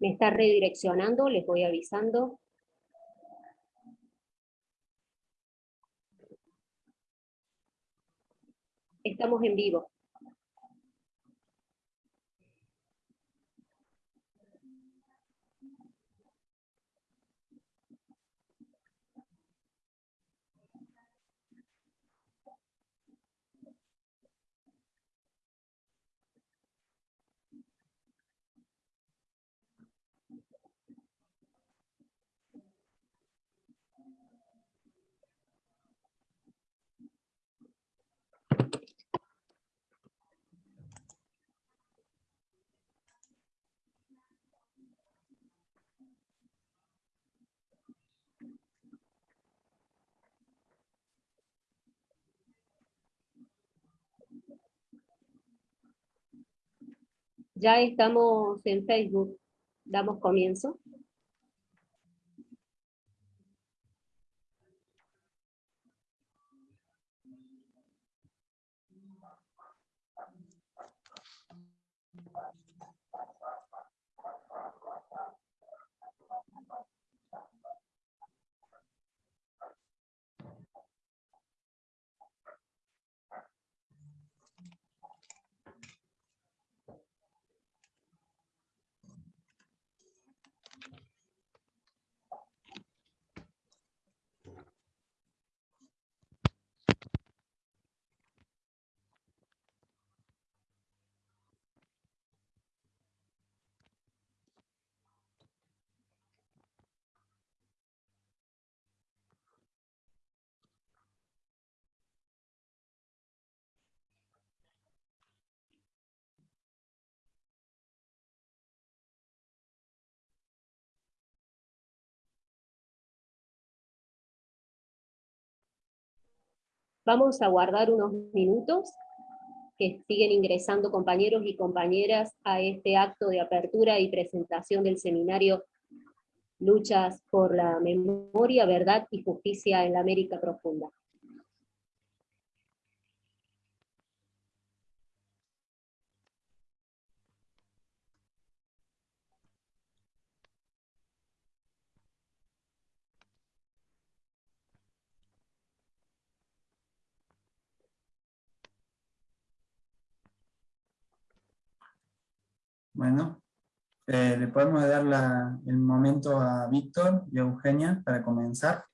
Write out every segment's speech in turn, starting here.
Me está redireccionando, les voy avisando. Estamos en vivo. Ya estamos en Facebook. Damos comienzo. Vamos a guardar unos minutos que siguen ingresando compañeros y compañeras a este acto de apertura y presentación del seminario Luchas por la Memoria, Verdad y Justicia en la América Profunda. Bueno, eh, le podemos dar el momento a Víctor y a Eugenia para comenzar.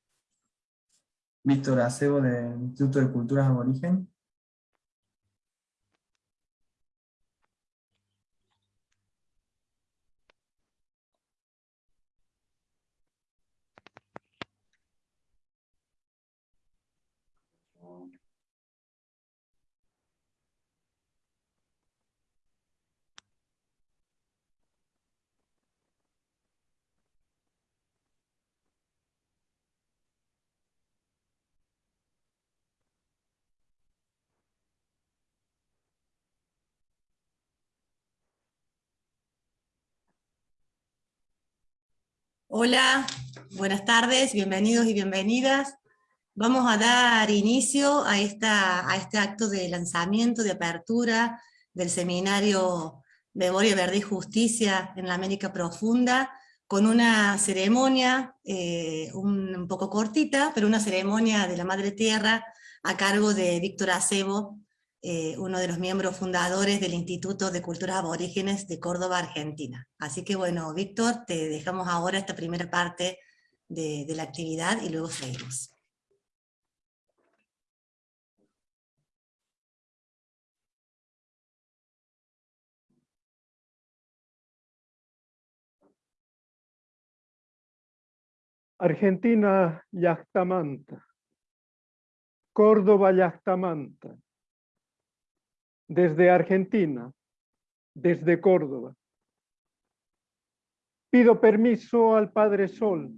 Víctor Acebo del Instituto de Culturas Aborigen. Hola, buenas tardes, bienvenidos y bienvenidas. Vamos a dar inicio a, esta, a este acto de lanzamiento, de apertura del seminario Memoria, Verdad y Justicia en la América Profunda, con una ceremonia eh, un, poco cortita, pero una ceremonia de la Madre Tierra a cargo de Víctor Acebo, eh, uno de los miembros fundadores del Instituto de Culturas Aborígenes de Córdoba, Argentina. Así que bueno, Víctor, te dejamos ahora esta primera parte de, de la actividad y luego seguimos. Argentina Yachtamanta, Córdoba Yachtamanta, desde Argentina, desde Córdoba. Pido permiso al Padre Sol,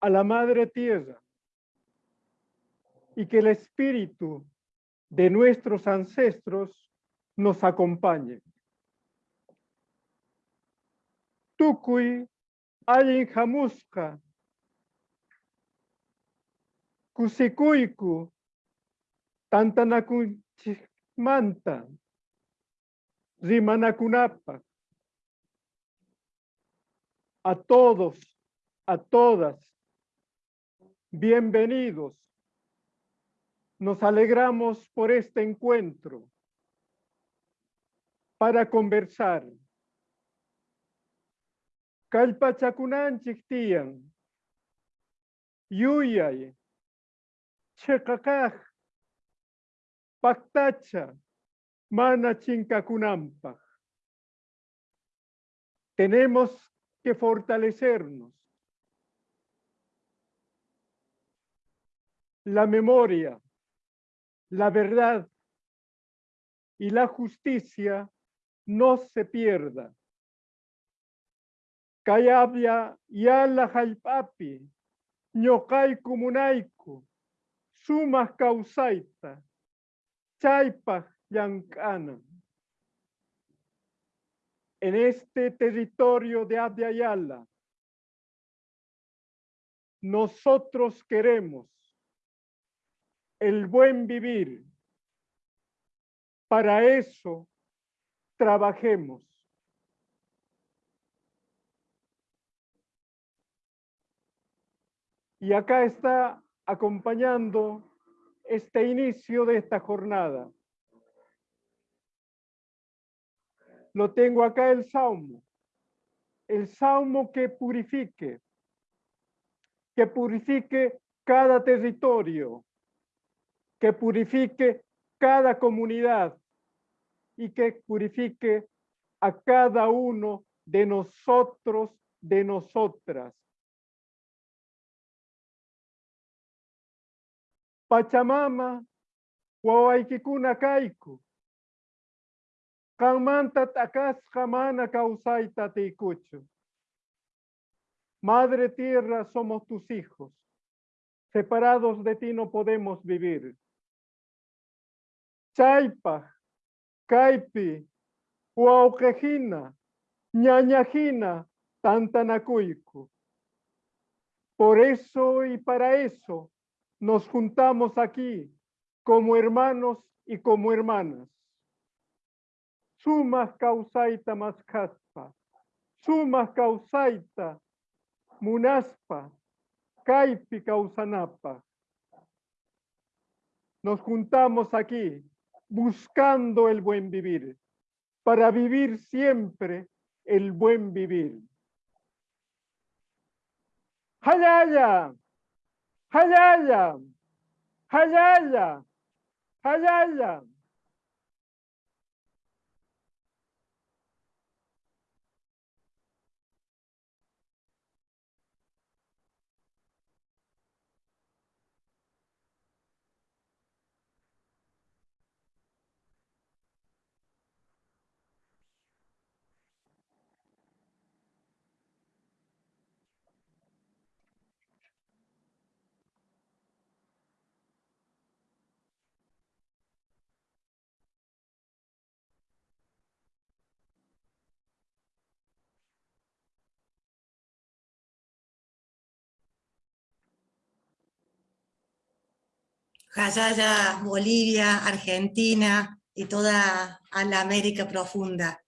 a la Madre Tierra, y que el espíritu de nuestros ancestros nos acompañe. Tukui ayin jamuska, kusikuiku, tantanakun manta, rimanakunapa, a todos, a todas, bienvenidos. Nos alegramos por este encuentro para conversar. Kalpachakunan chiktiyan, yuyay, chekakaj, paktacha, mana chinkakunampaj. Tenemos que fortalecernos. La memoria, la verdad y la justicia no se pierda. Kayabya yala halpapi, ñokai kumunaiku, sumas causaita, chaipa yankana. En este territorio de Abya nosotros queremos el buen vivir. Para eso trabajemos. Y acá está acompañando este inicio de esta jornada. Lo tengo acá el salmo. El salmo que purifique, que purifique cada territorio, que purifique cada comunidad y que purifique a cada uno de nosotros, de nosotras. Pachamama, Huawaikikuna Kaiku, Kamanta Takas Kamana Kausaita Teikuchu. Madre Tierra, somos tus hijos. Separados de ti no podemos vivir. Chaipa, Caipi, Huauquejina, Ñañajina, Tantanacuico. Por eso y para eso nos juntamos aquí como hermanos y como hermanas. Sumas causaita más caspa, sumas causaita munaspa, caipi causanapa. Nos juntamos aquí buscando el buen vivir, para vivir siempre el buen vivir. Hayaya, hayaya, hayaya, hayaya. Jayaya, Bolivia, Argentina y toda la América profunda.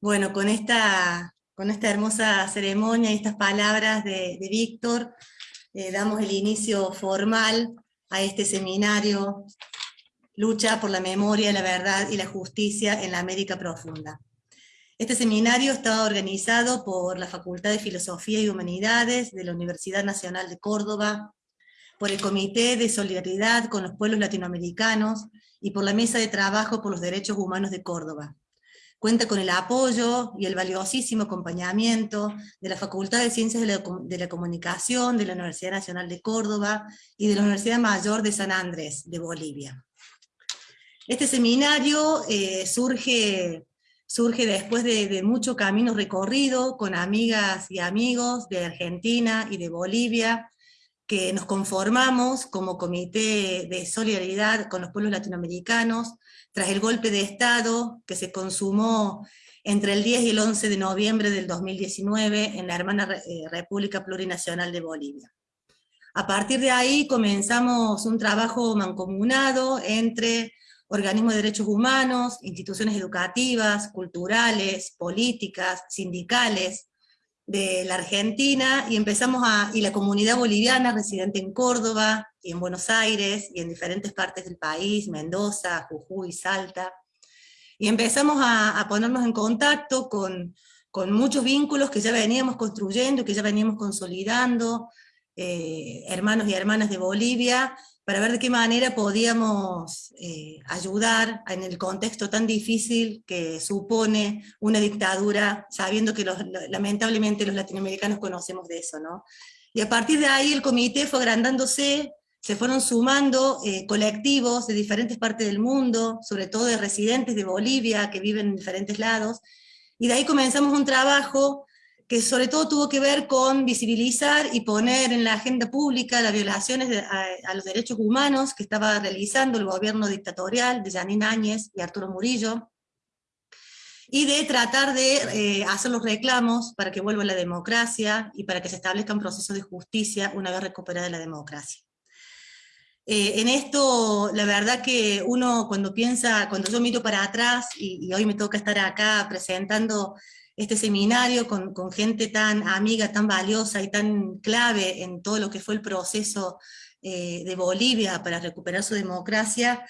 Bueno, con esta, con esta hermosa ceremonia y estas palabras de, Víctor, eh, damos el inicio formal a este seminario Lucha por la memoria, la verdad y la justicia en la América profunda. Este seminario está organizado por la Facultad de Filosofía y Humanidades de la Universidad Nacional de Córdoba, por el Comité de Solidaridad con los Pueblos Latinoamericanos y por la Mesa de Trabajo por los Derechos Humanos de Córdoba. Cuenta con el apoyo y el valiosísimo acompañamiento de la Facultad de Ciencias de la, Comunicación de la Universidad Nacional de Córdoba y de la Universidad Mayor de San Andrés, de Bolivia. Este seminario eh, surge, surge después de, de mucho camino recorrido con amigas y amigos de Argentina y de Bolivia, que nos conformamos como Comité de Solidaridad con los Pueblos Latinoamericanos tras el golpe de Estado que se consumó entre el 10 y el 11 de noviembre del 2019 en la hermana eh, República Plurinacional de Bolivia. A partir de ahí comenzamos un trabajo mancomunado entre organismos de derechos humanos, instituciones educativas, culturales, políticas, sindicales, de la Argentina y empezamos a, y la comunidad boliviana residente en Córdoba y en Buenos Aires y en diferentes partes del país, Mendoza, Jujuy, Salta, y empezamos a, ponernos en contacto con, con, muchos vínculos que ya veníamos construyendo, que ya veníamos consolidando, eh, hermanos y hermanas de Bolivia, para ver de qué manera podíamos eh, ayudar en el contexto tan difícil que supone una dictadura, sabiendo que lamentablemente los latinoamericanos conocemos de eso, ¿no? Y a partir de ahí el comité fue agrandándose, se fueron sumando eh, colectivos de diferentes partes del mundo, sobre todo de residentes de Bolivia que viven en diferentes lados, y de ahí comenzamos un trabajo que sobre todo tuvo que ver con visibilizar y poner en la agenda pública las violaciones a, los derechos humanos que estaba realizando el gobierno dictatorial de Janine Áñez y Arturo Murillo, y de tratar de eh, hacer los reclamos para que vuelva la democracia y para que se establezcan procesos de justicia una vez recuperada la democracia. Eh, en esto, la verdad que uno cuando piensa, cuando yo miro para atrás, y hoy me toca estar acá presentando este seminario con, gente tan amiga, tan valiosa y tan clave en todo lo que fue el proceso eh, de Bolivia para recuperar su democracia,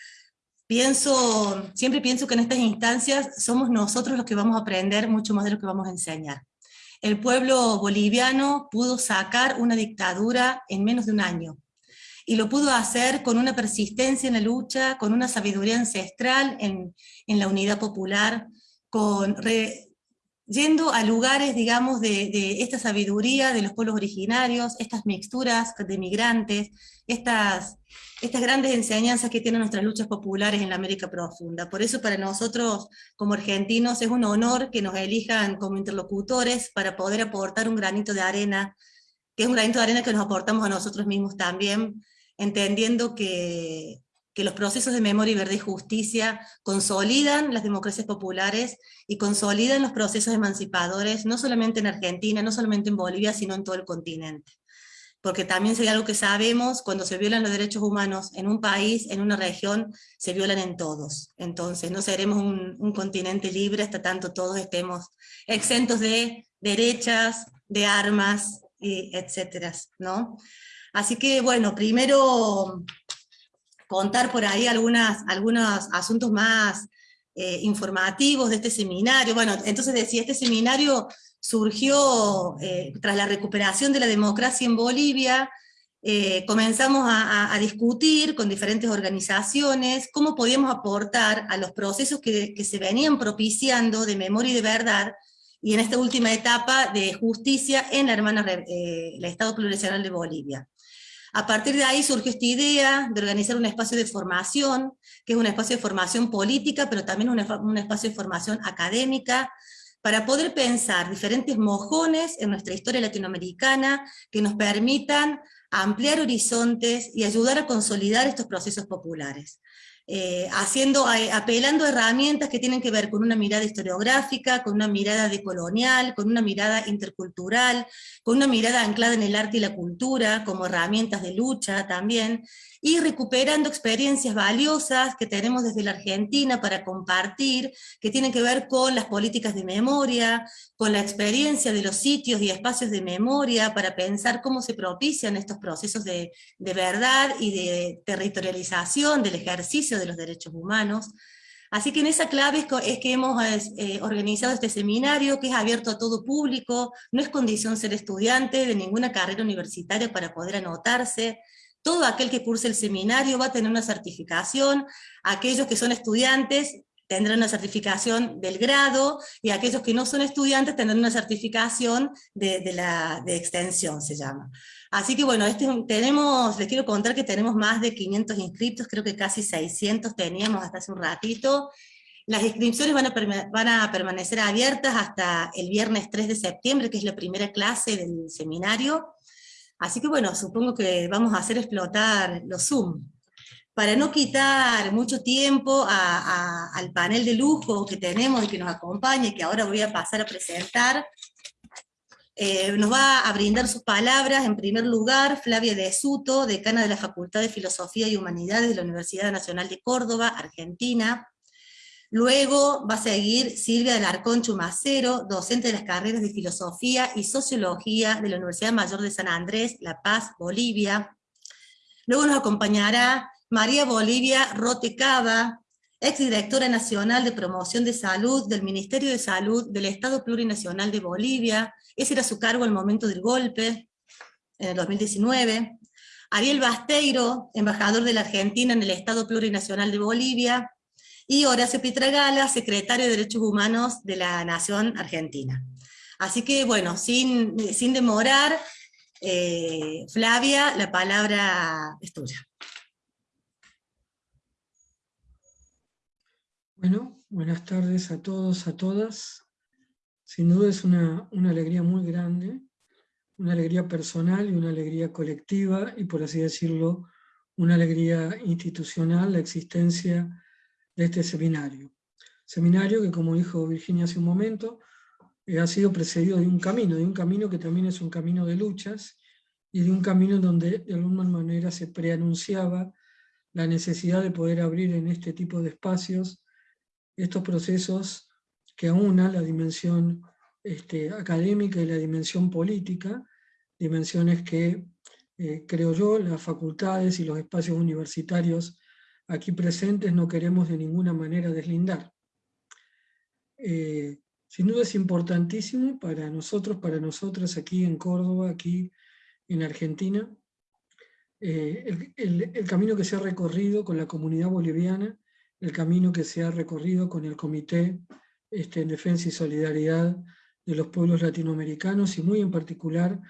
pienso, siempre pienso que en estas instancias somos nosotros los que vamos a aprender mucho más de lo que vamos a enseñar. El pueblo boliviano pudo sacar una dictadura en menos de un año, y lo pudo hacer con una persistencia en la lucha, con una sabiduría ancestral en, en la unidad popular, con yendo a lugares, digamos, de, esta sabiduría de los pueblos originarios, estas mixturas de migrantes, estas, estas grandes enseñanzas que tienen nuestras luchas populares en la América Profunda. Por eso para nosotros, como argentinos, es un honor que nos elijan como interlocutores para poder aportar un granito de arena, que es un granito de arena que nos aportamos a nosotros mismos también, entendiendo que que los procesos de memoria, y verdad y justicia consolidan las democracias populares y consolidan los procesos emancipadores, no solamente en Argentina, no solamente en Bolivia, sino en todo el continente. Porque también sería algo que sabemos, cuando se violan los derechos humanos en un país, en una región, se violan en todos. Entonces no seremos un, continente libre hasta tanto todos estemos exentos de derechas, de armas, y etcétera, ¿no? Así que, bueno, primero contar por ahí algunas, algunos asuntos más eh, informativos de este seminario. Bueno, entonces decía, este seminario surgió eh, tras la recuperación de la democracia en Bolivia, eh, comenzamos a, discutir con diferentes organizaciones cómo podíamos aportar a los procesos que, que, se venían propiciando de memoria y de verdad, y en esta última etapa de justicia en la hermana, el Estado Plurinacional de Bolivia. A partir de ahí surgió esta idea de organizar un espacio de formación, que es un espacio de formación política, pero también un, espacio de formación académica, para poder pensar diferentes mojones en nuestra historia latinoamericana que nos permitan ampliar horizontes y ayudar a consolidar estos procesos populares. Eh, haciendo, apelando a herramientas que tienen que ver con una mirada historiográfica, con una mirada decolonial, con una mirada intercultural, con una mirada anclada en el arte y la cultura, como herramientas de lucha también, y recuperando experiencias valiosas que tenemos desde la Argentina para compartir, que tienen que ver con las políticas de memoria, con la experiencia de los sitios y espacios de memoria, para pensar cómo se propician estos procesos de, verdad y de territorialización del ejercicio de los derechos humanos. Así que en esa clave es que hemos eh, organizado este seminario, que es abierto a todo público, no es condición ser estudiante de ninguna carrera universitaria para poder anotarse, todo aquel que curse el seminario va a tener una certificación, aquellos que son estudiantes tendrán una certificación del grado, y aquellos que no son estudiantes tendrán una certificación de, la, de extensión, se llama. Así que bueno, este, tenemos, les quiero contar que tenemos más de 500 inscritos, creo que casi 600 teníamos hasta hace un ratito. Las inscripciones van a, van a permanecer abiertas hasta el viernes 3 de septiembre, que es la primera clase del seminario. Así que bueno, supongo que vamos a hacer explotar los Zoom. Para no quitar mucho tiempo al panel de lujo que tenemos y que nos acompaña, que ahora voy a pasar a presentar, eh, nos va a brindar sus palabras, en primer lugar, Flavia de Suto, decana de la Facultad de Filosofía y Humanidades de la Universidad Nacional de Córdoba, Argentina. Luego va a seguir Silvia del Arcón Chumacero, docente de las carreras de Filosofía y Sociología de la Universidad Mayor de San Andrés, La Paz, Bolivia. Luego nos acompañará María Bolivia Rote Cava, exdirectora nacional de promoción de salud del Ministerio de Salud del Estado Plurinacional de Bolivia, ese era su cargo al momento del golpe, en el 2019. Ariel Basteiro, embajador de la Argentina en el Estado Plurinacional de Bolivia, y Horacio Pitragala, secretario de Derechos Humanos de la Nación Argentina. Así que, bueno, sin, sin demorar, eh, Flavia, la palabra es tuya. Bueno, buenas tardes a todos, a todas. Sin duda es una, una alegría muy grande, una alegría personal y una alegría colectiva, y por así decirlo, una alegría institucional, la existencia de este seminario. Seminario que, como dijo Virginia hace un momento, eh, ha sido precedido de un camino, de un camino que también es un camino de luchas, y de un camino donde de alguna manera se preanunciaba la necesidad de poder abrir en este tipo de espacios estos procesos que aunan la dimensión este, académica y la dimensión política, dimensiones que, eh, creo yo, las facultades y los espacios universitarios aquí presentes no queremos de ninguna manera deslindar. Eh, sin duda es importantísimo para nosotros, para nosotras aquí en Córdoba, aquí en Argentina, eh, el, camino que se ha recorrido con la comunidad boliviana, el camino que se ha recorrido con el Comité este, en Defensa y Solidaridad de los Pueblos Latinoamericanos, y muy en particular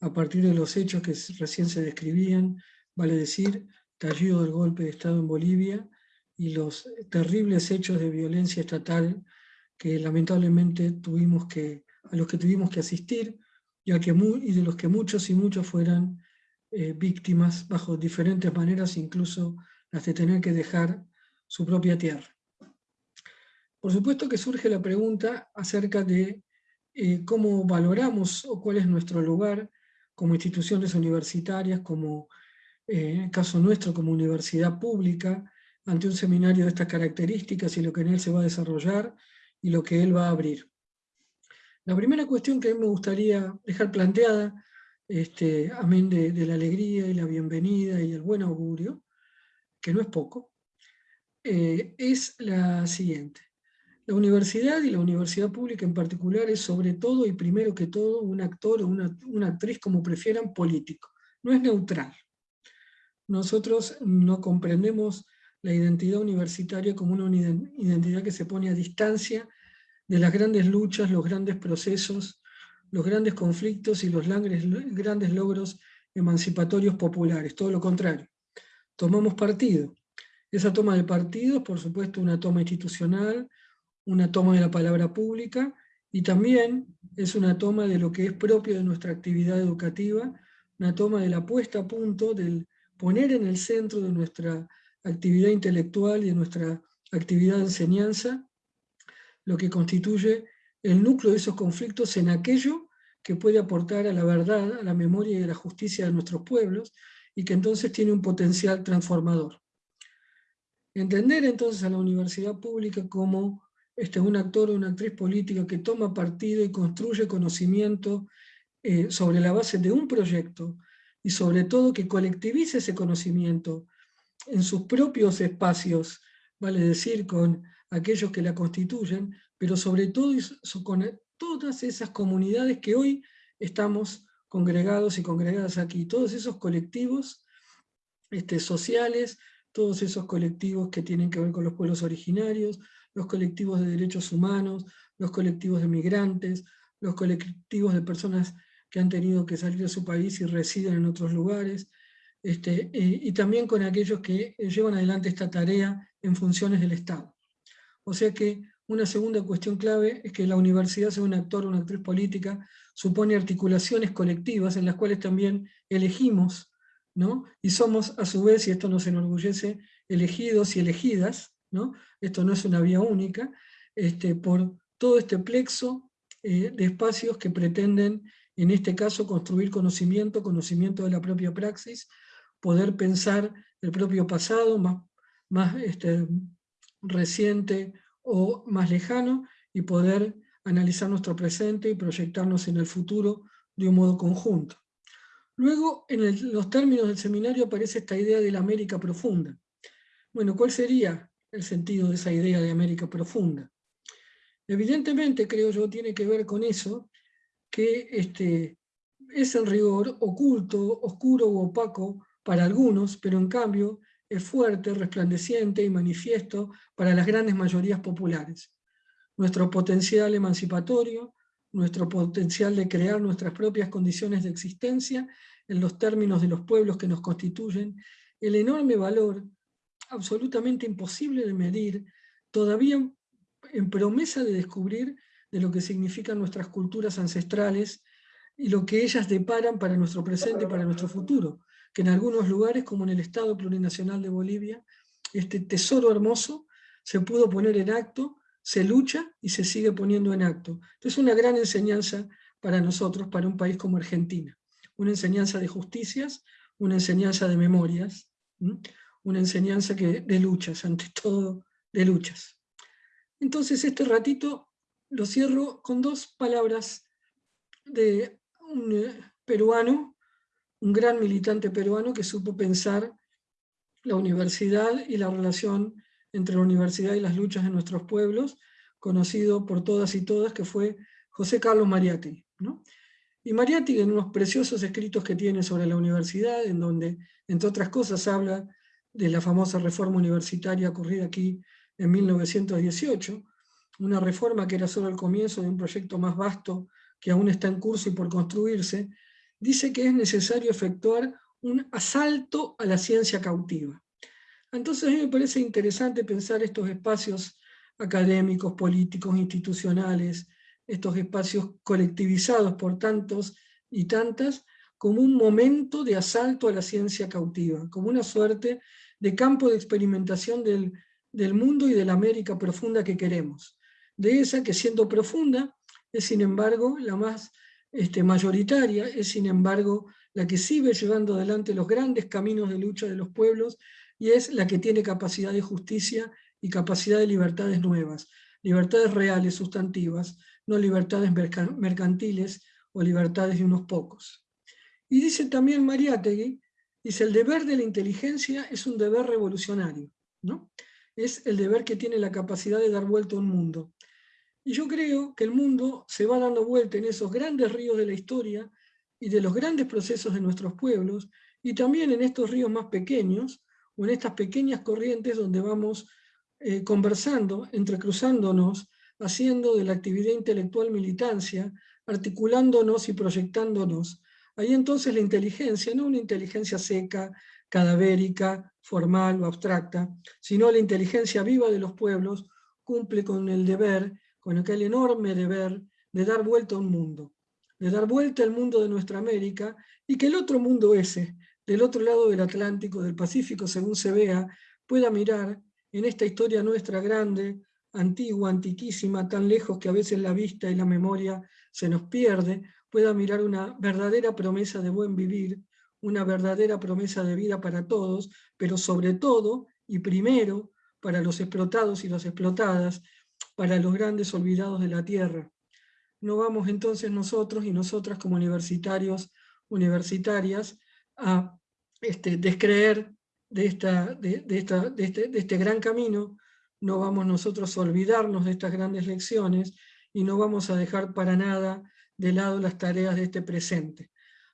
a partir de los hechos que recién se describían, vale decir, estallido del golpe de Estado en Bolivia y los terribles hechos de violencia estatal que lamentablemente tuvimos que, a los que tuvimos que asistir y, que, y de los que muchos y muchos fueran eh, víctimas bajo diferentes maneras, incluso las de tener que dejar su propia tierra. Por supuesto que surge la pregunta acerca de eh, cómo valoramos o cuál es nuestro lugar como instituciones universitarias, como en el caso nuestro como universidad pública, ante un seminario de estas características y lo que en él se va a desarrollar y lo que él va a abrir. La primera cuestión que me gustaría dejar planteada, este, amén de, la alegría y la bienvenida y el buen augurio, que no es poco, eh, es la siguiente. La universidad y la universidad pública en particular es sobre todo y primero que todo un actor o una actriz, como prefieran, político. No es neutral nosotros no comprendemos la identidad universitaria como una identidad que se pone a distancia de las grandes luchas, los grandes procesos, los grandes conflictos y los grandes logros emancipatorios populares, todo lo contrario. Tomamos partido. Esa toma de partido es, por supuesto, una toma institucional, una toma de la palabra pública, y también es una toma de lo que es propio de nuestra actividad educativa, una toma de la puesta a punto del poner en el centro de nuestra actividad intelectual y de nuestra actividad de enseñanza lo que constituye el núcleo de esos conflictos en aquello que puede aportar a la verdad, a la memoria y a la justicia de nuestros pueblos, y que entonces tiene un potencial transformador. Entender entonces a la universidad pública como este, un actor o una actriz política que toma partido y construye conocimiento eh, sobre la base de un proyecto, y sobre todo que colectivice ese conocimiento en sus propios espacios, vale decir, con aquellos que la constituyen, pero sobre todo con todas esas comunidades que hoy estamos congregados y congregadas aquí, todos esos colectivos este, sociales, todos esos colectivos que tienen que ver con los pueblos originarios, los colectivos de derechos humanos, los colectivos de migrantes, los colectivos de personas que han tenido que salir de su país y residen en otros lugares, este, eh, y también con aquellos que llevan adelante esta tarea en funciones del Estado. O sea que una segunda cuestión clave es que la universidad sea un actor una actriz política, supone articulaciones colectivas en las cuales también elegimos, ¿no? y somos a su vez, y esto nos enorgullece, elegidos y elegidas, ¿no? esto no es una vía única, este, por todo este plexo eh, de espacios que pretenden en este caso construir conocimiento, conocimiento de la propia praxis, poder pensar el propio pasado más, más este, reciente o más lejano, y poder analizar nuestro presente y proyectarnos en el futuro de un modo conjunto. Luego, en los términos del seminario aparece esta idea de la América profunda. Bueno, ¿cuál sería el sentido de esa idea de América profunda? Evidentemente, creo yo, tiene que ver con eso, que este, es el rigor oculto, oscuro u opaco para algunos, pero en cambio es fuerte, resplandeciente y manifiesto para las grandes mayorías populares. Nuestro potencial emancipatorio, nuestro potencial de crear nuestras propias condiciones de existencia en los términos de los pueblos que nos constituyen, el enorme valor, absolutamente imposible de medir, todavía en promesa de descubrir de lo que significan nuestras culturas ancestrales y lo que ellas deparan para nuestro presente y para nuestro futuro, que en algunos lugares, como en el Estado Plurinacional de Bolivia, este tesoro hermoso se pudo poner en acto se lucha y se sigue poniendo en acto. Es una gran enseñanza para nosotros, para un país como Argentina. Una enseñanza de justicias, una enseñanza de memorias, una enseñanza que, de luchas, ante todo de luchas. Entonces este ratito lo cierro con dos palabras de un eh, peruano, un gran militante peruano que supo pensar la universidad y la relación entre la universidad y las luchas de nuestros pueblos, conocido por todas y todas, que fue José Carlos Mariátegui. ¿no? Y Mariátegui en unos preciosos escritos que tiene sobre la universidad, en donde, entre otras cosas, habla de la famosa reforma universitaria ocurrida aquí en 1918, una reforma que era solo el comienzo de un proyecto más vasto que aún está en curso y por construirse, dice que es necesario efectuar un asalto a la ciencia cautiva. Entonces a mí me parece interesante pensar estos espacios académicos, políticos, institucionales, estos espacios colectivizados por tantos y tantas, como un momento de asalto a la ciencia cautiva, como una suerte de campo de experimentación del, del mundo y de la América profunda que queremos. De esa que siendo profunda, es sin embargo la más este, mayoritaria, es sin embargo la que sigue llevando adelante los grandes caminos de lucha de los pueblos y es la que tiene capacidad de justicia y capacidad de libertades nuevas, libertades reales, sustantivas, no libertades mercantiles o libertades de unos pocos. Y dice también Mariátegui, dice, el deber de la inteligencia es un deber revolucionario, ¿no? es el deber que tiene la capacidad de dar vuelta a un mundo. Y yo creo que el mundo se va dando vuelta en esos grandes ríos de la historia y de los grandes procesos de nuestros pueblos, y también en estos ríos más pequeños, o en estas pequeñas corrientes donde vamos eh, conversando, entrecruzándonos, haciendo de la actividad intelectual militancia, articulándonos y proyectándonos. Ahí entonces la inteligencia, no una inteligencia seca, cadavérica, formal o abstracta, sino la inteligencia viva de los pueblos, cumple con el deber, con aquel enorme deber de dar vuelta a un mundo, de dar vuelta al mundo de nuestra América, y que el otro mundo ese, del otro lado del Atlántico, del Pacífico, según se vea, pueda mirar en esta historia nuestra grande, antigua, antiquísima, tan lejos que a veces la vista y la memoria se nos pierde, pueda mirar una verdadera promesa de buen vivir, una verdadera promesa de vida para todos, pero sobre todo y primero para los explotados y las explotadas, para los grandes olvidados de la tierra. No vamos entonces nosotros y nosotras como universitarios, universitarias, a este, descreer de, esta, de, esta, de, este, de este gran camino, no vamos nosotros a olvidarnos de estas grandes lecciones y no vamos a dejar para nada de lado las tareas de este presente.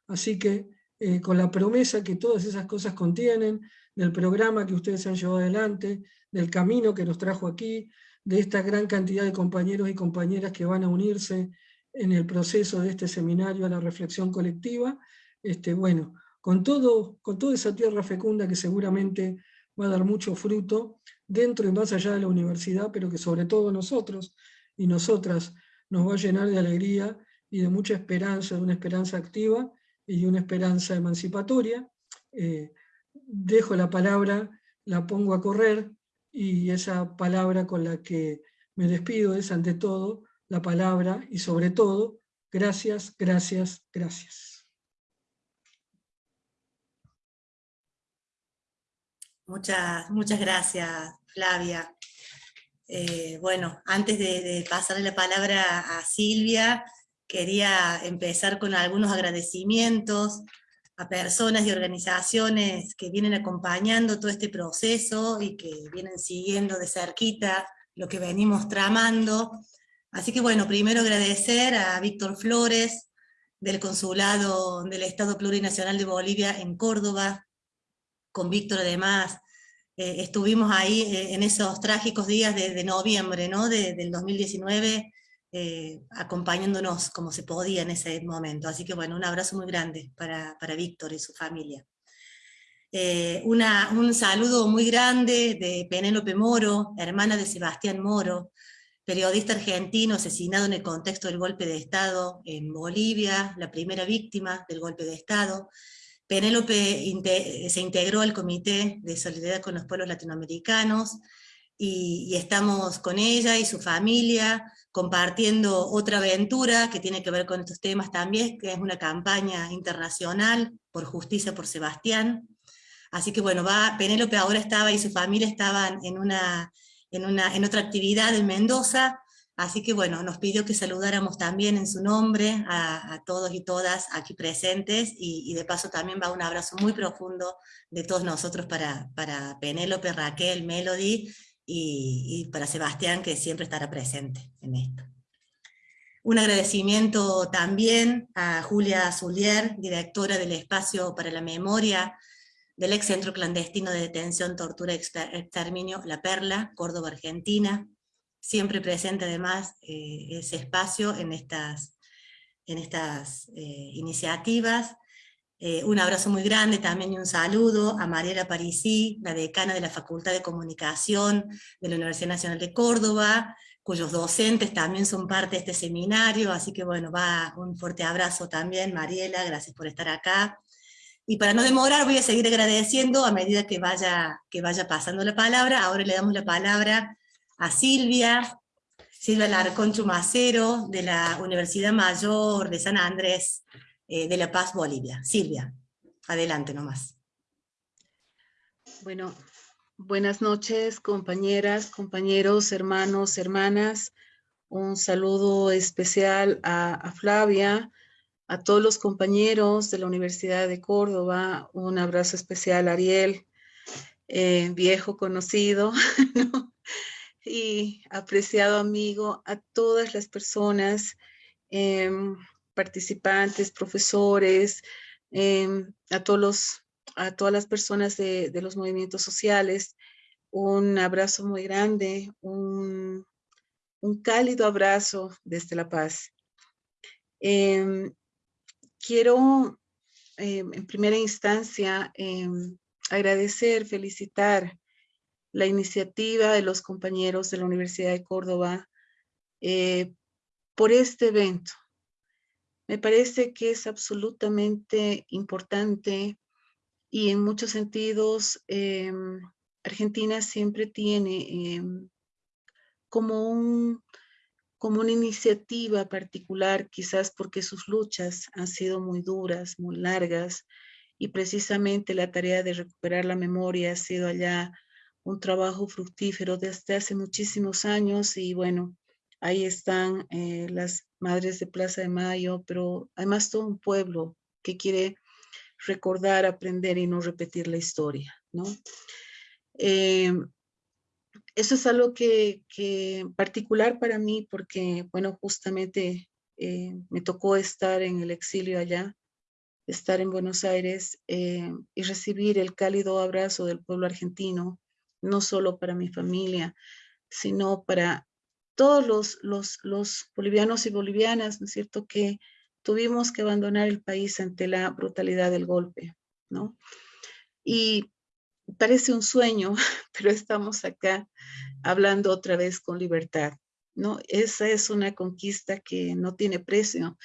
Así que eh, con la promesa que todas esas cosas contienen, del programa que ustedes han llevado adelante, del camino que nos trajo aquí, de esta gran cantidad de compañeros y compañeras que van a unirse en el proceso de este seminario a la reflexión colectiva, este, bueno, con, todo, con toda esa tierra fecunda que seguramente va a dar mucho fruto dentro y más allá de la universidad, pero que sobre todo nosotros y nosotras nos va a llenar de alegría y de mucha esperanza, de una esperanza activa y de una esperanza emancipatoria. Eh, dejo la palabra, la pongo a correr, y esa palabra con la que me despido es ante todo la palabra y sobre todo, gracias, gracias, gracias. Muchas, muchas gracias, Flavia. Eh, bueno, antes de, pasarle la palabra a Silvia, quería empezar con algunos agradecimientos a personas y organizaciones que vienen acompañando todo este proceso y que vienen siguiendo de cerquita lo que venimos tramando. Así que bueno, primero agradecer a Víctor Flores, del Consulado del Estado Plurinacional de Bolivia en Córdoba, con Víctor además eh, estuvimos ahí eh, en esos trágicos días de, noviembre ¿no? del 2019, eh, acompañándonos como se podía en ese momento. Así que bueno, un abrazo muy grande para, para Víctor y su familia. un saludo muy grande de Penélope Moro, hermana de Sebastián Moro, periodista argentino asesinado en el contexto del golpe de Estado en Bolivia, la primera víctima del golpe de Estado, Penélope se integró al Comité de Solidaridad con los Pueblos Latinoamericanos y, estamos con ella y su familia compartiendo otra aventura que tiene que ver con estos temas también, que es una campaña internacional por justicia por Sebastián. Así que bueno, va, Penélope ahora estaba y su familia estaban en, una, en, una, en otra actividad en Mendoza, Así que bueno, nos pidió que saludáramos también en su nombre a, todos y todas aquí presentes y, de paso también va un abrazo muy profundo de todos nosotros para, para Penélope, Raquel, Melody y, para Sebastián que siempre estará presente en esto. Un agradecimiento también a Julia Zulier, directora del Espacio para la Memoria del ex centro clandestino de detención, tortura y exterminio La Perla, Córdoba, Argentina, siempre presente además eh, ese espacio en estas, en estas eh, iniciativas. Eh, un abrazo muy grande también y un saludo a Mariela Parisi, la decana de la Facultad de Comunicación de la Universidad Nacional de Córdoba, cuyos docentes también son parte de este seminario, así que bueno, va un fuerte abrazo también, Mariela, gracias por estar acá. Y para no demorar voy a seguir agradeciendo a medida que vaya, que vaya pasando la palabra, ahora le damos la palabra a Silvia, Silvia Larcón Chumacero, de la Universidad Mayor de San Andrés, de La Paz, Bolivia. Silvia, adelante nomás. Bueno, buenas noches compañeras, compañeros, hermanos, hermanas. Un saludo especial a, Flavia, a todos los compañeros de la Universidad de Córdoba, un abrazo especial a Ariel, eh, viejo conocido, y apreciado amigo, a todas las personas, em, participantes, profesores, em, a, todos los, a todas las personas de, los movimientos sociales, un abrazo muy grande, un, cálido abrazo desde La Paz. Em, quiero en primera instancia agradecer, felicitar la iniciativa de los compañeros de la Universidad de Córdoba eh, por este evento. Me parece que es absolutamente importante y en muchos sentidos em, Argentina siempre tiene em, como, un, como una iniciativa particular, quizás porque sus luchas han sido muy duras, muy largas, y precisamente la tarea de recuperar la memoria ha sido allá un trabajo fructífero desde hace muchísimos años y bueno, ahí están eh, las madres de Plaza de Mayo, pero además todo un pueblo que quiere recordar, aprender y no repetir la historia, ¿no? Eh, eso es algo que, particular para mí porque, bueno, justamente eh, me tocó estar en el exilio allá, estar en Buenos Aires y recibir el cálido abrazo del pueblo argentino, no solo para mi familia, sino para todos los, bolivianos y bolivianas, ¿no es cierto?, que tuvimos que abandonar el país ante la brutalidad del golpe, ¿no? Y parece un sueño, pero estamos acá hablando otra vez con libertad, ¿no? Esa es una conquista que no tiene precio.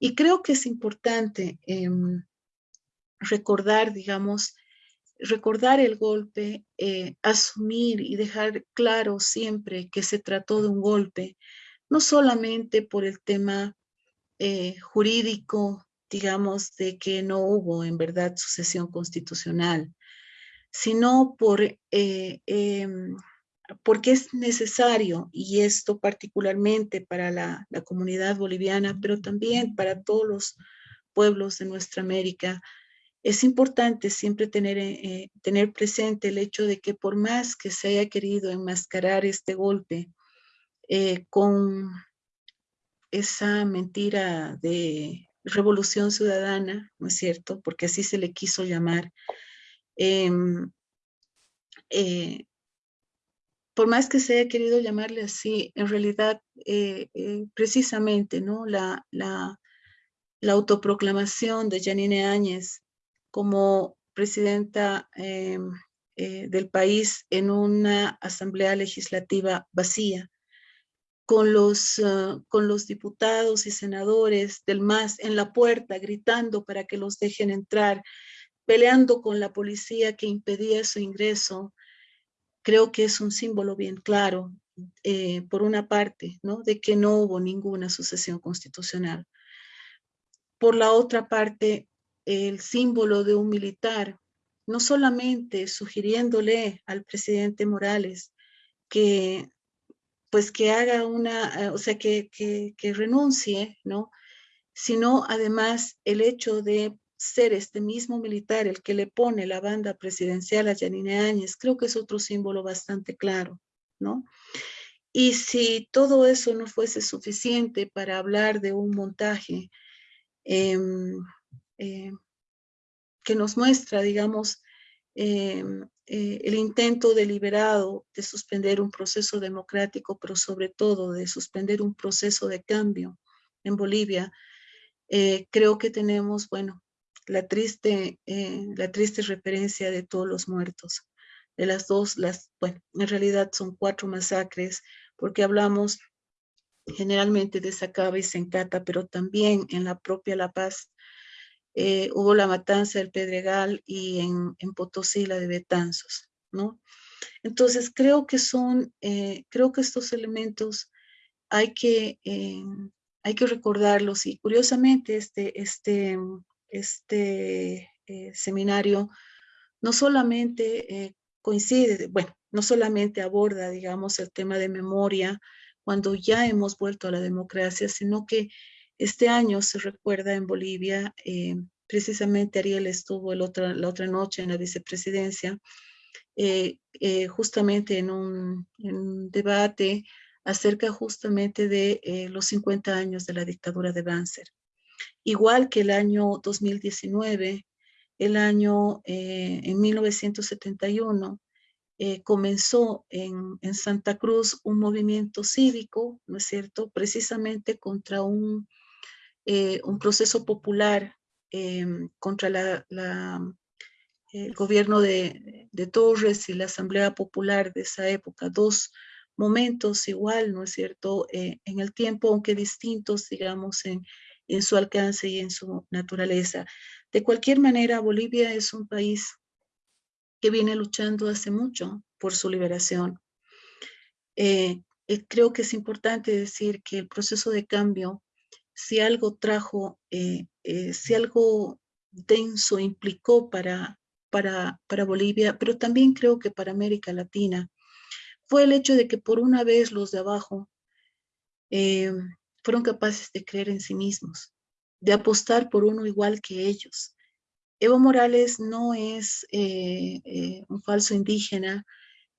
Y creo que es importante em, recordar, digamos, recordar el golpe, eh, asumir y dejar claro siempre que se trató de un golpe, no solamente por el tema eh, jurídico, digamos, de que no hubo en verdad sucesión constitucional, sino por eh, em, porque es necesario, y esto particularmente para la, comunidad boliviana, pero también para todos los pueblos de nuestra América, es importante siempre tener, eh, tener presente el hecho de que por más que se haya querido enmascarar este golpe eh, con esa mentira de revolución ciudadana, ¿no es cierto? Porque así se le quiso llamar. Em, eh, por más que se haya querido llamarle así, en realidad, eh, eh, precisamente, ¿no? La, la, la, autoproclamación de Janine Áñez como presidenta em, del país en una asamblea legislativa vacía, con los, ah, con los diputados y senadores del MAS en la puerta gritando para que los dejen entrar, peleando con la policía que impedía su ingreso, creo que es un símbolo bien claro, eh, por una parte, ¿no? de que no hubo ninguna sucesión constitucional. Por la otra parte, el símbolo de un militar, no solamente sugiriéndole al presidente Morales que pues que haga una, eh, o sea, que, que, renuncie, ¿no? Sino además el hecho de ser este mismo militar el que le pone la banda presidencial a Yanine Áñez, creo que es otro símbolo bastante claro, ¿no? Y si todo eso no fuese suficiente para hablar de un montaje em, eh, que nos muestra, digamos, em, eh, el intento deliberado de suspender un proceso democrático, pero sobre todo de suspender un proceso de cambio en Bolivia, eh, creo que tenemos, bueno, la triste, eh, la triste referencia de todos los muertos. De las dos, las, bueno, en realidad son cuatro masacres, porque hablamos generalmente de Sacaba y Sencata, pero también en la propia La Paz eh, hubo la matanza del Pedregal y en, Potosí la de Betanzos, ¿no? Entonces creo que son, eh, creo que estos elementos hay que, eh, hay que recordarlos y curiosamente este, este, este seminario no solamente coincide, bueno, no solamente aborda, digamos, el tema de memoria cuando ya hemos vuelto a la democracia, sino que este año se recuerda en Bolivia, eh, precisamente Ariel estuvo la otra noche en la vicepresidencia, eh, eh, justamente en un, debate acerca justamente de los 50 años de la dictadura de Banzer. Igual que el año 2019, el año en 1971, comenzó en, en, Santa Cruz un movimiento cívico, ¿no es cierto?, precisamente contra un eh, un proceso popular em, contra el gobierno de, Torres y la Asamblea Popular de esa época, dos momentos igual, ¿no es cierto?, eh, en el tiempo, aunque distintos, digamos, en, su alcance y en su naturaleza. De cualquier manera, Bolivia es un país que viene luchando hace mucho por su liberación. Eh, creo que es importante decir que el proceso de cambio si algo trajo, eh, eh, si algo denso implicó para, para, para Bolivia, pero también creo que para América Latina, fue el hecho de que por una vez los de abajo eh, fueron capaces de creer en sí mismos, de apostar por uno igual que ellos. Evo Morales no es un falso indígena,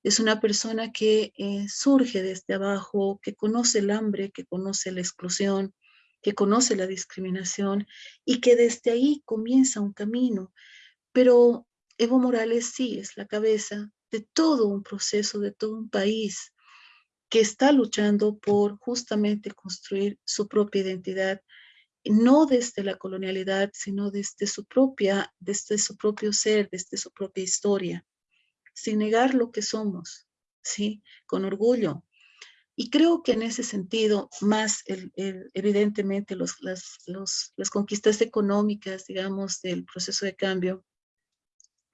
es una persona que surge desde abajo, que conoce el hambre, que conoce la exclusión, que conoce la discriminación y que desde ahí comienza un camino. Pero Evo Morales sí es la cabeza de todo un proceso, de todo un país que está luchando por justamente construir su propia identidad, no desde la colonialidad, sino desde su propia, desde su propio ser, desde su propia historia, sin negar lo que somos, ¿sí? Con orgullo, y creo que en ese sentido, más evidentemente los, las, las conquistas económicas, digamos, del proceso de cambio,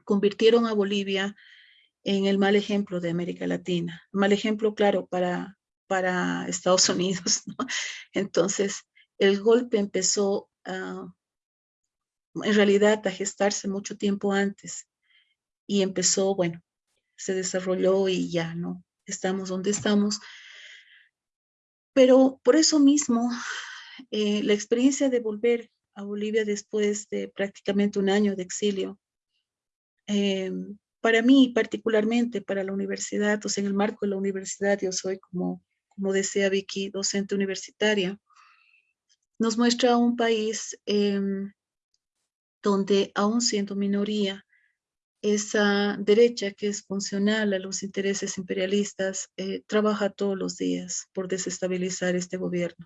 convirtieron a Bolivia en el mal ejemplo de América Latina. Mal ejemplo, claro, para, para Estados Unidos. Entonces, el golpe empezó en realidad a gestarse mucho tiempo antes y empezó, bueno, se desarrolló y ya, ¿no? estamos donde estamos. Pero por eso mismo, eh, la experiencia de volver a Bolivia después de prácticamente un año de exilio, eh, para mí particularmente, para la universidad, o sea, en el marco de la universidad, yo soy como, como decía Vicky, docente universitaria, nos muestra un país em, donde aún siendo minoría, esa derecha que es funcional a los intereses imperialistas eh, trabaja todos los días por desestabilizar este gobierno.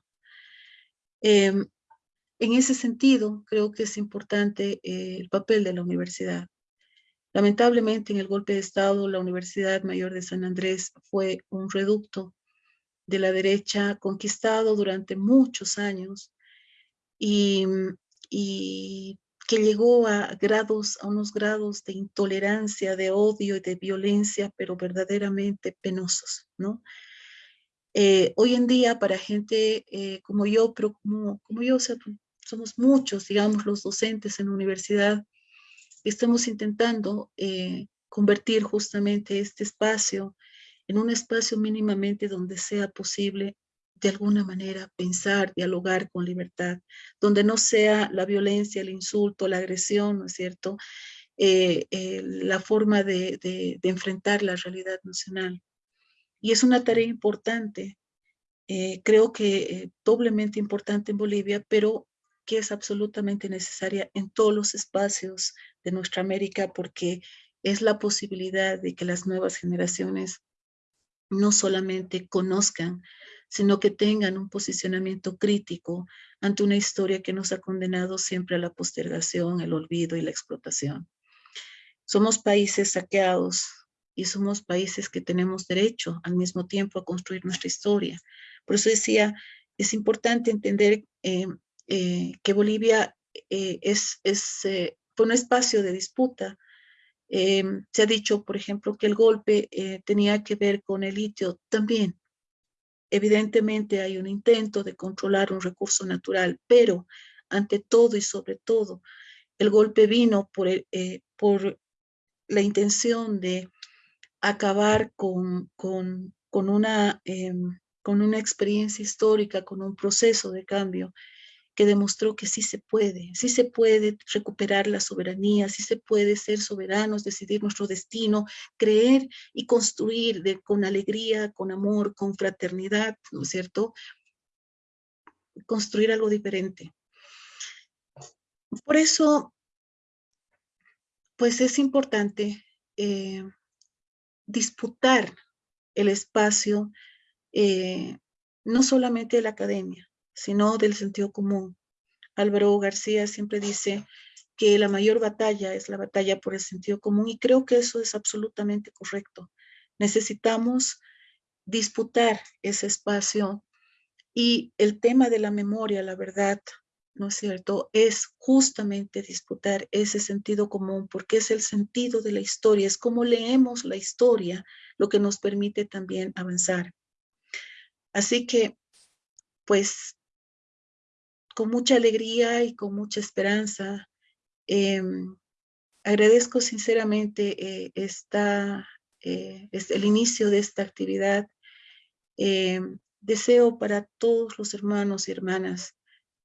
Em, en ese sentido, creo que es importante eh, el papel de la universidad. Lamentablemente, en el golpe de Estado, la Universidad Mayor de San Andrés fue un reducto de la derecha conquistado durante muchos años y, y que llegó a grados, a unos grados de intolerancia, de odio y de violencia, pero verdaderamente penosos, ¿no? Eh, hoy en día, para gente eh, como yo, pero como, como yo, somos muchos, digamos, los docentes en la universidad, estamos intentando eh, convertir justamente este espacio en un espacio mínimamente donde sea posible de alguna manera pensar, dialogar con libertad, donde no sea la violencia, el insulto, la agresión, ¿no es cierto?, eh, eh, la forma de, enfrentar la realidad nacional. Y es una tarea importante, eh, creo que doblemente importante en Bolivia, pero que es absolutamente necesaria en todos los espacios de nuestra América porque es la posibilidad de que las nuevas generaciones no solamente conozcan sino que tengan un posicionamiento crítico ante una historia que nos ha condenado siempre a la postergación, el olvido y la explotación. Somos países saqueados y somos países que tenemos derecho al mismo tiempo a construir nuestra historia. Por eso decía, es importante entender eh, eh, que Bolivia eh, es, es un espacio de disputa. se ha dicho, por ejemplo, que el golpe tenía que ver con el litio también. Evidentemente hay un intento de controlar un recurso natural, pero ante todo y sobre todo, el golpe vino por, eh, la intención de acabar em, con una experiencia histórica, con un proceso de cambio que demostró que sí se puede, sí se puede recuperar la soberanía, sí se puede ser soberanos, decidir nuestro destino, creer y construir de, con alegría, con amor, con fraternidad, ¿no es cierto? Construir algo diferente. Por eso, pues es importante eh, disputar el espacio, eh, no solamente de la academia, sino del sentido común. Álvaro García siempre dice que la mayor batalla es la batalla por el sentido común y creo que eso es absolutamente correcto. Necesitamos disputar ese espacio y el tema de la memoria, la verdad, ¿no es cierto? Es justamente disputar ese sentido común porque es el sentido de la historia, es como leemos la historia lo que nos permite también avanzar. Así que, pues, con mucha alegría y con mucha esperanza. Em, agradezco sinceramente eh, esta, eh, el inicio de esta actividad. Em, deseo para todos los hermanos y hermanas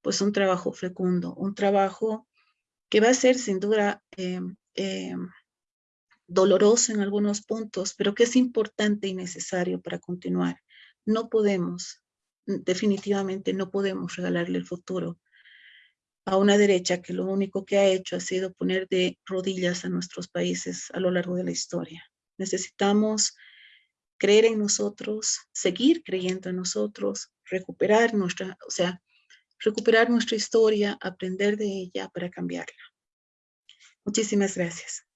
pues un trabajo fecundo, un trabajo que va a ser sin duda em, doloroso en algunos puntos, pero que es importante y necesario para continuar. No podemos definitivamente no podemos regalarle el futuro a una derecha que lo único que ha hecho ha sido poner de rodillas a nuestros países a lo largo de la historia. Necesitamos creer en nosotros, seguir creyendo en nosotros, recuperar nuestra, o sea, recuperar nuestra historia, aprender de ella para cambiarla. Muchísimas gracias.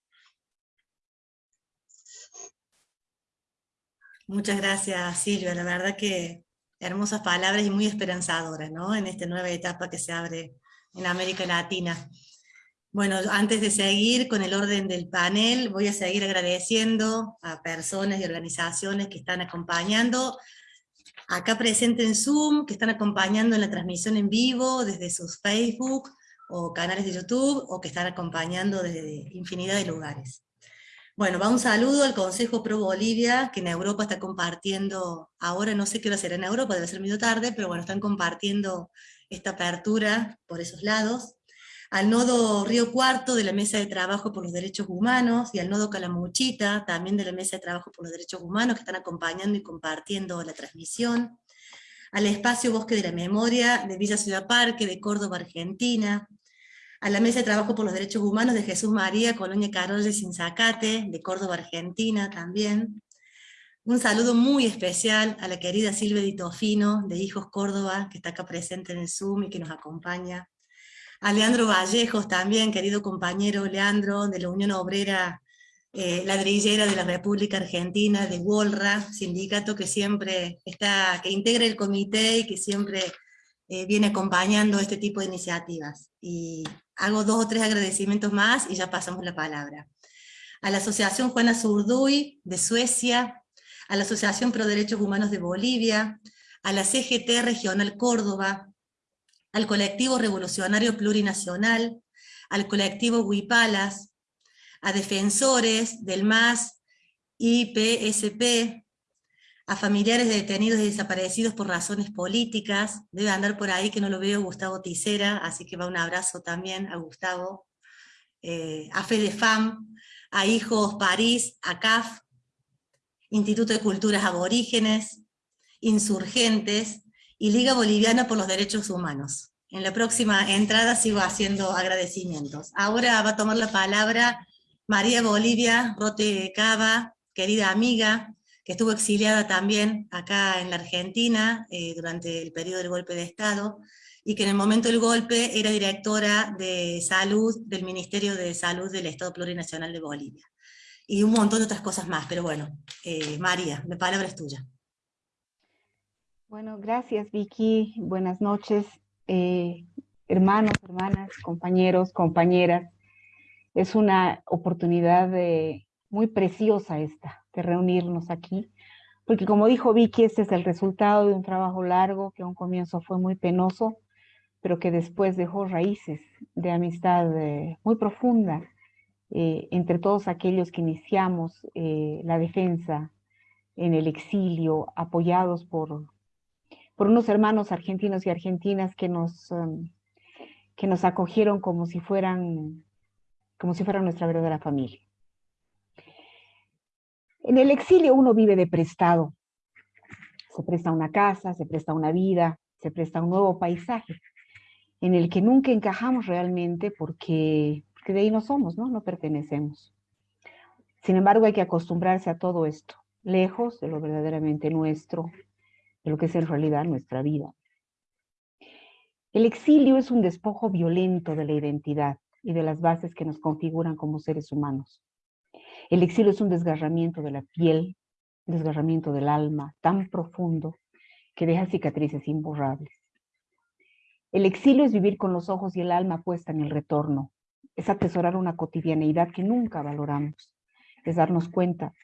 Muchas gracias, Silvia. La verdad que hermosas palabras y muy esperanzadoras, ¿no? En esta nueva etapa que se abre en América Latina. Bueno, antes de seguir con el orden del panel, voy a seguir agradeciendo a personas y organizaciones que están acompañando, acá presente en Zoom, que están acompañando en la transmisión en vivo desde sus Facebook o canales de YouTube, o que están acompañando desde infinidad de lugares. Bueno, va un saludo al Consejo Pro Bolivia, que en Europa está compartiendo, ahora no sé qué va a ser en Europa, debe ser medio tarde, pero bueno, están compartiendo esta apertura por esos lados. Al nodo Río Cuarto de la Mesa de Trabajo por los Derechos Humanos, y al nodo Calamuchita, también de la Mesa de Trabajo por los Derechos Humanos, que están acompañando y compartiendo la transmisión. Al espacio Bosque de la Memoria de Villa Ciudad Parque de Córdoba, Argentina, a la Mesa de Trabajo por los Derechos Humanos de Jesús María, Colonia Carolle, Sinzacate, de Córdoba, Argentina también. Un saludo muy especial a la querida Silvia Di Tofino, de Hijos Córdoba, que está acá presente en el Zoom y que nos acompaña. A Leandro Vallejos también, querido compañero Leandro, de la Unión Obrera eh, Ladrillera de la República Argentina, de WOLRA, sindicato que siempre está, que integra el comité y que siempre eh, viene acompañando este tipo de iniciativas. Y hago dos o tres agradecimientos más y ya pasamos la palabra. A la Asociación Juana Zurduy de Suecia, a la Asociación Pro Derechos Humanos de Bolivia, a la CGT Regional Córdoba, al Colectivo Revolucionario Plurinacional, al Colectivo Huipalas, a defensores del MAS, IPSP, a familiares de detenidos y desaparecidos por razones políticas, debe andar por ahí que no lo veo Gustavo Ticera, así que va un abrazo también a Gustavo, eh, a FEDEFAM, a Hijos París, a CAF, Instituto de Culturas Aborígenes, Insurgentes y Liga Boliviana por los Derechos Humanos. En la próxima entrada sigo haciendo agradecimientos. Ahora va a tomar la palabra María Bolivia Rote Cava, querida amiga, que estuvo exiliada también acá en la Argentina eh, durante el periodo del golpe de Estado, y que en el momento del golpe era directora de salud del Ministerio de Salud del Estado Plurinacional de Bolivia. Y un montón de otras cosas más, pero bueno, eh, María, la palabra es tuya. Bueno, gracias Vicky, buenas noches, eh, hermanos, hermanas, compañeros, compañeras. Es una oportunidad muy preciosa esta, de reunirnos aquí, porque como dijo Vicky, este es el resultado de un trabajo largo que a un comienzo fue muy penoso, pero que después dejó raíces de amistad eh, muy profunda eh, entre todos aquellos que iniciamos eh, la defensa en el exilio, apoyados por, por unos hermanos argentinos y argentinas que nos, um, que nos acogieron como si fueran como si fuera nuestra verdadera familia. En el exilio uno vive de prestado. Se presta una casa, se presta una vida, se presta un nuevo paisaje en el que nunca encajamos realmente porque, de ahí no somos, ¿no? No pertenecemos. Sin embargo, hay que acostumbrarse a todo esto, lejos de lo verdaderamente nuestro, de lo que es en realidad nuestra vida. El exilio es un despojo violento de la identidad y de las bases que nos configuran como seres humanos. El exilio es un desgarramiento de la piel, desgarramiento del alma tan profundo que deja cicatrices imborrables. El exilio es vivir con los ojos y el alma puesta en el retorno, es atesorar una cotidianeidad que nunca valoramos, es darnos cuenta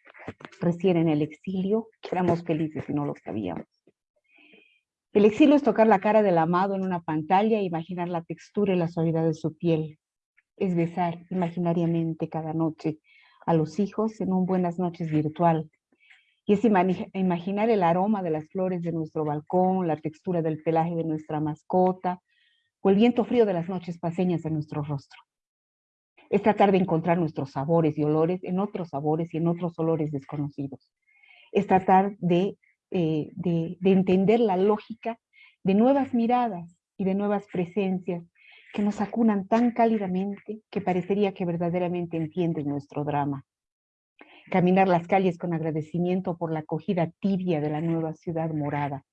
recién en el exilio que éramos felices y no lo sabíamos. El exilio es tocar la cara del amado en una pantalla e imaginar la textura y la suavidad de su piel, es besar imaginariamente cada noche a los hijos en un buenas noches virtual. Y es imaginar el aroma de las flores de nuestro balcón, la textura del pelaje de nuestra mascota, o el viento frío de las noches paseñas en nuestro rostro. Es tratar de encontrar nuestros sabores y olores en otros sabores y en otros olores desconocidos. Es tratar de, eh, de entender la lógica de nuevas miradas y de nuevas presencias que nos acunan tan cálidamente que parecería que verdaderamente entienden nuestro drama. Caminar las calles con agradecimiento por la acogida tibia de la nueva ciudad morada,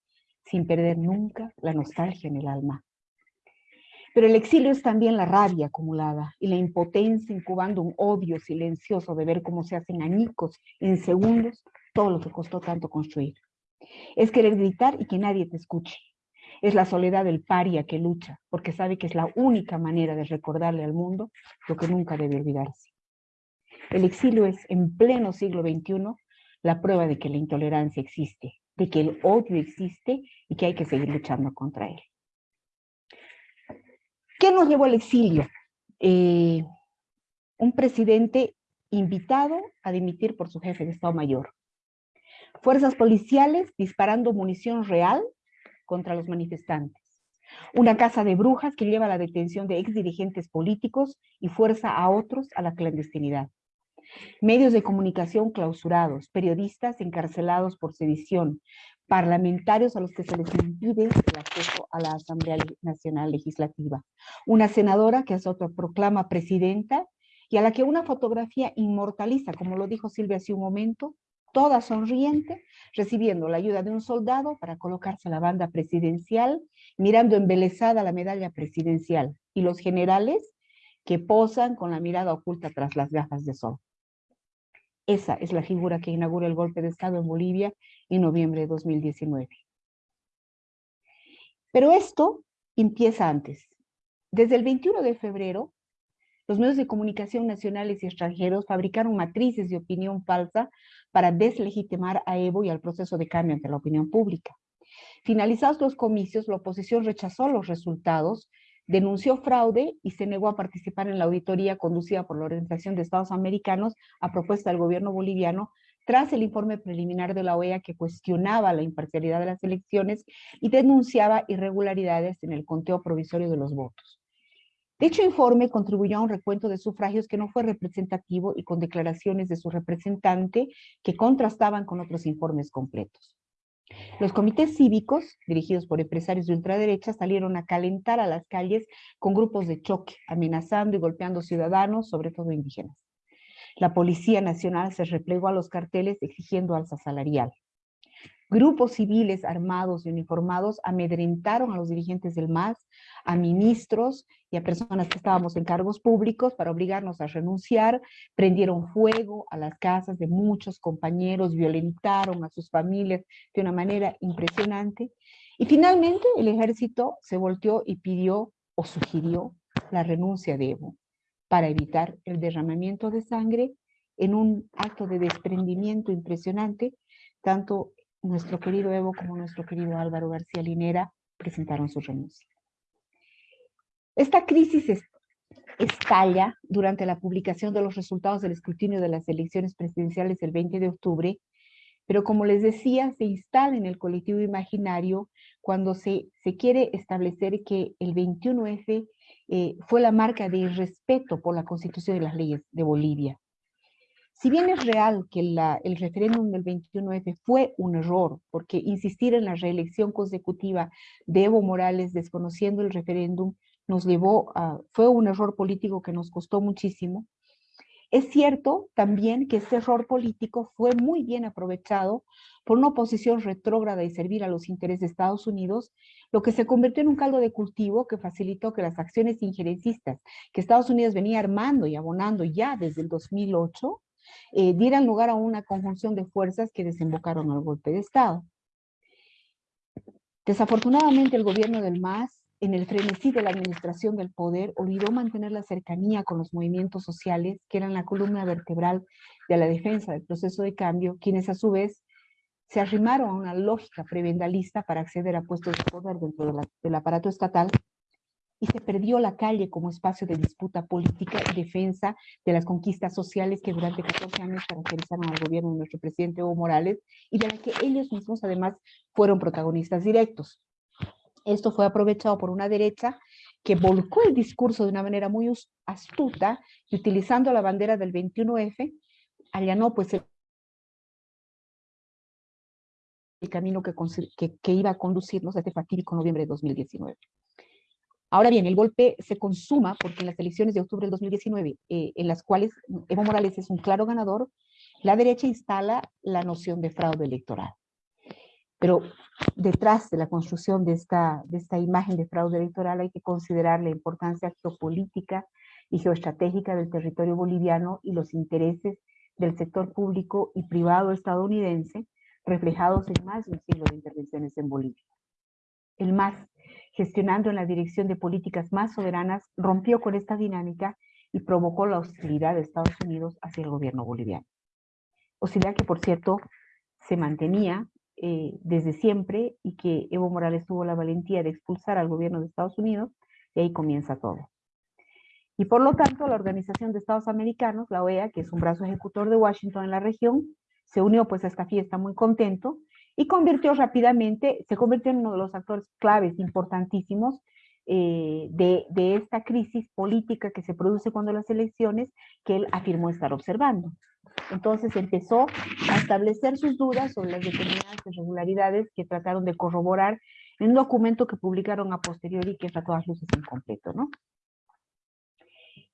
sin perder nunca la nostalgia en el alma. Pero el exilio es también la rabia acumulada y la impotencia incubando un odio silencioso de ver cómo se hacen añicos en segundos todo lo que costó tanto construir. Es querer gritar y que nadie te escuche, es la soledad del paria que lucha, porque sabe que es la única manera de recordarle al mundo lo que nunca debe olvidarse. El exilio es, en pleno siglo XXI, la prueba de que la intolerancia existe, de que el odio existe y que hay que seguir luchando contra él. ¿Qué nos llevó al exilio? Eh, un presidente invitado a dimitir por su jefe de Estado Mayor. Fuerzas policiales disparando munición real contra los manifestantes. Una casa de brujas que lleva a la detención de ex dirigentes políticos y fuerza a otros a la clandestinidad. Medios de comunicación clausurados, periodistas encarcelados por sedición, parlamentarios a los que se les impide el acceso a la Asamblea Nacional Legislativa. Una senadora que se autoproclama presidenta y a la que una fotografía inmortaliza, como lo dijo Silvia hace un momento, toda sonriente, recibiendo la ayuda de un soldado para colocarse a la banda presidencial, mirando embelesada la medalla presidencial, y los generales que posan con la mirada oculta tras las gafas de sol. Esa es la figura que inaugura el golpe de Estado en Bolivia en noviembre de 2019. Pero esto empieza antes. Desde el 21 de febrero, los medios de comunicación nacionales y extranjeros fabricaron matrices de opinión falsa para deslegitimar a Evo y al proceso de cambio ante la opinión pública. Finalizados los comicios, la oposición rechazó los resultados, denunció fraude y se negó a participar en la auditoría conducida por la Organización de Estados Americanos a propuesta del gobierno boliviano tras el informe preliminar de la OEA que cuestionaba la imparcialidad de las elecciones y denunciaba irregularidades en el conteo provisorio de los votos. Dicho informe contribuyó a un recuento de sufragios que no fue representativo y con declaraciones de su representante que contrastaban con otros informes completos. Los comités cívicos, dirigidos por empresarios de ultraderecha, salieron a calentar a las calles con grupos de choque, amenazando y golpeando ciudadanos, sobre todo indígenas. La Policía Nacional se replegó a los carteles exigiendo alza salarial. Grupos civiles armados y uniformados amedrentaron a los dirigentes del MAS, a ministros y a personas que estábamos en cargos públicos para obligarnos a renunciar, prendieron fuego a las casas de muchos compañeros, violentaron a sus familias de una manera impresionante. Y finalmente el ejército se volteó y pidió o sugirió la renuncia de Evo para evitar el derramamiento de sangre en un acto de desprendimiento impresionante, tanto nuestro querido Evo como nuestro querido Álvaro García Linera presentaron su renuncia. Esta crisis estalla durante la publicación de los resultados del escrutinio de las elecciones presidenciales el 20 de octubre, pero como les decía, se instala en el colectivo imaginario cuando se, se quiere establecer que el 21F eh, fue la marca de irrespeto por la Constitución y las leyes de Bolivia. Si bien es real que el referéndum del 21F fue un error, porque insistir en la reelección consecutiva de Evo Morales desconociendo el referéndum nos llevó a, fue un error político que nos costó muchísimo, es cierto también que ese error político fue muy bien aprovechado por una oposición retrógrada y servir a los intereses de Estados Unidos, lo que se convirtió en un caldo de cultivo que facilitó que las acciones injerencistas que Estados Unidos venía armando y abonando ya desde el 2008 eh, dieran lugar a una conjunción de fuerzas que desembocaron al golpe de Estado. Desafortunadamente el gobierno del MAS, en el frenesí de la administración del poder, olvidó mantener la cercanía con los movimientos sociales, que eran la columna vertebral de la defensa del proceso de cambio, quienes a su vez se arrimaron a una lógica prebendalista para acceder a puestos de poder dentro del aparato estatal y se perdió la calle como espacio de disputa política y defensa de las conquistas sociales que durante 14 años caracterizaron al gobierno de nuestro presidente Evo Morales y de la que ellos mismos además fueron protagonistas directos. Esto fue aprovechado por una derecha que volcó el discurso de una manera muy astuta y utilizando la bandera del 21F, allanó pues el el camino que, que, que, iba a conducirnos a este fatídico noviembre de 2019. Ahora bien, el golpe se consuma porque en las elecciones de octubre del 2019, eh, en las cuales Evo Morales es un claro ganador, la derecha instala la noción de fraude electoral. Pero detrás de la construcción de esta, de esta imagen de fraude electoral hay que considerar la importancia geopolítica y geoestratégica del territorio boliviano y los intereses del sector público y privado estadounidense reflejados en más de un siglo de intervenciones en Bolivia. El MAS gestionando en la dirección de políticas más soberanas, rompió con esta dinámica y provocó la hostilidad de Estados Unidos hacia el gobierno boliviano. Hostilidad que, por cierto, se mantenía eh, desde siempre y que Evo Morales tuvo la valentía de expulsar al gobierno de Estados Unidos y ahí comienza todo. Y por lo tanto, la Organización de Estados Americanos, la OEA, que es un brazo ejecutor de Washington en la región, se unió pues a esta fiesta muy contento y convirtió rápidamente, se convirtió en uno de los actores claves importantísimos eh, de, de, esta crisis política que se produce cuando las elecciones que él afirmó estar observando. Entonces empezó a establecer sus dudas sobre las determinadas irregularidades que trataron de corroborar en un documento que publicaron a posteriori que es a todas luces incompleto, ¿no?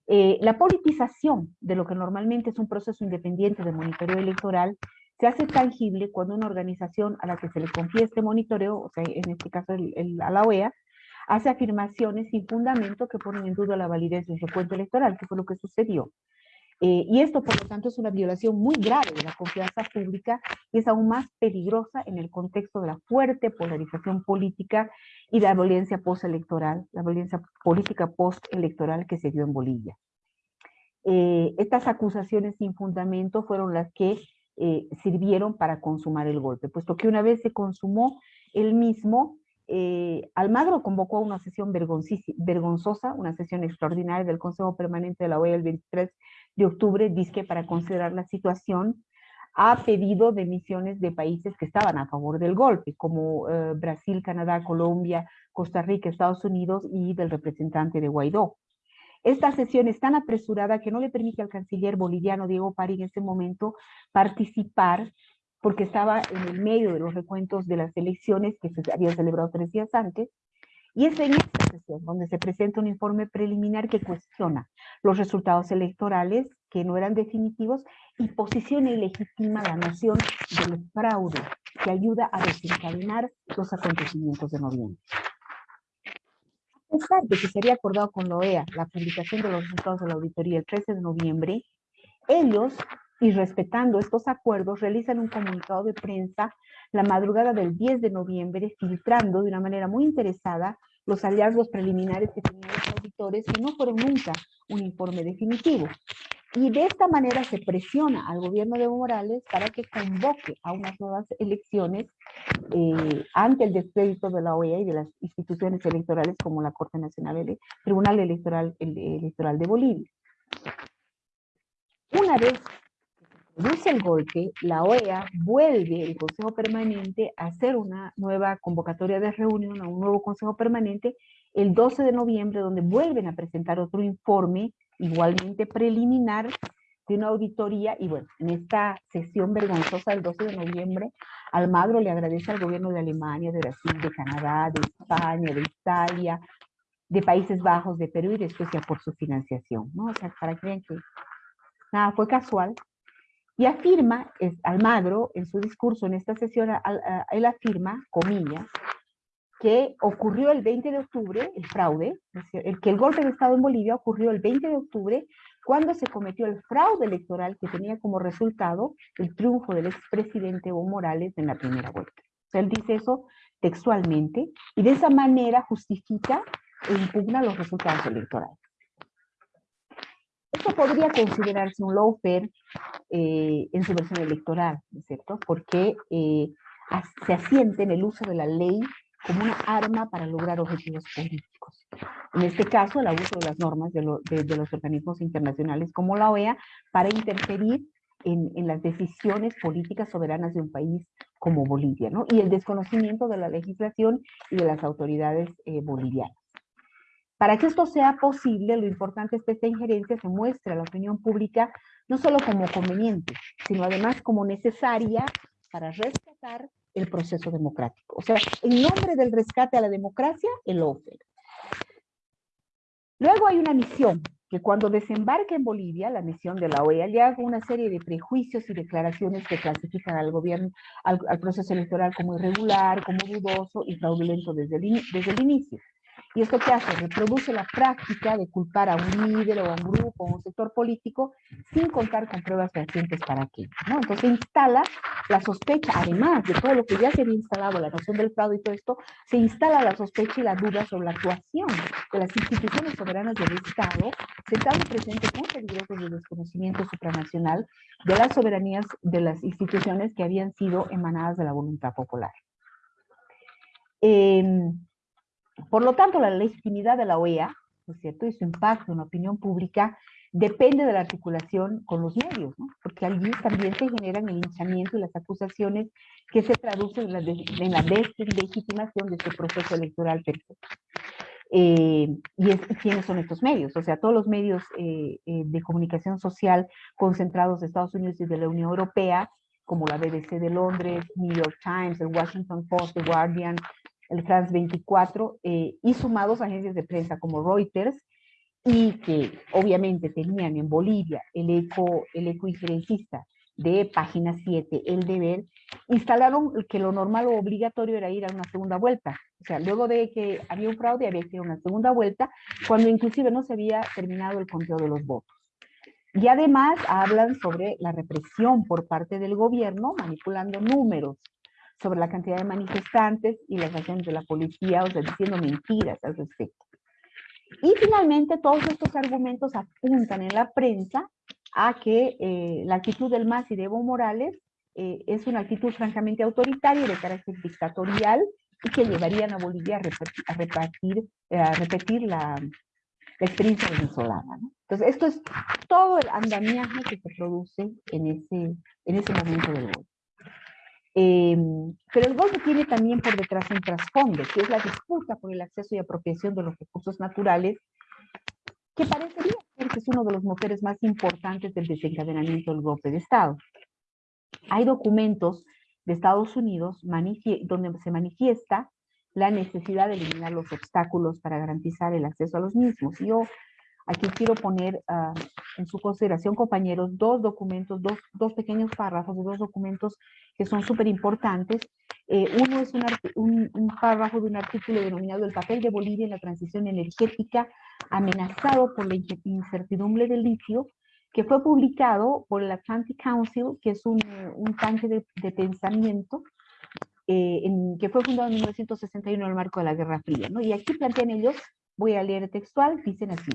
Eh, la politización de lo que normalmente es un proceso independiente de monitoreo electoral se hace tangible cuando una organización a la que se le confía este monitoreo, o sea, en este caso el, a la OEA, hace afirmaciones sin fundamento que ponen en duda la validez del recuento electoral, que fue lo que sucedió. Eh, y esto, por lo tanto, es una violación muy grave de la confianza pública y es aún más peligrosa en el contexto de la fuerte polarización política y la violencia postelectoral, la violencia política postelectoral que se dio en Bolivia. Eh, estas acusaciones sin fundamento fueron las que eh, sirvieron para consumar el golpe, puesto que una vez se consumó el mismo, Almagro convocó una sesión vergonzosa, una sesión extraordinaria del Consejo Permanente de la OEA el 23 de octubre, dice para considerar la situación, ha pedido de misiones de países que estaban a favor del golpe, como eh, Brasil, Canadá, Colombia, Costa Rica, Estados Unidos y del representante de Guaidó. Esta sesión es tan apresurada que no le permite al canciller boliviano Diego Pari en ese momento participar porque estaba en el medio de los recuentos de las elecciones que se habían celebrado tres días antes y es en esta sesión donde se presenta un informe preliminar que cuestiona los resultados electorales que no eran definitivos y posiciona y legitima la noción del fraude que ayuda a desencadenar los acontecimientos de noviembre. Pesar de que sería acordado con la OEA la publicación de los resultados de la auditoría el 13 de noviembre, ellos, y respetando estos acuerdos, realizan un comunicado de prensa la madrugada del 10 de noviembre, filtrando de una manera muy interesada los hallazgos preliminares que tenían los auditores, que no fueron nunca un informe definitivo. Y de esta manera se presiona al gobierno de Evo Morales para que convoque a unas nuevas elecciones eh, ante el descrédito de la OEA y de las instituciones electorales como la Corte Nacional, el Tribunal Electoral, Electoral de Bolivia. Una vez produce el golpe, la OEA vuelve, el Consejo Permanente, a hacer una nueva convocatoria de reunión, a un nuevo Consejo Permanente, el 12 de noviembre, donde vuelven a presentar otro informe, igualmente preliminar, de una auditoría, y bueno, en esta sesión vergonzosa del 12 de noviembre, Almagro le agradece al gobierno de Alemania, de Brasil, de Canadá, de España, de Italia, de Países Bajos, de Perú y de Suecia por su financiación, ¿no? O sea, para que vean que nada, fue casual, y afirma, es, Almagro, en su discurso en esta sesión, él afirma, comillas, que ocurrió el 20 de octubre, el fraude, el que el golpe de Estado en Bolivia ocurrió el 20 de octubre, cuando se cometió el fraude electoral que tenía como resultado el triunfo del expresidente Evo Morales en la primera vuelta. él dice eso textualmente, y de esa manera justifica e impugna los resultados electorales. Esto podría considerarse un lawfare eh, en su versión electoral, ¿no es cierto? Porque eh, se asiente en el uso de la ley como una arma para lograr objetivos políticos. En este caso, el abuso de las normas de, los organismos internacionales como la OEA para interferir en, las decisiones políticas soberanas de un país como Bolivia, ¿no? Y el desconocimiento de la legislación y de las autoridades eh, bolivianas. Para que esto sea posible, lo importante es que esta injerencia se muestre a la opinión pública no solo como conveniente, sino además como necesaria para rescatar el proceso democrático. O sea, en nombre del rescate a la democracia, el OFER. Luego hay una misión, que cuando desembarca en Bolivia, la misión de la OEA le haga una serie de prejuicios y declaraciones que clasifican al gobierno, al, proceso electoral como irregular, como dudoso y fraudulento desde desde el inicio. ¿Y esto qué hace? Reproduce la práctica de culpar a un líder o a un grupo o a un sector político sin contar con pruebas fehacientes para aquello. ¿no? Entonces instala la sospecha, además de todo lo que ya se había instalado, la noción del fraude y todo esto, se instala la sospecha y la duda sobre la actuación de las instituciones soberanas del Estado, sentando presentes muy peligrosos de desconocimiento supranacional de las soberanías de las instituciones que habían sido emanadas de la voluntad popular. Eh, por lo tanto, la legitimidad de la OEA ¿no es cierto? Y su impacto en la opinión pública depende de la articulación con los medios, ¿no? Porque allí también se generan el linchamiento y las acusaciones que se traducen en la, la deslegitimación de este proceso electoral. Eh, y es, quiénes son estos medios, o sea, todos los medios eh, eh, de comunicación social concentrados de Estados Unidos y de la Unión Europea, como la BBC de Londres, New York Times, el Washington Post, The Guardian, el France 24, y sumados a agencias de prensa como Reuters, y que obviamente tenían en Bolivia el eco, el eco injerencista de página 7, el deber, instalaron que lo normal o obligatorio era ir a una segunda vuelta. O sea, luego de que había un fraude, había que ir a una segunda vuelta, cuando inclusive no se había terminado el conteo de los votos. Y además hablan sobre la represión por parte del gobierno, manipulando números, sobre la cantidad de manifestantes y las acciones de la policía, o sea, diciendo mentiras al respecto. Y finalmente todos estos argumentos apuntan en la prensa a que eh, la actitud del MAS y de Evo Morales eh, es una actitud francamente autoritaria de carácter dictatorial y que llevarían a Bolivia a, repetir, a, repetir, eh, a repetir la, la, experiencia venezolana. ¿no? Entonces, esto es todo el andamiaje que se produce en ese, en ese momento del golpe. Eh, pero el golpe tiene también por detrás un trasfondo, que es la disputa por el acceso y apropiación de los recursos naturales que parecería ser que es uno de los motores más importantes del desencadenamiento del golpe de Estado. Hay documentos de Estados Unidos donde se manifiesta la necesidad de eliminar los obstáculos para garantizar el acceso a los mismos. Yo aquí quiero poner uh, en su consideración, compañeros, dos documentos, dos, dos pequeños párrafos dos documentos que son súper importantes eh, uno es un, un, un, párrafo de un artículo denominado El papel de Bolivia en la transición energética amenazado por la incertidumbre del litio, que fue publicado por el Atlantic Council, que es un, un tanque de, de pensamiento, eh, en, que fue fundado en 1961 en el marco de la Guerra Fría. ¿no? Y aquí plantean ellos, voy a leer textual, dicen así,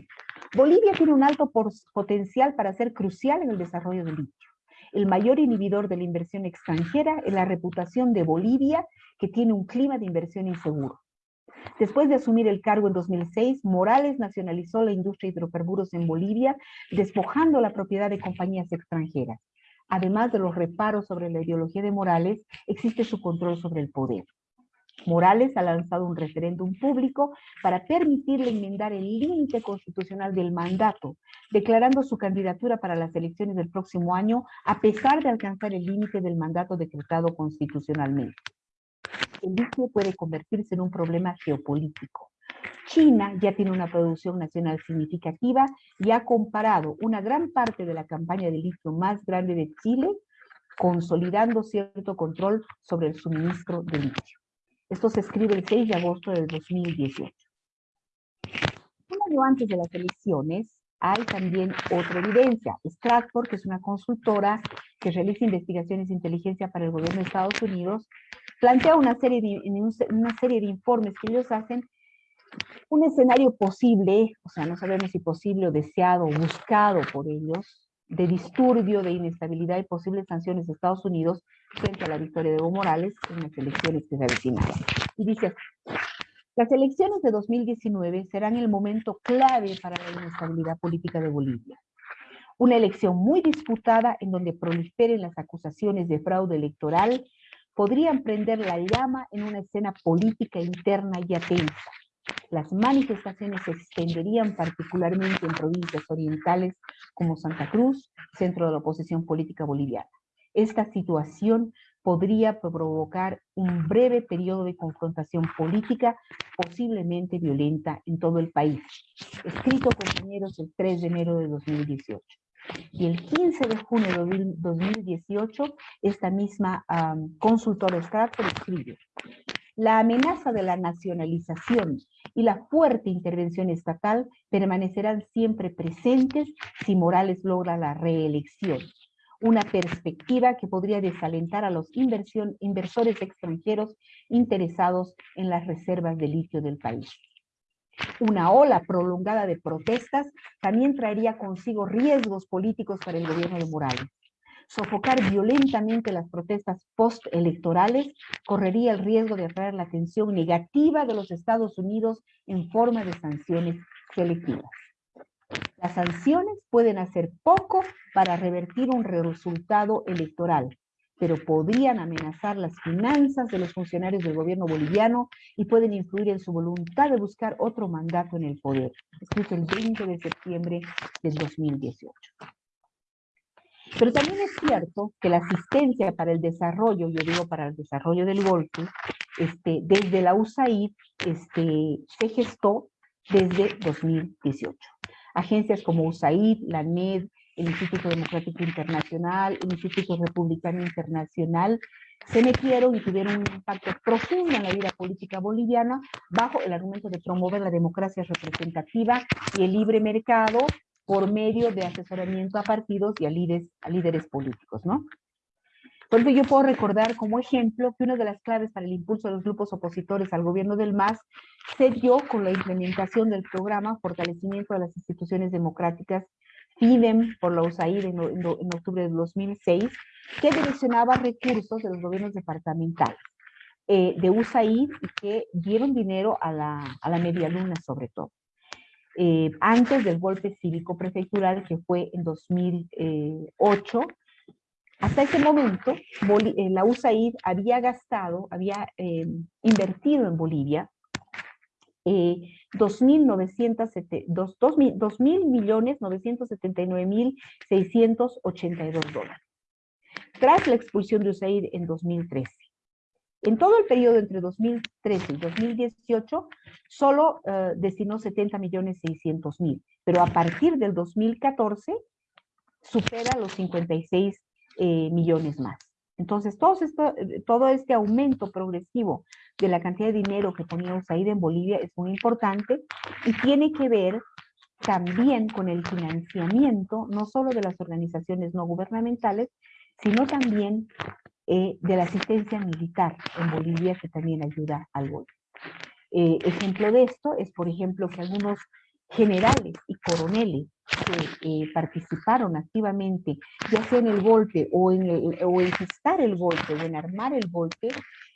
Bolivia tiene un alto potencial para ser crucial en el desarrollo del litio el mayor inhibidor de la inversión extranjera es la reputación de Bolivia, que tiene un clima de inversión inseguro. Después de asumir el cargo en 2006, Morales nacionalizó la industria de hidrocarburos en Bolivia, despojando la propiedad de compañías extranjeras. Además de los reparos sobre la ideología de Morales, existe su control sobre el poder. Morales ha lanzado un referéndum público para permitirle enmendar el límite constitucional del mandato, declarando su candidatura para las elecciones del próximo año a pesar de alcanzar el límite del mandato decretado constitucionalmente. El litio puede convertirse en un problema geopolítico. China ya tiene una producción nacional significativa y ha comparado una gran parte de la campaña de litio más grande de Chile, consolidando cierto control sobre el suministro de litio. Esto se escribe el 6 de agosto del 2018. Un año antes de las elecciones, hay también otra evidencia. Stratford, que es una consultora que realiza investigaciones de inteligencia para el gobierno de Estados Unidos, plantea una serie de, una serie de informes que ellos hacen un escenario posible, o sea, no sabemos si posible o deseado o buscado por ellos, de disturbio, de inestabilidad y posibles sanciones de Estados Unidos frente a la victoria de Evo Morales en las elecciones que se avecinaban. Y dice, las elecciones de 2019 serán el momento clave para la inestabilidad política de Bolivia. Una elección muy disputada en donde proliferen las acusaciones de fraude electoral podrían prender la llama en una escena política interna y tensa. Las manifestaciones se extenderían particularmente en provincias orientales como Santa Cruz, centro de la oposición política boliviana. Esta situación podría provocar un breve periodo de confrontación política, posiblemente violenta en todo el país. Escrito, compañeros, el 3 de enero de 2018. Y el 15 de junio de 2018, esta misma um, consultora Stratford escribe, la amenaza de la nacionalización y la fuerte intervención estatal permanecerán siempre presentes si Morales logra la reelección. Una perspectiva que podría desalentar a los inversores extranjeros interesados en las reservas de litio del país. Una ola prolongada de protestas también traería consigo riesgos políticos para el gobierno de Morales sofocar violentamente las protestas postelectorales correría el riesgo de atraer la atención negativa de los Estados Unidos en forma de sanciones selectivas. Las sanciones pueden hacer poco para revertir un resultado electoral, pero podrían amenazar las finanzas de los funcionarios del gobierno boliviano y pueden influir en su voluntad de buscar otro mandato en el poder. Escrito el 20 de septiembre del 2018. Pero también es cierto que la asistencia para el desarrollo, yo digo para el desarrollo del golpe, este, desde la USAID este, se gestó desde 2018. Agencias como USAID, la NED, el Instituto Democrático Internacional, el Instituto Republicano Internacional, se metieron y tuvieron un impacto profundo en la vida política boliviana bajo el argumento de promover la democracia representativa y el libre mercado por medio de asesoramiento a partidos y a líderes, a líderes políticos, ¿no? Por eso yo puedo recordar como ejemplo que una de las claves para el impulso de los grupos opositores al gobierno del MAS se dio con la implementación del programa Fortalecimiento de las Instituciones Democráticas, FIDEM por la USAID en, en, en octubre de 2006, que direccionaba recursos de los gobiernos departamentales eh, de USAID y que dieron dinero a la, a la media luna sobre todo. Eh, antes del golpe cívico prefectural que fue en 2008, hasta ese momento, eh, la USAID había gastado, había eh, invertido en Bolivia eh, 2.000 millones 979 mil 682 dólares. Tras la expulsión de USAID en 2013. En todo el periodo entre 2013 y 2018, solo uh, destinó 70 millones 600 mil, pero a partir del 2014 supera los 56 eh, millones más. Entonces, todo, este aumento progresivo de la cantidad de dinero que ponía USAID en Bolivia es muy importante y tiene que ver también con el financiamiento, no solo de las organizaciones no gubernamentales, sino también eh, de la asistencia militar en Bolivia, que también ayuda al golpe. Eh, ejemplo de esto es, por ejemplo, que algunos generales y coroneles que eh, participaron activamente, ya sea en el golpe o en, el, o en gestar el golpe o en armar el golpe,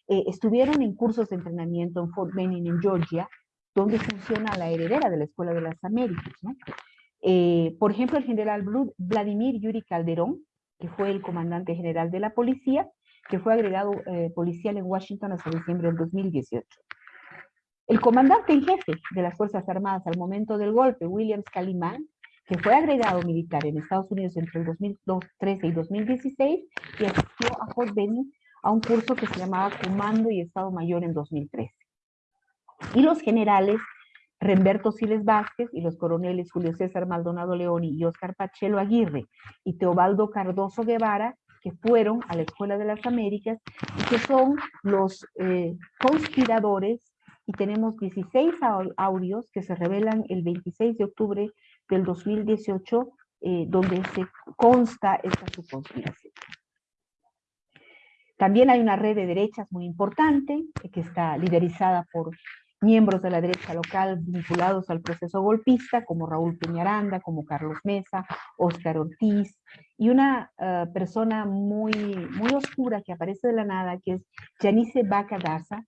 eh, estuvieron en cursos de entrenamiento en Fort Benning, en Georgia, donde funciona la heredera de la Escuela de las Américas. Eh, por ejemplo, el general Vladimir Yuri Calderón, que fue el comandante general de la policía, que fue agregado policial en Washington hasta diciembre del 2018. El comandante en jefe de las Fuerzas Armadas al momento del golpe, William Calimán, que fue agregado militar en Estados Unidos entre el 2013 y 2016 y asistió a Fort Benning a un curso que se llamaba Comando y Estado Mayor en 2013. Y los generales Remberto Siles Vázquez y los coroneles Julio César Maldonado Leoni y Oscar Pachelo Aguirre y Teobaldo Cardoso Guevara, que fueron a la Escuela de las Américas y que son los eh, conspiradores y tenemos 16 audios que se revelan el 26 de octubre del 2018, eh, donde se consta esta subconspiración. También hay una red de derechas muy importante, que está liderizada por miembros de la derecha local vinculados al proceso golpista, como Raúl Peñaranda, como Carlos Mesa, Óscar Ortiz, y una uh, persona muy, muy oscura que aparece de la nada, que es Janice Baca Daza,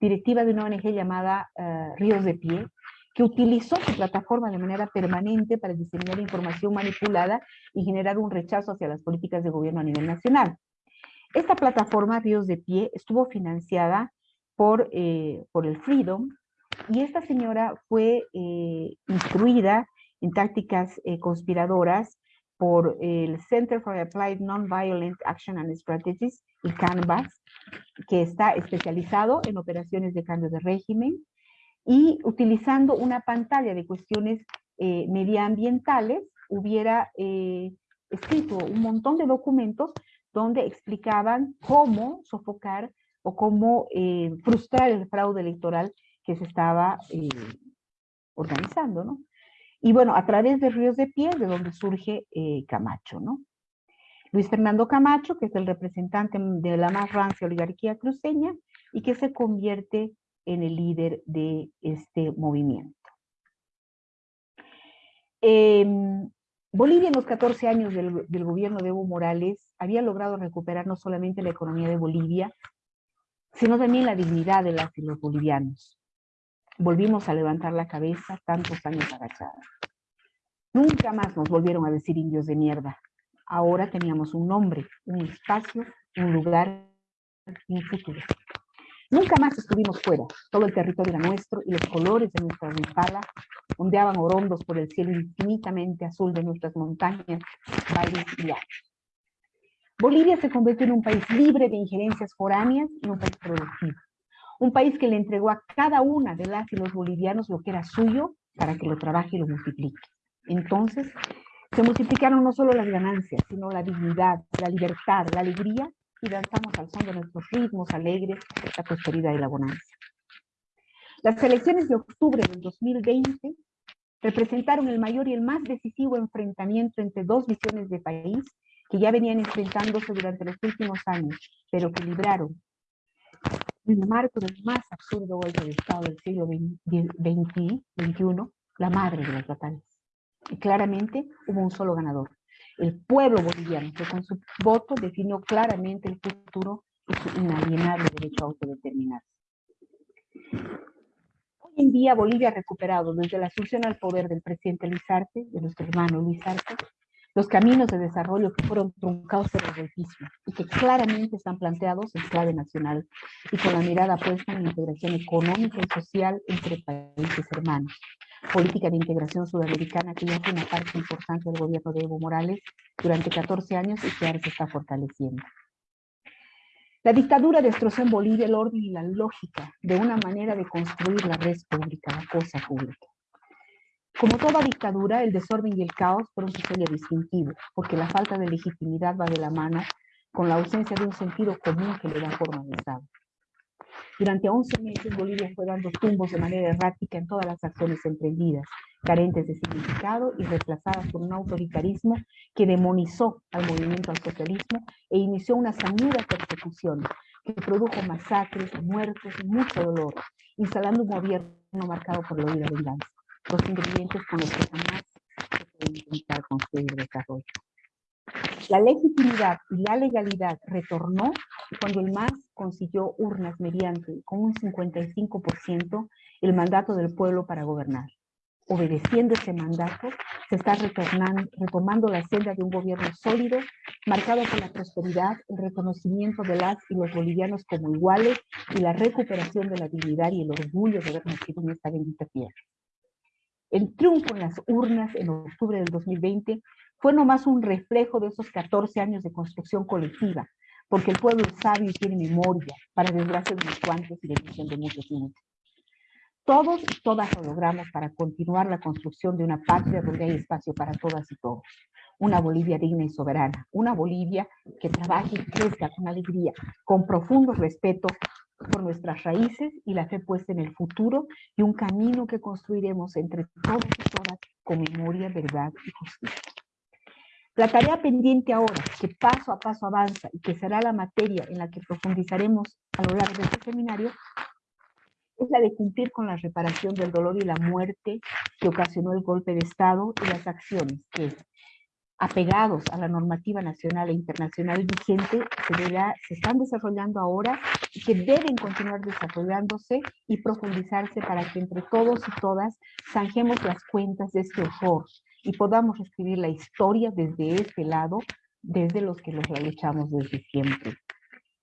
directiva de una ONG llamada uh, Ríos de Pie, que utilizó su plataforma de manera permanente para diseminar información manipulada y generar un rechazo hacia las políticas de gobierno a nivel nacional. Esta plataforma, Ríos de Pie, estuvo financiada por, eh, por el Freedom, y esta señora fue eh, instruida en tácticas eh, conspiradoras por el Center for Applied Nonviolent Action and Strategies, el CANVAS, que está especializado en operaciones de cambio de régimen, y utilizando una pantalla de cuestiones eh, medioambientales, hubiera eh, escrito un montón de documentos donde explicaban cómo sofocar o cómo eh, frustrar el fraude electoral que se estaba eh, organizando, ¿no? Y bueno, a través de Ríos de Piel, de donde surge eh, Camacho, ¿no? Luis Fernando Camacho, que es el representante de la más rancia oligarquía cruceña y que se convierte en el líder de este movimiento. Eh, Bolivia en los 14 años del, del, gobierno de Evo Morales había logrado recuperar no solamente la economía de Bolivia, sino también la dignidad de las y los bolivianos. Volvimos a levantar la cabeza tantos años agachadas. Nunca más nos volvieron a decir indios de mierda. Ahora teníamos un nombre, un espacio, un lugar un futuro. Nunca más estuvimos fuera. Todo el territorio era nuestro y los colores de nuestra rimpala ondeaban orondos por el cielo infinitamente azul de nuestras montañas, valles y llanos. Bolivia se convirtió en un país libre de injerencias foráneas y un país productivo. Un país que le entregó a cada una de las y los bolivianos lo que era suyo para que lo trabaje y lo multiplique. Entonces, se multiplicaron no solo las ganancias, sino la dignidad, la libertad, la alegría y danzamos al son de nuestros ritmos alegres, la prosperidad y la bonanza. Las elecciones de octubre del 2020 representaron el mayor y el más decisivo enfrentamiento entre dos visiones de país que ya venían enfrentándose durante los últimos años, pero que libraron en el marco del más absurdo golpe de Estado del siglo XXI, la madre de las batallas. Y claramente hubo un solo ganador, el pueblo boliviano, que con su voto definió claramente el futuro y su inalienable derecho a autodeterminarse. Hoy en día Bolivia ha recuperado desde la asunción al poder del presidente Luis Arce, de nuestro hermano Luis Arce, los caminos de desarrollo que fueron truncados por el golpismo y que claramente están planteados en clave nacional y con la mirada puesta en la integración económica y social entre países hermanos. Política de integración sudamericana que ya fue una parte importante del gobierno de Evo Morales durante 14 años y que ahora se está fortaleciendo. La dictadura destrozó en Bolivia el orden y la lógica de una manera de construir la red pública, la cosa pública. Como toda dictadura, el desorden y el caos fueron su sello distintivo, porque la falta de legitimidad va de la mano con la ausencia de un sentido común que le da forma al Estado. Durante 11 meses Bolivia fue dando tumbos de manera errática en todas las acciones emprendidas, carentes de significado y reemplazadas por un autoritarismo que demonizó al movimiento al socialismo e inició una sañuda persecución que produjo masacres, muertes y mucho dolor, instalando un gobierno marcado por la huida venganza los ingredientes con los que jamás se puede intentar construir desarrollo. La legitimidad y la legalidad retornó cuando el MAS consiguió urnas mediante, con un 55%, el mandato del pueblo para gobernar. Obedeciendo ese mandato, se está retomando la senda de un gobierno sólido, marcado por la prosperidad, el reconocimiento de las y los bolivianos como iguales y la recuperación de la dignidad y el orgullo de haber nacido en esta bendita tierra. El triunfo en las urnas en octubre del 2020 fue nomás un reflejo de esos 14 años de construcción colectiva, porque el pueblo es sabio y tiene memoria, para desgracia de unos cuantos y bendición de muchos muchos. Todos y todas lo logramos para continuar la construcción de una patria donde hay espacio para todas y todos. Una Bolivia digna y soberana, una Bolivia que trabaje y crezca con alegría, con profundo respeto por nuestras raíces y la fe puesta en el futuro y un camino que construiremos entre todos y todas con memoria, verdad y justicia. La tarea pendiente ahora, que paso a paso avanza y que será la materia en la que profundizaremos a lo largo de este seminario, es la de cumplir con la reparación del dolor y la muerte que ocasionó el golpe de Estado y las acciones que, apegados a la normativa nacional e internacional vigente se, se están desarrollando ahora y que deben continuar desarrollándose y profundizarse para que entre todos y todas zanjemos las cuentas de este horror y podamos escribir la historia desde este lado, desde los que los luchamos desde siempre.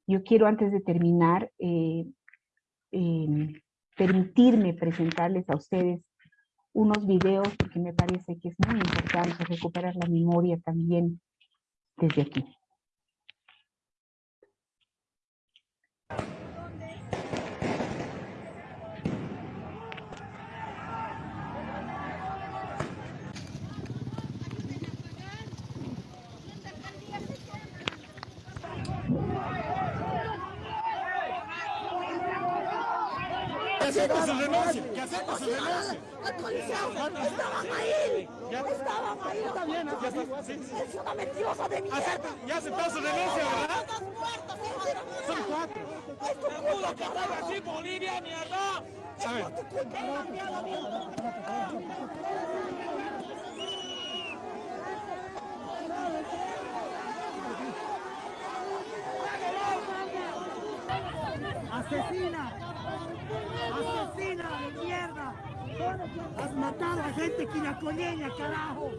Yo quiero antes de terminar eh, em, permitirme presentarles a ustedes unos videos porque me parece que es muy importante recuperar la memoria también desde aquí. hacemos su renuncia? ¿Qué hacemos su renuncia? Estaban ahí, estaban ahí. Está bien, es una mentirosa de mierda. Ya aceptó su renuncia, ¿verdad? Son cuatro. Es tu culpa que hablas así, Bolivia, mierda. Ver. Asesina. ¡Asesina de mierda! Has matado a gente quiracoñeña, carajo.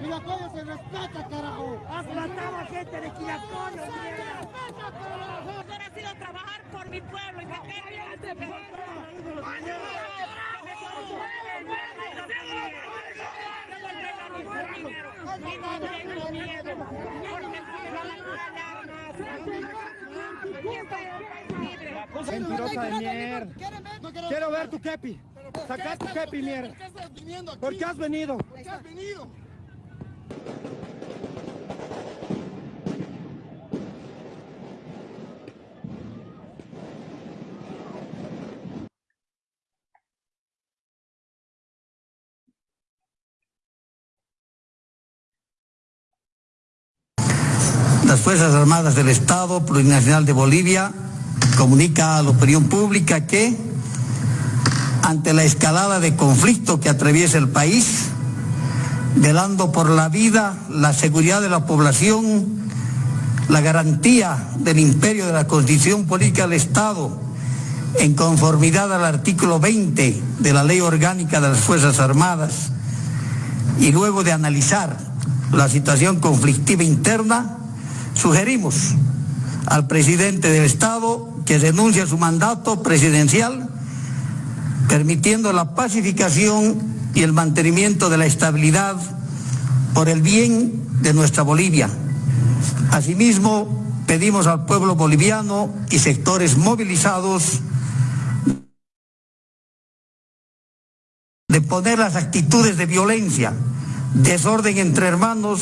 Quiracoño se respeta, carajo. Has matado a gente de Quiracoño, mierda. Yo decido trabajar por mi pueblo y Mentirosa de mierda. Quiero ver tu kepi. Saca tu kepi, mierda. ¿Por qué has venido? ¿Por qué has venido? Las Fuerzas Armadas del Estado Plurinacional de Bolivia comunica a la opinión pública que ante la escalada de conflicto que atraviesa el país, velando por la vida, la seguridad de la población, la garantía del imperio de la Constitución Política del Estado, en conformidad al artículo 20 de la Ley Orgánica de las Fuerzas Armadas, y luego de analizar la situación conflictiva interna, sugerimos al presidente del Estado que renuncie a su mandato presidencial, permitiendo la pacificación y el mantenimiento de la estabilidad por el bien de nuestra Bolivia. Asimismo, pedimos al pueblo boliviano y sectores movilizados de poner las actitudes de violencia, desorden entre hermanos,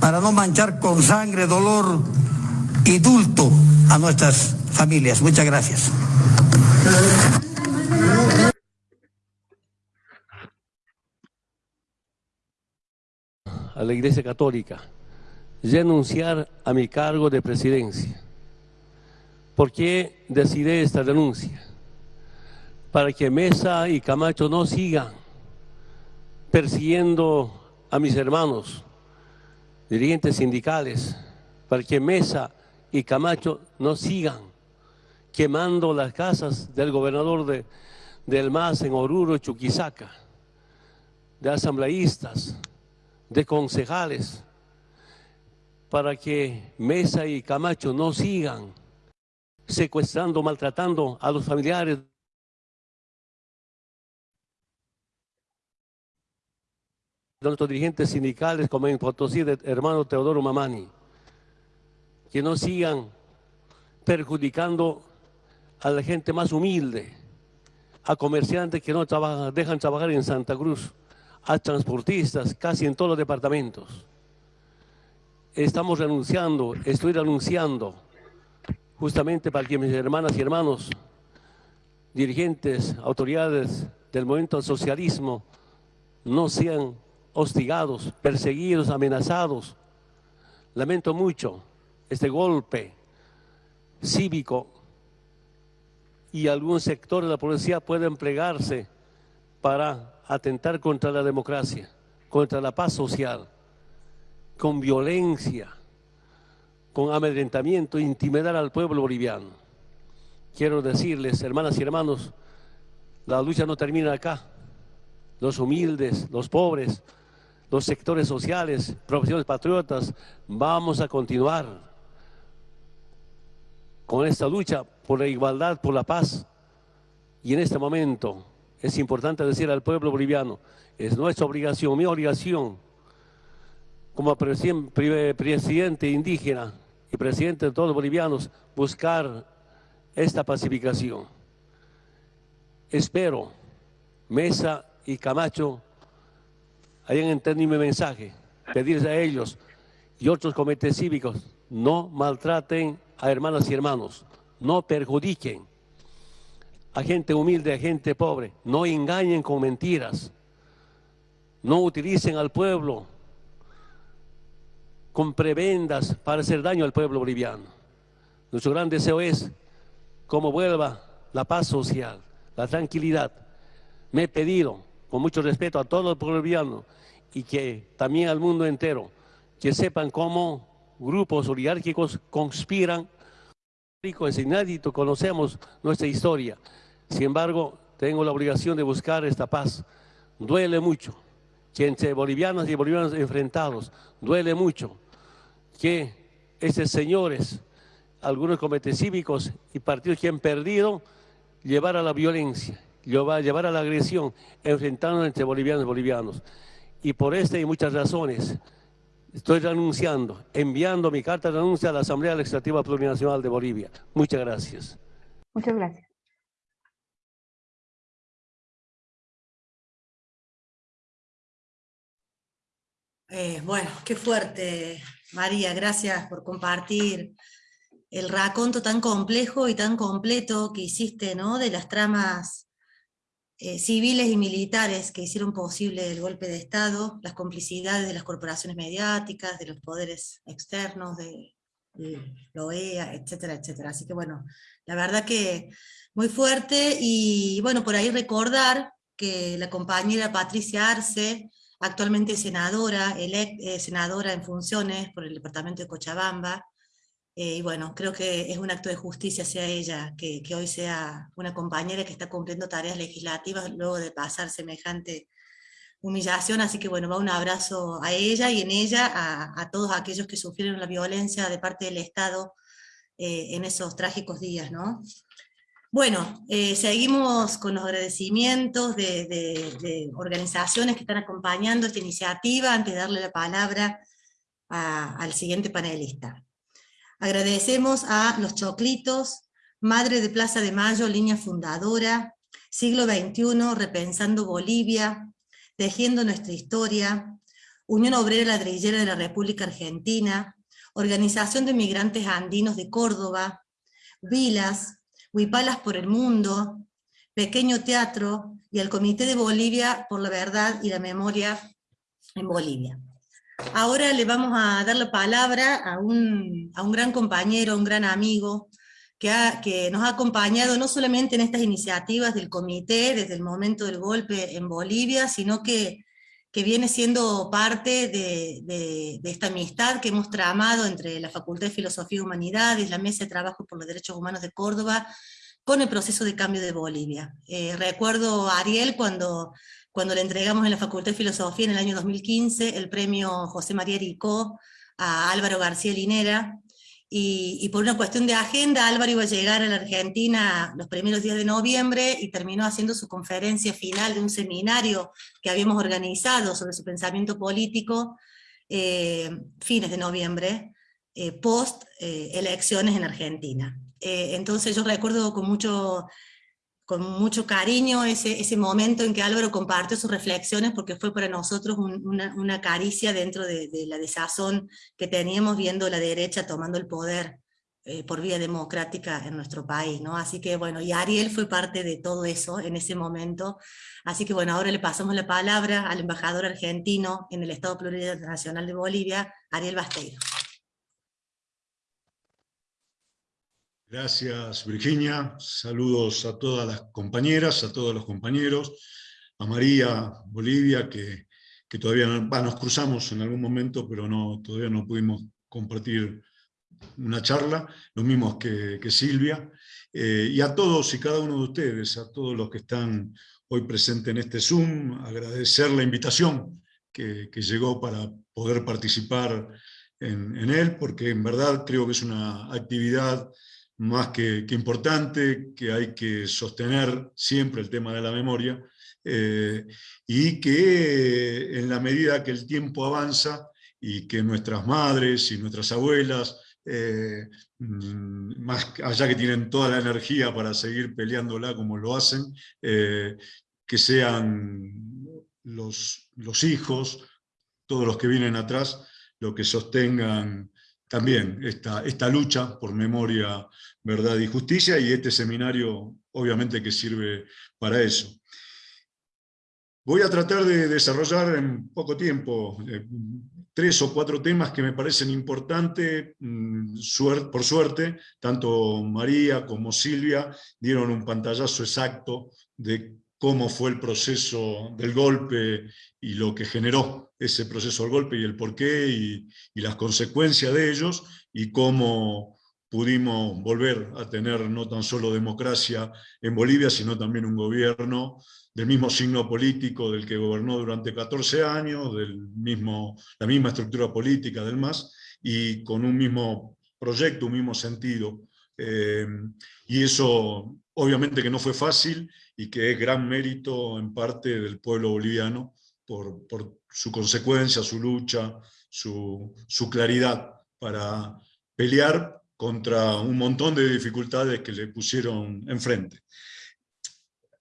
para no manchar con sangre, dolor y dulto a nuestras familias. Muchas gracias. a la Iglesia Católica renunciar a mi cargo de presidencia. ¿Por qué decidí esta renuncia? Para que Mesa y Camacho no sigan persiguiendo a mis hermanos, dirigentes sindicales, para que Mesa y Camacho no sigan quemando las casas del gobernador de, del MAS en Oruro, Chuquisaca, de asambleístas, de concejales, para que Mesa y Camacho no sigan secuestrando, maltratando a los familiares. De nuestros dirigentes sindicales, como en Potosí, de hermano Teodoro Mamani, que no sigan perjudicando a la gente más humilde, a comerciantes que no trabajan, dejan trabajar en Santa Cruz, a transportistas, casi en todos los departamentos. Estamos renunciando, estoy renunciando, justamente para que mis hermanas y hermanos, dirigentes, autoridades del movimiento socialismo, no sean hostigados, perseguidos, amenazados. Lamento mucho este golpe cívico y algún sector de la policía puede emplearse para atentar contra la democracia, contra la paz social, con violencia, con amedrentamiento, intimidar al pueblo boliviano. Quiero decirles, hermanas y hermanos, la lucha no termina acá. Los humildes, los pobres, los sectores sociales, profesiones patriotas, vamos a continuar con esta lucha por la igualdad, por la paz. Y en este momento es importante decir al pueblo boliviano, es nuestra obligación, mi obligación, como presidente indígena y presidente de todos los bolivianos, buscar esta pacificación. Espero Mesa y Camacho hayan entendido mi mensaje, pedirles a ellos y otros comités cívicos, no maltraten a hermanas y hermanos, no perjudiquen a gente humilde, a gente pobre, no engañen con mentiras, no utilicen al pueblo con prebendas para hacer daño al pueblo boliviano. Nuestro gran deseo es cómo vuelva la paz social, la tranquilidad. Me he pedido, con mucho respeto a todos los bolivianos y que también al mundo entero, que sepan cómo grupos oligárquicos conspiran. Es inédito, conocemos nuestra historia. Sin embargo, tengo la obligación de buscar esta paz duele mucho que entre bolivianos y bolivianos enfrentados, duele mucho que esos señores, algunos comités cívicos y partidos que han perdido, llevar a la violencia, llevar a la agresión, enfrentando entre bolivianos y bolivianos. Y por esta y muchas razones, estoy renunciando, enviando mi carta de renuncia a la Asamblea Legislativa Plurinacional de Bolivia. Muchas gracias. Muchas gracias. Eh, bueno, qué fuerte, María, gracias por compartir el raconto tan complejo y tan completo que hiciste, ¿no? De las tramas eh, civiles y militares que hicieron posible el golpe de Estado, las complicidades de las corporaciones mediáticas, de los poderes externos, de, la OEA, etcétera, etcétera. Así que bueno, la verdad que muy fuerte, y bueno, por ahí recordar que la compañera Patricia Arce, actualmente senadora, eh, senadora en funciones por el departamento de Cochabamba, eh, y bueno, creo que es un acto de justicia hacia ella, que, hoy sea una compañera que está cumpliendo tareas legislativas luego de pasar semejante humillación, así que bueno, va un abrazo a ella y en ella a, todos aquellos que sufrieron la violencia de parte del Estado eh, en esos trágicos días, ¿no? Bueno, eh, seguimos con los agradecimientos de, organizaciones que están acompañando esta iniciativa antes de darle la palabra al siguiente panelista. Agradecemos a Los Choclitos, Madre de Plaza de Mayo, línea fundadora, Siglo XXI, Repensando Bolivia, Tejiendo Nuestra Historia, Unión Obrera Ladrillera de la República Argentina, Organización de Migrantes Andinos de Córdoba, Vilas, Huipalas por el Mundo, Pequeño Teatro y el Comité de Bolivia por la Verdad y la Memoria en Bolivia. Ahora le vamos a dar la palabra a un, gran compañero, un gran amigo, que, que, nos ha acompañado no solamente en estas iniciativas del comité desde el momento del golpe en Bolivia, sino que, que viene siendo parte de, de, esta amistad que hemos tramado entre la Facultad de Filosofía y Humanidades, la Mesa de Trabajo por los Derechos Humanos de Córdoba, con el proceso de cambio de Bolivia. Eh, recuerdo a Ariel cuando cuando le entregamos en la Facultad de Filosofía en el año 2015 el premio José María Ricó a Álvaro García Linera, y, por una cuestión de agenda Álvaro iba a llegar a la Argentina los primeros días de noviembre y terminó haciendo su conferencia final de un seminario que habíamos organizado sobre su pensamiento político eh, fines de noviembre, eh, post eh, elecciones en Argentina. entonces yo recuerdo con mucho con mucho cariño ese, ese momento en que Álvaro compartió sus reflexiones porque fue para nosotros una, una, caricia dentro de, la desazón que teníamos viendo la derecha tomando el poder eh, por vía democrática en nuestro país, ¿no? Así que bueno, y Ariel fue parte de todo eso en ese momento, así que bueno, ahora le pasamos la palabra al embajador argentino en el Estado Plurinacional de Bolivia, Ariel Basteiro. Gracias, Virginia. Saludos a todas las compañeras, a todos los compañeros, a María Bolivia, que, todavía nos cruzamos en algún momento, pero no, todavía no pudimos compartir una charla, lo mismo que, Silvia, eh, y a todos y cada uno de ustedes, a todos los que están hoy presentes en este Zoom, agradecer la invitación que, llegó para poder participar en, él, porque en verdad creo que es una actividad más que, importante, que hay que sostener siempre el tema de la memoria, eh, y que en la medida que el tiempo avanza y que nuestras madres y nuestras abuelas, eh, mm, más allá que tienen toda la energía para seguir peleándola como lo hacen, eh, que sean los, los hijos, todos los que vienen atrás, los que sostengan también esta, lucha por memoria, verdad y justicia, y este seminario obviamente que sirve para eso. Voy a tratar de desarrollar en poco tiempo eh, tres o cuatro temas que me parecen importantes, mm, por suerte, tanto María como Silvia dieron un pantallazo exacto de cómo fue el proceso del golpe y lo que generó ese proceso del golpe y el porqué y, y las consecuencias de ellos y cómo pudimos volver a tener no tan solo democracia en Bolivia, sino también un gobierno del mismo signo político del que gobernó durante 14 años, del mismo, la misma estructura política del MAS, y con un mismo proyecto, un mismo sentido. Eh, y eso obviamente que no fue fácil y que es gran mérito en parte del pueblo boliviano por, su consecuencia, su lucha, su, su claridad para pelear contra un montón de dificultades que le pusieron enfrente.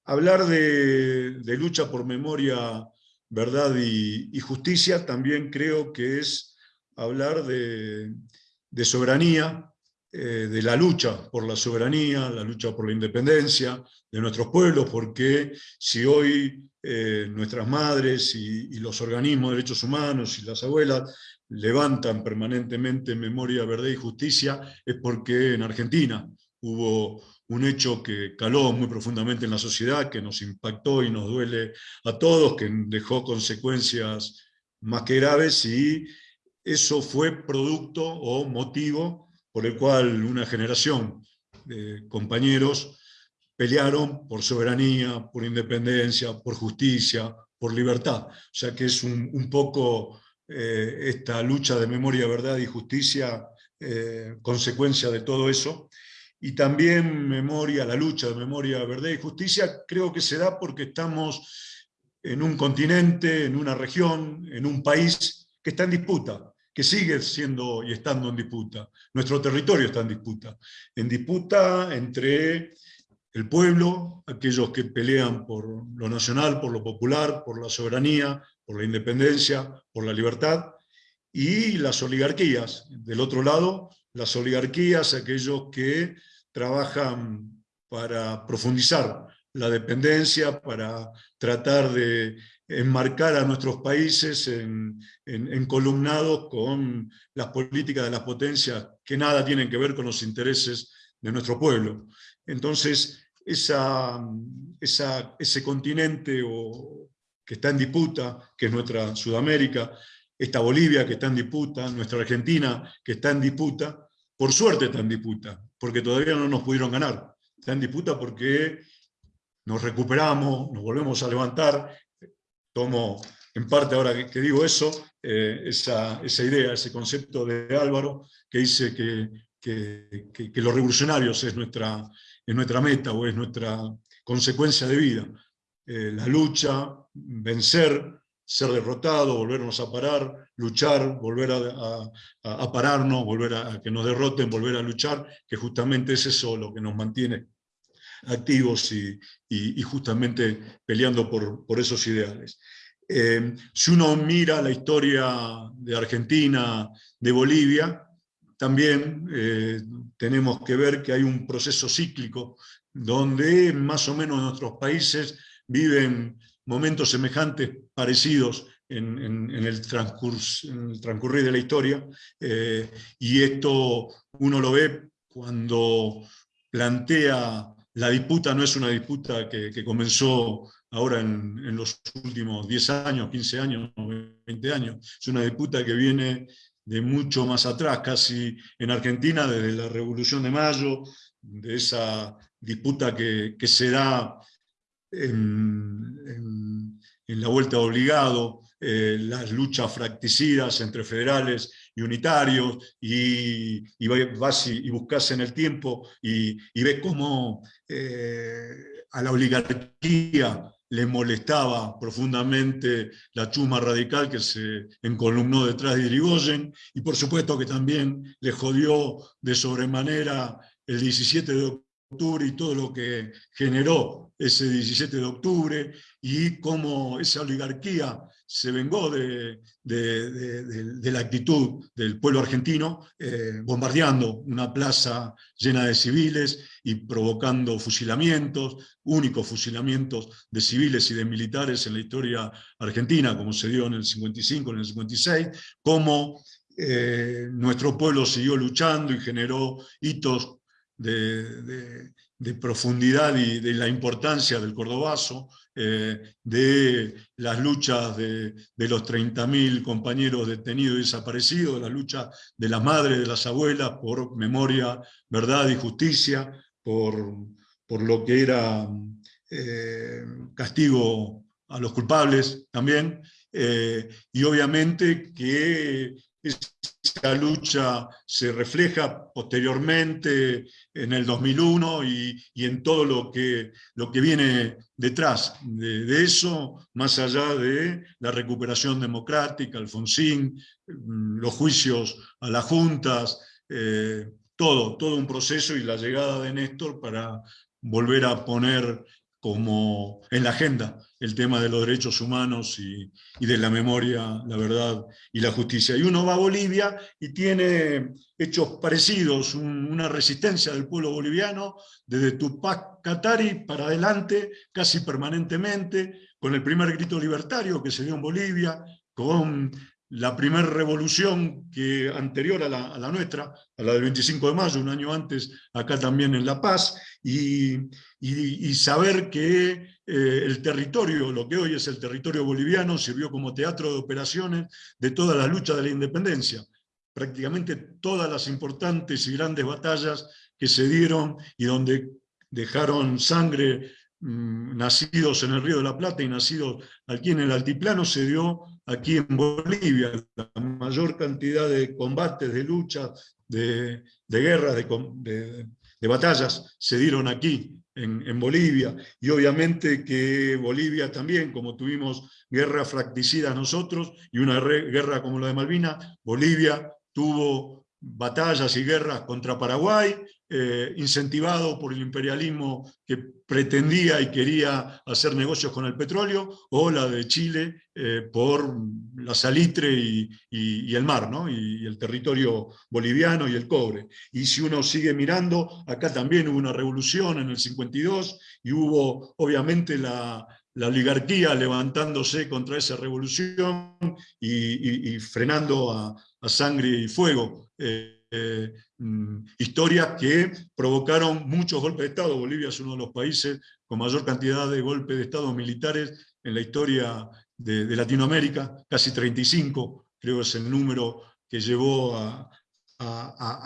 Hablar de, lucha por memoria, verdad y, justicia también creo que es hablar de, soberanía, eh, de la lucha por la soberanía, la lucha por la independencia de nuestros pueblos, porque si hoy eh, nuestras madres y, los organismos de derechos humanos y las abuelas levantan permanentemente memoria, verdad y justicia, es porque en Argentina hubo un hecho que caló muy profundamente en la sociedad, que nos impactó y nos duele a todos, que dejó consecuencias más que graves, y eso fue producto o motivo por el cual una generación de compañeros pelearon por soberanía, por independencia, por justicia, por libertad. O sea que es un, poco eh, esta lucha de memoria, verdad y justicia, eh, consecuencia de todo eso. Y también memoria, la lucha de memoria, verdad y justicia, creo que se da porque estamos en un continente, en una región, en un país que está en disputa, que sigue siendo y estando en disputa. Nuestro territorio está en disputa. En disputa entre el pueblo, aquellos que pelean por lo nacional, por lo popular, por la soberanía, por la independencia, por la libertad, y las oligarquías. Del otro lado, las oligarquías, aquellos que trabajan para profundizar la dependencia, para tratar de enmarcar a nuestros países en, en, columnados con las políticas de las potencias que nada tienen que ver con los intereses de nuestro pueblo. Entonces, esa, esa, ese continente o, que está en disputa, que es nuestra Sudamérica, esta Bolivia que está en disputa, nuestra Argentina que está en disputa, por suerte está en disputa, porque todavía no nos pudieron ganar. Está en disputa porque nos recuperamos, nos volvemos a levantar, tomo en parte ahora que, digo eso, eh, esa, esa, idea, ese concepto de Álvaro, que dice que, que, que los revolucionarios es nuestra, es nuestra meta o es nuestra consecuencia de vida. Eh, la lucha, vencer, ser derrotado, volvernos a parar, luchar, volver a, pararnos, volver a, que nos derroten, volver a luchar, que justamente es eso lo que nos mantiene activos y, justamente peleando por, esos ideales. Eh, si uno mira la historia de Argentina, de Bolivia, también eh, tenemos que ver que hay un proceso cíclico donde más o menos nuestros países viven momentos semejantes, parecidos en, el, transcurso, en el, transcurrir de la historia, eh, y esto uno lo ve cuando plantea la disputa, no es una disputa que, comenzó ahora en, los últimos 10 años, 15 años, 20 años, es una disputa que viene de mucho más atrás, casi en Argentina, desde la Revolución de Mayo, de esa disputa que, que se da en, la vuelta obligado, eh, las luchas fracticidas entre federales y unitarios, y, y vas y, buscas en el tiempo y, ves cómo eh, a la oligarquía le molestaba profundamente la chuma radical que se encolumnó detrás de Irigoyen, y por supuesto que también le jodió de sobremanera el 17 de octubre y todo lo que generó ese 17 de octubre y cómo esa oligarquía se vengó de, la actitud del pueblo argentino, eh, bombardeando una plaza llena de civiles y provocando fusilamientos, únicos fusilamientos de civiles y de militares en la historia argentina, como se dio en el 55, en el 56, cómo eh, nuestro pueblo siguió luchando y generó hitos de, profundidad y de la importancia del cordobazo, eh, de las luchas de, los 30.000 compañeros detenidos y desaparecidos, la lucha de las madres, de las abuelas por memoria, verdad y justicia, por, por lo que era eh, castigo a los culpables también, eh, y obviamente que esa lucha se refleja posteriormente en el 2001 y, en todo lo que, lo que viene detrás de, eso, más allá de la recuperación democrática, Alfonsín, mm, los juicios a las juntas, eh, todo, todo un proceso y la llegada de Néstor para volver a poner como en la agenda el tema de los derechos humanos y, de la memoria, la verdad y la justicia. Y uno va a Bolivia y tiene hechos parecidos, una resistencia del pueblo boliviano desde Tupac Katari para adelante, casi permanentemente, con el primer grito libertario que se dio en Bolivia, con la primera revolución que, anterior a la, nuestra, a la del 25 de mayo, un año antes, acá también en La Paz, y, saber que eh, el territorio, lo que hoy es el territorio boliviano, sirvió como teatro de operaciones de toda la lucha de la independencia. Prácticamente todas las importantes y grandes batallas que se dieron y donde dejaron sangre Mm, nacidos en el Río de la Plata y nacidos aquí en el altiplano, se dio aquí en Bolivia. La mayor cantidad de combates, de luchas, de, guerras, de, batallas se dieron aquí, en, Bolivia. Y obviamente que Bolivia también, como tuvimos guerra fracticida nosotros y una guerra como la de Malvinas, Bolivia tuvo batallas y guerras contra Paraguay, eh, incentivado por el imperialismo que pretendía y quería hacer negocios con el petróleo, o la de Chile eh, por la salitre y, el mar, ¿no? y, el territorio boliviano y el cobre. Y si uno sigue mirando, acá también hubo una revolución en el 52, y hubo obviamente la, oligarquía levantándose contra esa revolución y, frenando a, sangre y fuego. Eh, eh, mm, historias que provocaron muchos golpes de Estado. Bolivia es uno de los países con mayor cantidad de golpes de Estado militares en la historia de, Latinoamérica, casi 35, creo es el número que llevó a,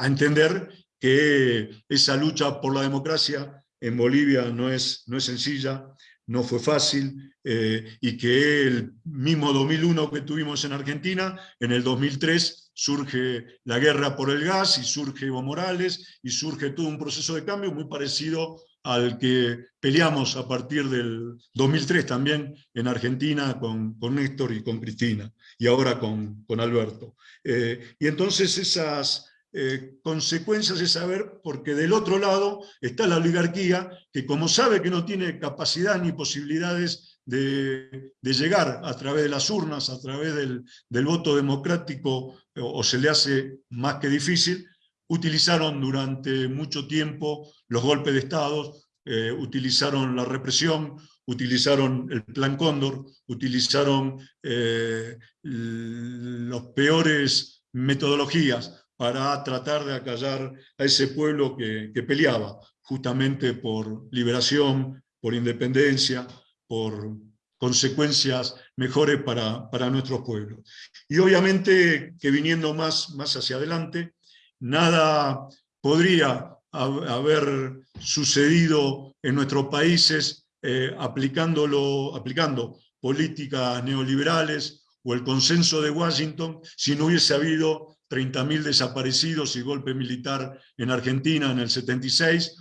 entender que esa lucha por la democracia en Bolivia no es, no es sencilla, no fue fácil, eh, y que el mismo 2001 que tuvimos en Argentina, en el 2003 surge la guerra por el gas, y surge Evo Morales, y surge todo un proceso de cambio muy parecido al que peleamos a partir del 2003 también en Argentina con, con Néstor y con Cristina, y ahora con, con Alberto. Eh, y entonces esas eh, consecuencias de saber, porque del otro lado está la oligarquía, que como sabe que no tiene capacidad ni posibilidades de, llegar a través de las urnas, a través del, voto democrático, o, se le hace más que difícil, utilizaron durante mucho tiempo los golpes de Estado, eh, utilizaron la represión, utilizaron el Plan Cóndor, utilizaron eh, los peores metodologías para tratar de acallar a ese pueblo que, peleaba justamente por liberación, por independencia, por consecuencias mejores para, para nuestros pueblos. Y obviamente que viniendo más, más hacia adelante, nada podría haber sucedido en nuestros países eh, aplicándolo, aplicando políticas neoliberales o el consenso de Washington si no hubiese habido 30.000 desaparecidos y golpe militar en Argentina en el 76,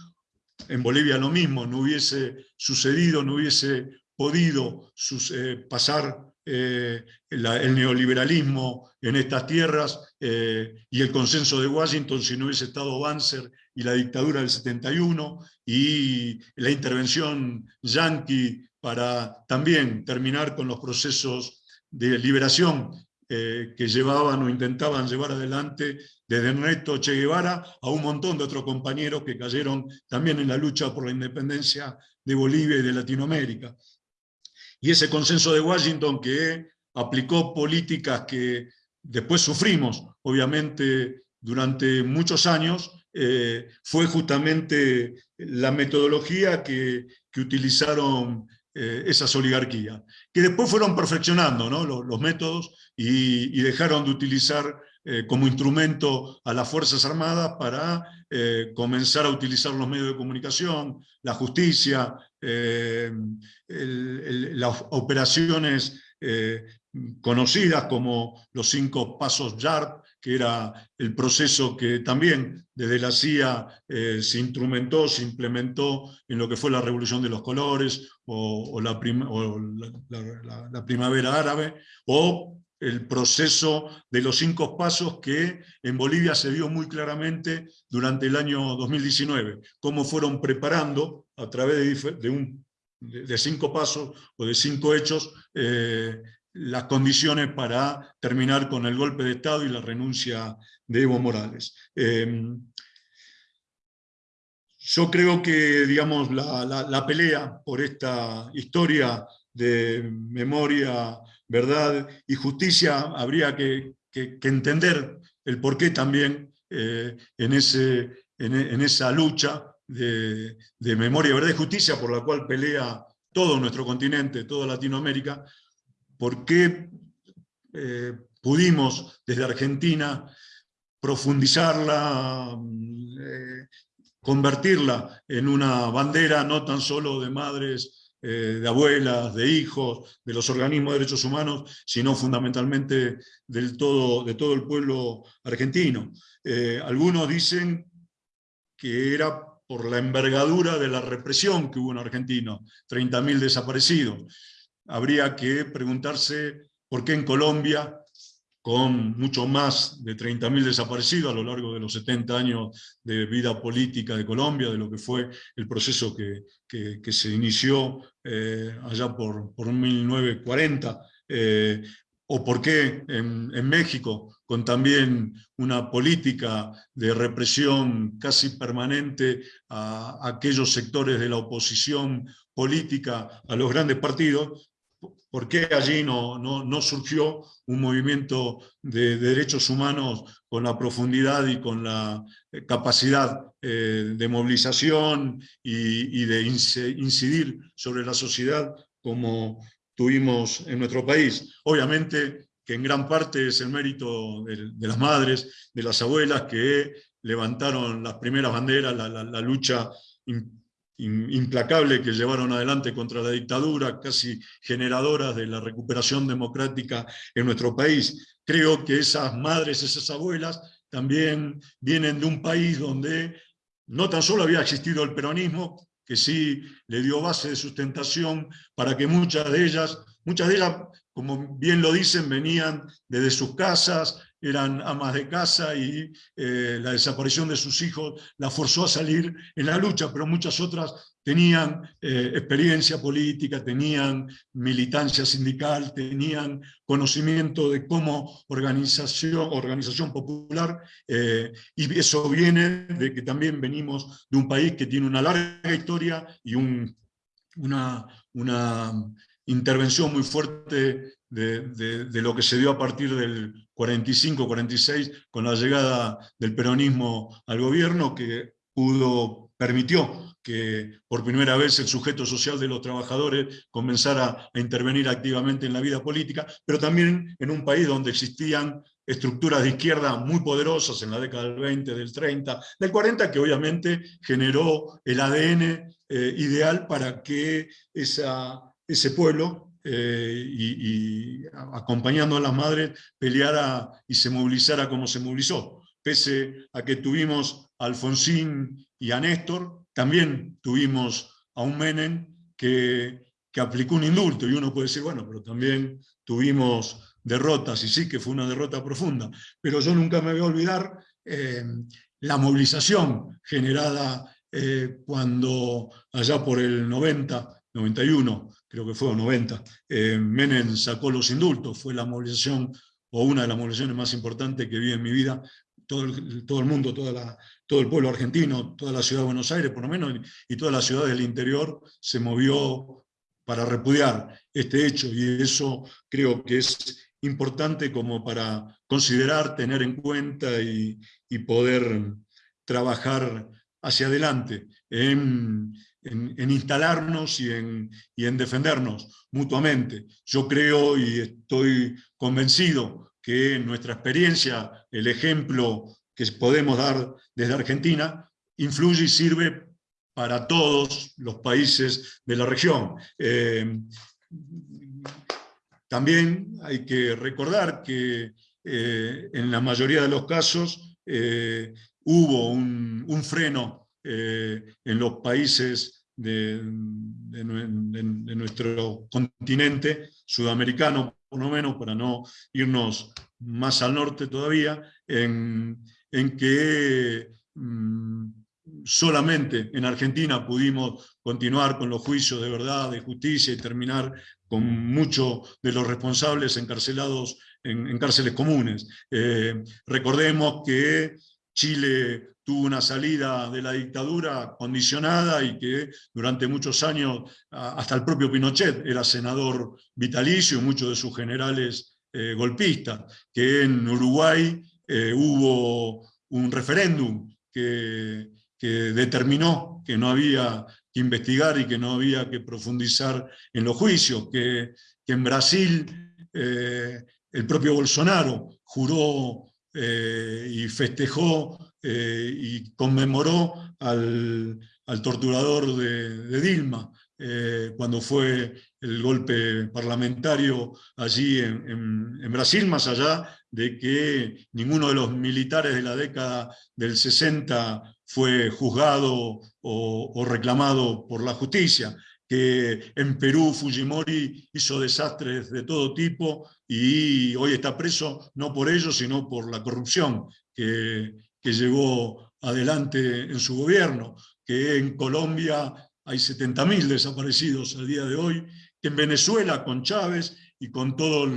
en Bolivia lo mismo, no hubiese sucedido, no hubiese podido eh, pasar eh, el neoliberalismo en estas tierras eh, y el consenso de Washington si no hubiese estado Banzer y la dictadura del 71 y la intervención yanqui para también terminar con los procesos de liberación eh, que llevaban o intentaban llevar adelante desde Ernesto Che Guevara a un montón de otros compañeros que cayeron también en la lucha por la independencia de Bolivia y de Latinoamérica. Y ese consenso de Washington que aplicó políticas que después sufrimos, obviamente, durante muchos años, eh, fue justamente la metodología que, utilizaron eh, esas oligarquías, que después fueron perfeccionando los, métodos y, dejaron de utilizar eh, como instrumento a las Fuerzas Armadas para comenzar a utilizar los medios de comunicación, la justicia, las operaciones conocidas como los cinco pasos YARP, que era el proceso que también desde la CIA eh, se instrumentó, se implementó en lo que fue la Revolución de los Colores, o, la, la, Primavera Árabe, o el proceso de los cinco pasos que en Bolivia se vio muy claramente durante el año 2019, cómo fueron preparando a través de, un, de cinco pasos o de cinco hechos eh, las condiciones para terminar con el golpe de Estado y la renuncia de Evo Morales. Em, yo creo que digamos, la, pelea por esta historia de memoria, verdad y justicia habría que, entender el porqué también eh, en, ese, en, esa lucha de, de memoria, verdad y justicia por la cual pelea todo nuestro continente, toda Latinoamérica, por qué eh, pudimos desde Argentina profundizarla, eh, convertirla en una bandera no tan solo de madres, eh, de abuelas, de hijos, de los organismos de derechos humanos, sino fundamentalmente del todo, de todo el pueblo argentino. algunos dicen que era por la envergadura de la represión que hubo en Argentina, 30.000 desaparecidos habría que preguntarse por qué en Colombia, con mucho más de 30.000 desaparecidos a lo largo de los 70 años de vida política de Colombia, de lo que fue el proceso que, se inició eh, allá por, por 1940, eh, o por qué en, México, con también una política de represión casi permanente a aquellos sectores de la oposición política a los grandes partidos, ¿Por qué allí no, no, surgió un movimiento de, derechos humanos con la profundidad y con la eh, capacidad eh, de movilización y, de incidir sobre la sociedad como tuvimos en nuestro país? Obviamente que en gran parte es el mérito de, las madres, de las abuelas que levantaron las primeras banderas, la, la lucha implacable que llevaron adelante contra la dictadura, casi generadoras de la recuperación democrática en nuestro país. Creo que esas madres, esas abuelas, también vienen de un país donde no tan solo había existido el peronismo, que sí le dio base de sustentación para que muchas de ellas, muchas de ellas, como bien lo dicen, venían desde sus casas, eran amas de casa y eh, la desaparición de sus hijos la forzó a salir en la lucha, pero muchas otras tenían eh, experiencia política, tenían militancia sindical, tenían conocimiento de cómo organización, organización popular, eh, y eso viene de que también venimos de un país que tiene una larga historia y un, una, una intervención muy fuerte de, lo que se dio a partir del 45-46 con la llegada del peronismo al gobierno que pudo, permitió que por primera vez el sujeto social de los trabajadores comenzara a intervenir activamente en la vida política, pero también en un país donde existían estructuras de izquierda muy poderosas en la década del 20, del 30, del 40, que obviamente generó el ADN eh, ideal para que ese pueblo eh, y, acompañando a las madres peleara y se movilizara como se movilizó. Pese a que tuvimos a Alfonsín y a Néstor, también tuvimos a un Menem que, que aplicó un indulto, y uno puede decir, bueno, pero también tuvimos derrotas, y sí que fue una derrota profunda, pero yo nunca me voy a olvidar eh, la movilización generada eh, cuando allá por el 90, 91, creo que fue, 90, eh, Menem sacó los indultos, fue la movilización, o una de las movilizaciones más importantes que vi en mi vida, todo el, todo el mundo, toda todo el pueblo argentino, toda la ciudad de Buenos Aires, por lo menos, y toda la ciudad del interior se movió para repudiar este hecho, y eso creo que es importante como para considerar, tener en cuenta y poder trabajar hacia adelante, en, instalarnos y en, y en defendernos mutuamente. Yo creo y estoy convencido que nuestra experiencia, el ejemplo que podemos dar desde Argentina, influye y sirve para todos los países de la región. Eh, también hay que recordar que eh, en la mayoría de los casos eh, hubo un, freno en los países de, nuestro continente sudamericano, por lo menos, para no irnos más al norte todavía, en, que mm, solamente en Argentina pudimos continuar con los juicios de verdad, de justicia y terminar con muchos de los responsables encarcelados en, cárceles comunes. Eh, recordemos que Chile tuvo una salida de la dictadura condicionada y que durante muchos años, hasta el propio Pinochet era senador vitalicio, y muchos de sus generales eh, golpistas, que en Uruguay eh, hubo un referéndum que que determinó que no había que investigar y que no había que profundizar en los juicios, que, en Brasil eh, el propio Bolsonaro juró eh, y festejó eh, y conmemoró al, torturador de, Dilma, cuando fue el golpe parlamentario allí en, en, Brasil, más allá de que ninguno de los militares de la década del 60 fue juzgado o, reclamado por la justicia, que en Perú Fujimori hizo desastres de todo tipo y hoy está preso no por ello, sino por la corrupción que, que llevó adelante en su gobierno, que en Colombia hay 70.000 desaparecidos al día de hoy, que en Venezuela con Chávez y con todos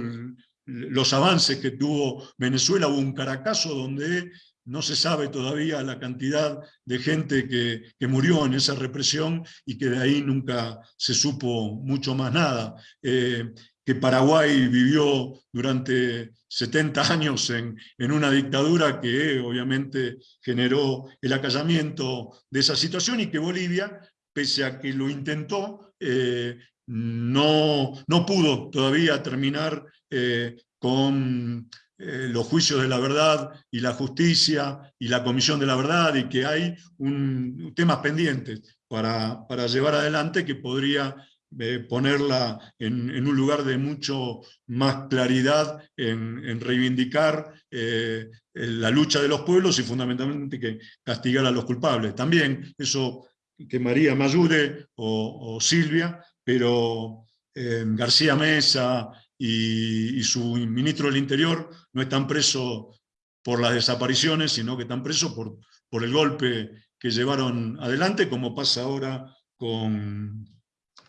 los avances que tuvo Venezuela hubo un Caracazo donde no se sabe todavía la cantidad de gente que, murió en esa represión y que de ahí nunca se supo mucho más nada. Eh, que Paraguay vivió durante 70 años en, una dictadura que obviamente generó el acallamiento de esa situación y que Bolivia, pese a que lo intentó, eh, no, no, pudo todavía terminar eh, con eh, los juicios de la verdad y la justicia y la comisión de la verdad y que hay un, temas pendientes para, para llevar adelante que podría eh, ponerla en, un lugar de mucho más claridad en, reivindicar eh, la lucha de los pueblos y fundamentalmente que castigar a los culpables. También eso que María me ayude o, o Silvia, pero García Mesa, y, su ministro del Interior no están presos por las desapariciones, sino que están presos por, por el golpe que llevaron adelante, como pasa ahora con,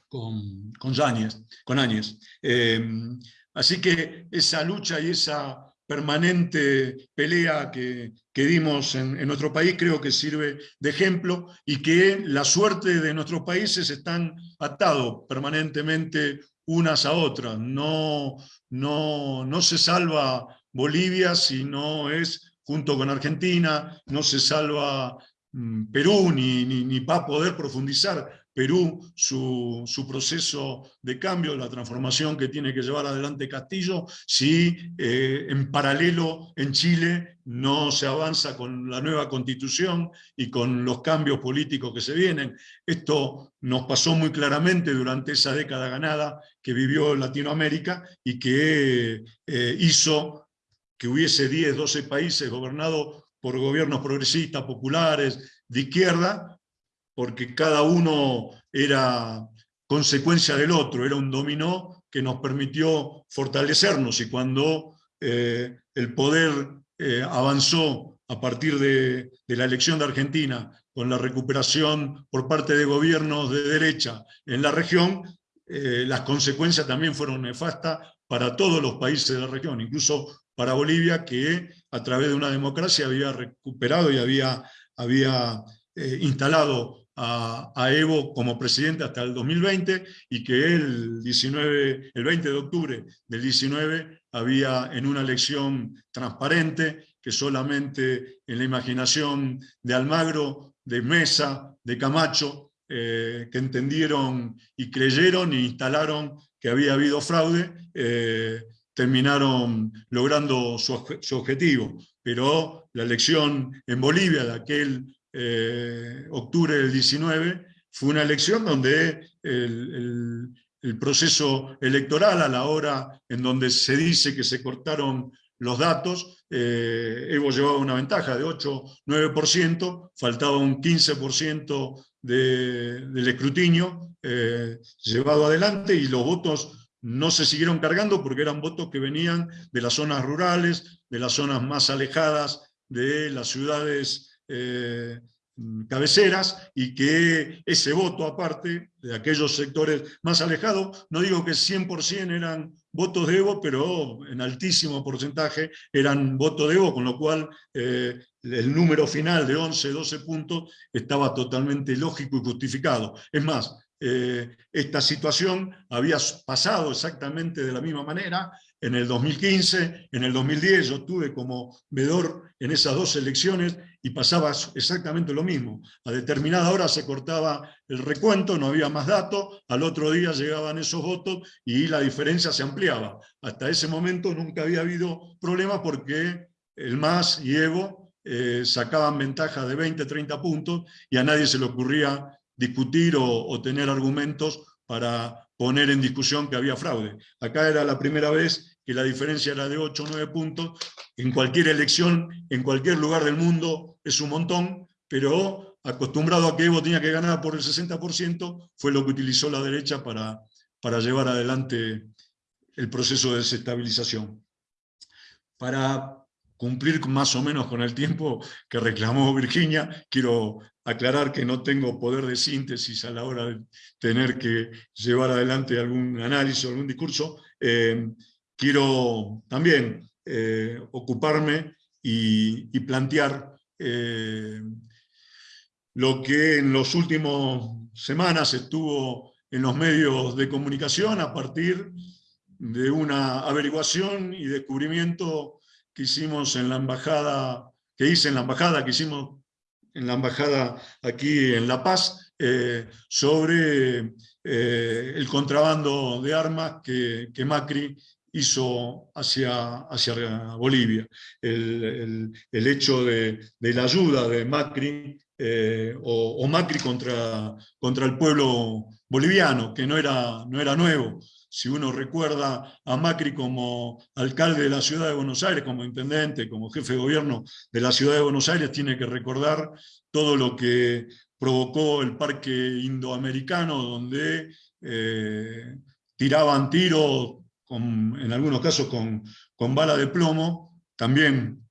con, con, con Áñez. Em, así que esa lucha y esa permanente pelea que, que dimos en, en, nuestro país creo que sirve de ejemplo y que la suerte de nuestros países están atados permanentemente unas a otras. No, no, no se salva Bolivia si no es junto con Argentina, no se salva mm, Perú, ni, ni, va a poder profundizar Perú su, proceso de cambio, la transformación que tiene que llevar adelante Castillo, si eh, en paralelo en Chile no se avanza con la nueva constitución y con los cambios políticos que se vienen. Esto nos pasó muy claramente durante esa década ganada que vivió Latinoamérica y que eh, hizo que hubiese 10, 12 países gobernados por gobiernos progresistas, populares, de izquierda, porque cada uno era consecuencia del otro, era un dominó que nos permitió fortalecernos y cuando eh, el poder eh, avanzó a partir de, la elección de Argentina con la recuperación por parte de gobiernos de derecha en la región, eh, las consecuencias también fueron nefastas para todos los países de la región, incluso para Bolivia, que a través de una democracia había recuperado y había, había instalado a, Evo como presidente hasta el 2020 y que el, 19, el 20 de octubre del 19 había en una elección transparente que solamente en la imaginación de Almagro, de Mesa, de Camacho, eh, que entendieron y creyeron e instalaron que había habido fraude, eh, terminaron logrando su, su, objetivo. Pero la elección en Bolivia de aquel eh, octubre del 19, fue una elección donde el, proceso electoral a la hora en donde se dice que se cortaron los datos, eh, Evo llevaba una ventaja de 8-9%, faltaba un 15% del escrutinio eh, llevado adelante y los votos no se siguieron cargando porque eran votos que venían de las zonas rurales, de las zonas más alejadas de las ciudades eh, cabeceras y que ese voto aparte de aquellos sectores más alejados, no digo que 100% eran votos de Evo, pero en altísimo porcentaje eran votos de Evo, con lo cual eh, el número final de 11, 12 puntos estaba totalmente lógico y justificado. Es más, eh, esta situación había pasado exactamente de la misma manera en el 2015, en el 2010 yo tuve como vedor en esas dos elecciones y pasaba exactamente lo mismo. A determinada hora se cortaba el recuento, no había más datos, al otro día llegaban esos votos y la diferencia se ampliaba. Hasta ese momento nunca había habido problema porque el MAS y Evo eh, sacaban ventaja de 20, 30 puntos y a nadie se le ocurría discutir o tener argumentos para poner en discusión que había fraude. Acá era la primera vez que la diferencia era de 8 o 9 puntos, en cualquier elección, en cualquier lugar del mundo es un montón, pero acostumbrado a que Evo tenía que ganar por el 60%, fue lo que utilizó la derecha para, para llevar adelante el proceso de desestabilización. Para cumplir más o menos con el tiempo que reclamó Virginia, quiero aclarar que no tengo poder de síntesis a la hora de tener que llevar adelante algún análisis o algún discurso. Eh, quiero también eh, ocuparme y, plantear eh, lo que en las últimas semanas estuvo en los medios de comunicación a partir de una averiguación y descubrimiento que hicimos en la embajada, que hice en la embajada, que hicimos en la embajada aquí en La Paz, eh, sobre el contrabando de armas que, que Macri hizo hacia, hacia Bolivia. El, hecho de, la ayuda de Macri, eh, o, Macri contra, contra el pueblo boliviano, que no era, no era nuevo. Si uno recuerda a Macri como alcalde de la ciudad de Buenos Aires, como intendente, como jefe de gobierno de la ciudad de Buenos Aires, tiene que recordar todo lo que provocó el parque indoamericano, donde eh, tiraban tiros en algunos casos con, con, bala de plomo, también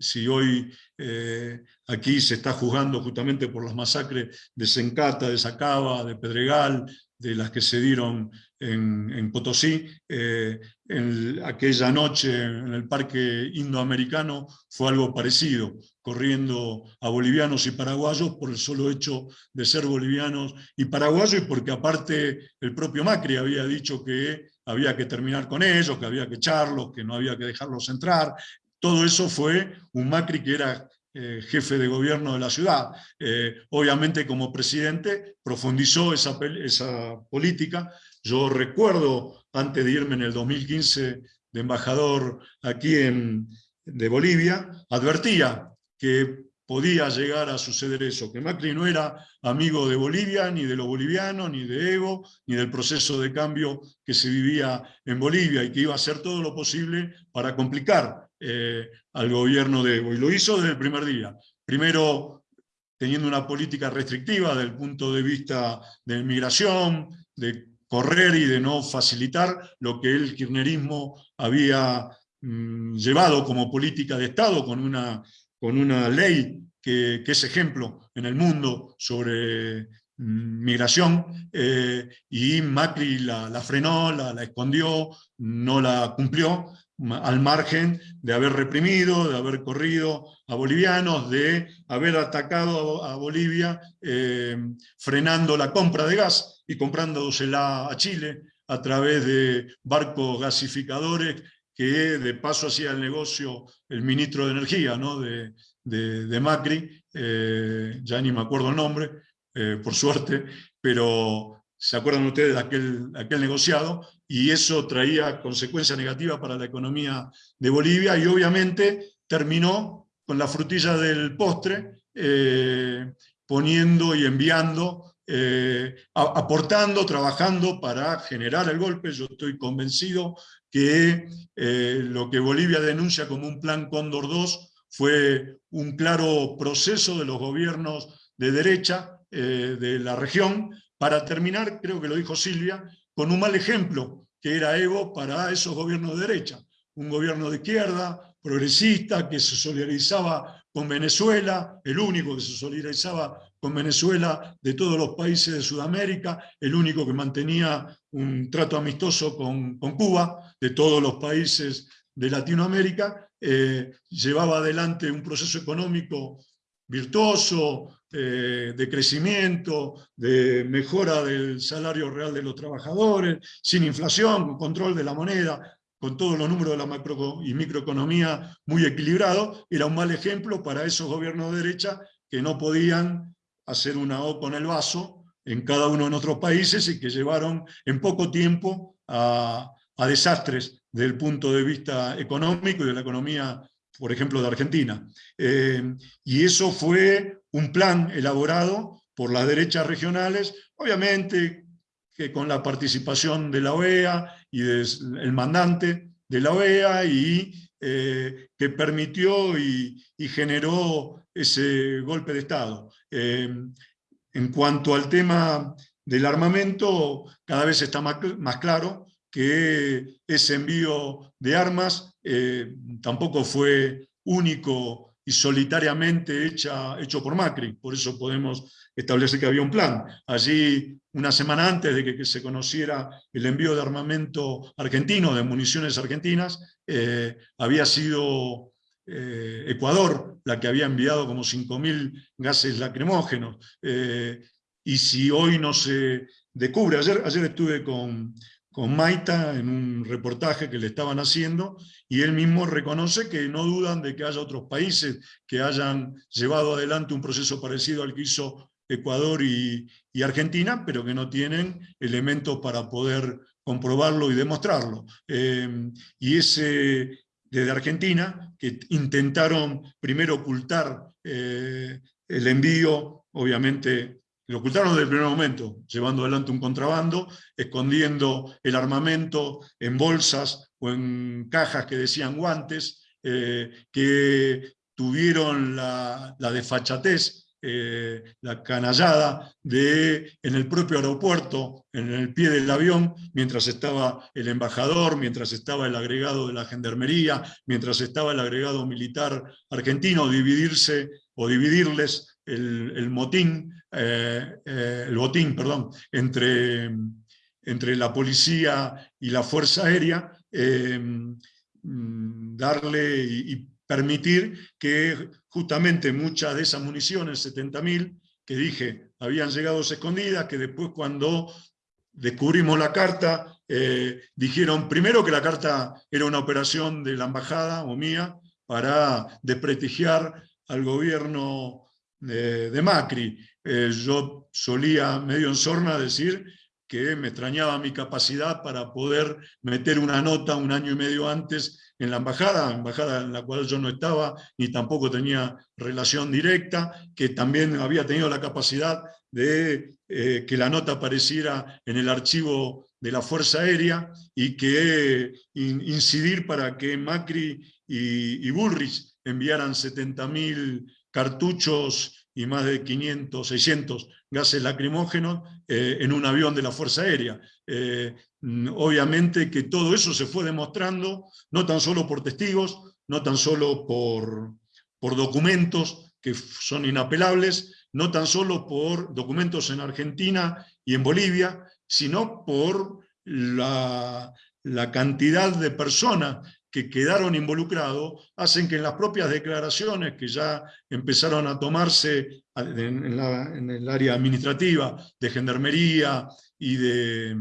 si hoy eh, aquí se está juzgando justamente por las masacres de Sencata, de Sacaba, de Pedregal, de las que se dieron en, Potosí, eh, en aquella noche en el parque indoamericano fue algo parecido, corriendo a bolivianos y paraguayos por el solo hecho de ser bolivianos y paraguayos y porque aparte el propio Macri había dicho que había que terminar con ellos, que había que echarlos, que no había que dejarlos entrar. Todo eso fue un Macri que era eh, jefe de gobierno de la ciudad. Eh, obviamente como presidente profundizó esa, esa política. Yo recuerdo, antes de irme en el 2015 de embajador aquí en, de Bolivia, advertía que podía llegar a suceder eso, que Macri no era amigo de Bolivia, ni de los bolivianos, ni de Evo, ni del proceso de cambio que se vivía en Bolivia, y que iba a hacer todo lo posible para complicar eh, al gobierno de Evo. Y lo hizo desde el primer día. Primero teniendo una política restrictiva desde el punto de vista de migración, de correr y de no facilitar lo que el kirchnerismo había mm, llevado como política de Estado con una con una ley que, es ejemplo en el mundo sobre mm, migración, eh, y Macri la, frenó, la, escondió, no la cumplió, al margen de haber reprimido, de haber corrido a bolivianos, de haber atacado a, Bolivia eh, frenando la compra de gas y comprándosela a Chile a través de barcos gasificadores que de paso hacía el negocio el ministro de Energía ¿no? de, de, Macri, eh, ya ni me acuerdo el nombre, eh, por suerte, pero se acuerdan ustedes de aquel, aquel negociado, y eso traía consecuencias negativas para la economía de Bolivia, y obviamente terminó con la frutilla del postre, eh, poniendo y enviando aportando, trabajando para generar el golpe. Yo estoy convencido que lo que Bolivia denuncia como un plan Cóndor 2 fue un claro proceso de los gobiernos de derecha eh, de la región para terminar, creo que lo dijo Silvia, con un mal ejemplo que era Evo para esos gobiernos de derecha. Un gobierno de izquierda, progresista, que se solidarizaba con Venezuela, el único que se solidarizaba con Venezuela de todos los países de Sudamérica, el único que mantenía un trato amistoso con, con Cuba, de todos los países de Latinoamérica, eh, llevaba adelante un proceso económico virtuoso, eh, de crecimiento, de mejora del salario real de los trabajadores, sin inflación, con control de la moneda, con todos los números de la macro y microeconomía muy equilibrados, era un mal ejemplo para esos gobiernos de derecha que no podían hacer una O con el vaso en cada uno de nuestros países y que llevaron en poco tiempo a, a desastres desde el punto de vista económico y de la economía, por ejemplo, de Argentina. Eh, y eso fue un plan elaborado por las derechas regionales, obviamente que con la participación de la OEA y del mandante de la OEA y eh, que permitió y, generó ese golpe de Estado. Eh, en cuanto al tema del armamento, cada vez está más claro que ese envío de armas eh, tampoco fue único y solitariamente hecha, hecho por Macri, por eso podemos establecer que había un plan. Allí, una semana antes de que, se conociera el envío de armamento argentino, de municiones argentinas, eh, había sido eh, Ecuador la que había enviado como 5.000 gases lacrimógenos. y si hoy no se descubre, ayer, ayer estuve con, con Maita en un reportaje que le estaban haciendo, y él mismo reconoce que no dudan de que haya otros países que hayan llevado adelante un proceso parecido al que hizo Ecuador y, Argentina, pero que no tienen elementos para poder comprobarlo y demostrarlo. Em, y ese desde Argentina, que intentaron primero ocultar eh, el envío, obviamente lo ocultaron desde el primer momento, llevando adelante un contrabando, escondiendo el armamento en bolsas o en cajas que decían guantes, eh, que tuvieron la, desfachatez, eh, la canallada de en el propio aeropuerto, en el pie del avión, mientras estaba el embajador, mientras estaba el agregado de la gendarmería, mientras estaba el agregado militar argentino, dividirse o dividirles el, motín, eh, eh, el botín perdón, entre, entre la policía y la Fuerza Aérea, eh, mm, darle y, permitir que justamente muchas de esas municiones, 70.000, que dije, habían llegado escondidas, que después cuando descubrimos la carta, dijeron primero que la carta era una operación de la embajada o mía para desprestigiar al gobierno de, Macri. Eh, yo solía medio en sorna decir que me extrañaba mi capacidad para poder meter una nota un año y medio antes en la embajada, embajada en la cual yo no estaba ni tampoco tenía relación directa, que también había tenido la capacidad de eh, que la nota apareciera en el archivo de la Fuerza Aérea y que incidir para que Macri y, y Bullrich enviaran 70.000 cartuchos y más de 500, 600 gases lacrimógenos eh, en un avión de la Fuerza Aérea. Eh, obviamente que todo eso se fue demostrando, no tan solo por testigos, no tan solo por, por documentos que son inapelables, no tan solo por documentos en Argentina y en Bolivia, sino por la, la cantidad de personas que quedaron involucrados hacen que en las propias declaraciones que ya empezaron a tomarse en, el área administrativa de Gendarmería y de,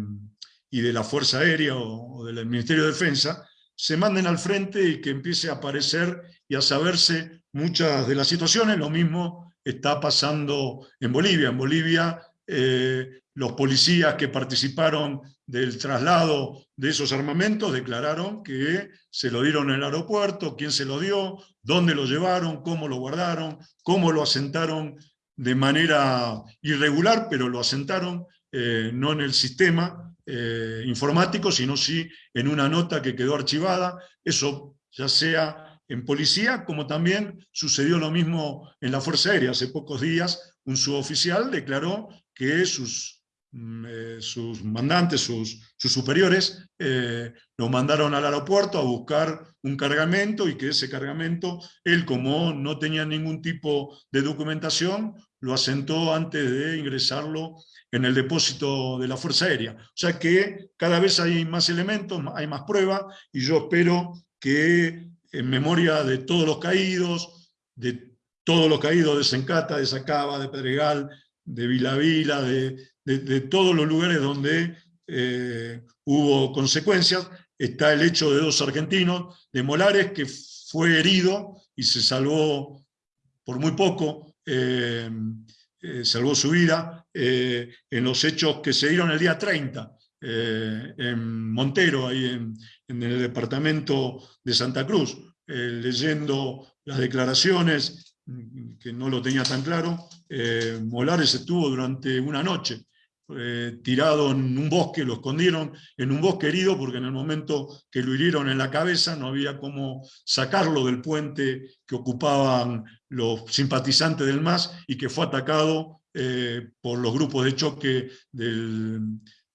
y de la Fuerza Aérea o, del Ministerio de Defensa, se manden al frente y que empiece a aparecer y a saberse muchas de las situaciones. Lo mismo está pasando en Bolivia. En Bolivia eh, los policías que participaron del traslado de esos armamentos declararon que se lo dieron en el aeropuerto, quién se lo dio, dónde lo llevaron, cómo lo guardaron, cómo lo asentaron de manera irregular, pero lo asentaron eh, no en el sistema eh, informático, sino sí en una nota que quedó archivada, eso ya sea en policía, como también sucedió lo mismo en la Fuerza Aérea. Hace pocos días un suboficial declaró que sus, sus mandantes, sus, sus superiores, eh, lo mandaron al aeropuerto a buscar un cargamento y que ese cargamento, él como no tenía ningún tipo de documentación, lo asentó antes de ingresarlo en el depósito de la Fuerza Aérea. O sea que cada vez hay más elementos, hay más pruebas, y yo espero que en memoria de todos los caídos, de todos los caídos de Sencata, de Sacaba, de Pedregal, de Vila Vila, de, todos los lugares donde eh, hubo consecuencias. Está el hecho de dos argentinos, de Molares, que fue herido y se salvó por muy poco, eh, eh, salvó su vida, en los hechos que se dieron el día 30, en Montero, ahí en, en, el departamento de Santa Cruz, leyendo las declaraciones que no lo tenía tan claro, Molares estuvo durante una noche eh, tirado en un bosque, lo escondieron en un bosque herido porque en el momento que lo hirieron en la cabeza no había cómo sacarlo del puente que ocupaban los simpatizantes del MAS y que fue atacado eh, por los grupos de choque de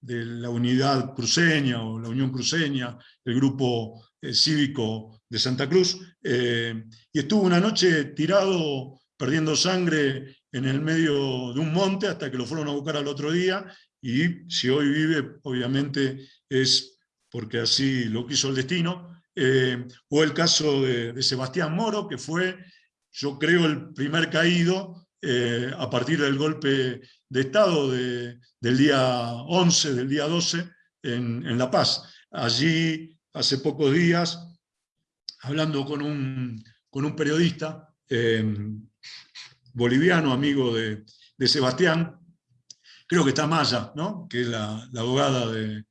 la unidad cruceña o la Unión Cruceña, el grupo cívico de Santa Cruz, y estuvo una noche tirado perdiendo sangre en el medio de un monte hasta que lo fueron a buscar al otro día y si hoy vive, obviamente es porque así lo quiso el destino. Eh, o el caso de, Sebastián Moro, que fue, yo creo, el primer caído eh, a partir del golpe de Estado del día 11, del día 12, en, La Paz. Allí, hace pocos días, hablando con un, con un periodista, eh, boliviano, amigo de, Sebastián, creo que está Maya, ¿no? que es la, abogada de,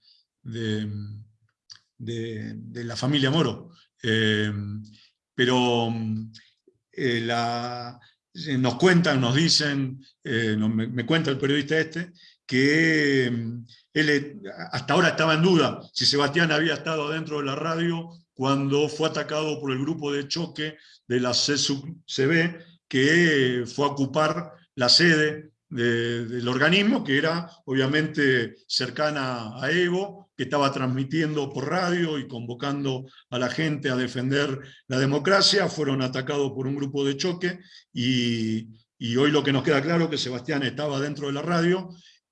la familia Moro. Eh, pero eh, la, nos cuentan, nos dicen, eh, me, cuenta el periodista este, que él hasta ahora estaba en duda si Sebastián había estado dentro de la radio cuando fue atacado por el grupo de choque de la CB que fue a ocupar la sede del organismo, que era obviamente cercana a Evo, que estaba transmitiendo por radio y convocando a la gente a defender la democracia, fueron atacados por un grupo de choque y, hoy lo que nos queda claro es que Sebastián estaba dentro de la radio,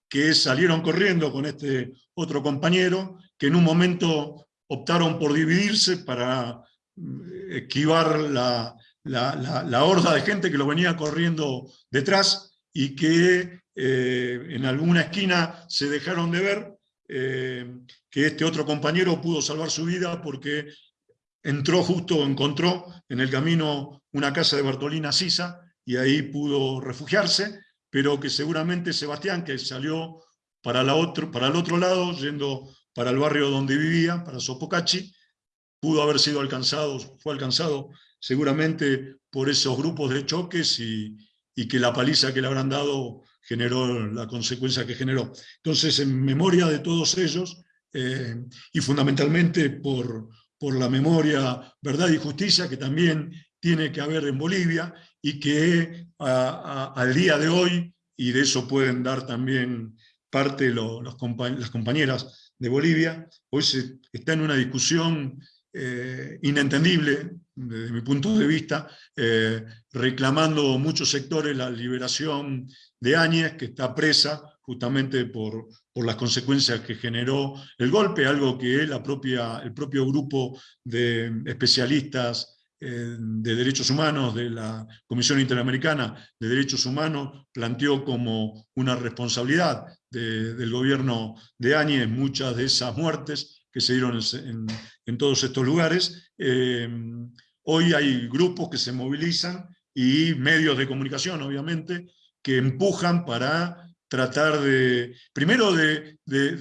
que salieron corriendo con este otro compañero, que en un momento optaron por dividirse para mm, esquivar la, la, horda de gente que lo venía corriendo detrás y que eh, en alguna esquina se dejaron de ver, eh, que este otro compañero pudo salvar su vida porque entró justo, encontró en el camino una casa de Bartolina Sisa y ahí pudo refugiarse, pero que seguramente Sebastián, que salió para, la otro, para el otro lado, yendo para el barrio donde vivía, para Sopocachi, pudo haber sido alcanzado, fue alcanzado seguramente por esos grupos de choques y, que la paliza que le habrán dado generó la consecuencia que generó. Entonces, en memoria de todos ellos, eh, y fundamentalmente por, por la memoria, verdad y justicia, que también tiene que haber en Bolivia, y que al día de hoy, y de eso pueden dar también parte los, las compañeras de Bolivia, hoy se está en una discusión eh, inentendible desde mi punto de vista, eh, reclamando muchos sectores la liberación de Áñez, que está presa justamente por, por, las consecuencias que generó el golpe, algo que la propia, el propio grupo de especialistas eh, de Derechos Humanos de la Comisión Interamericana de Derechos Humanos planteó como una responsabilidad del gobierno de Áñez muchas de esas muertes que se dieron en, todos estos lugares. Eh, hoy hay grupos que se movilizan y medios de comunicación, obviamente, que empujan para tratar de, primero de,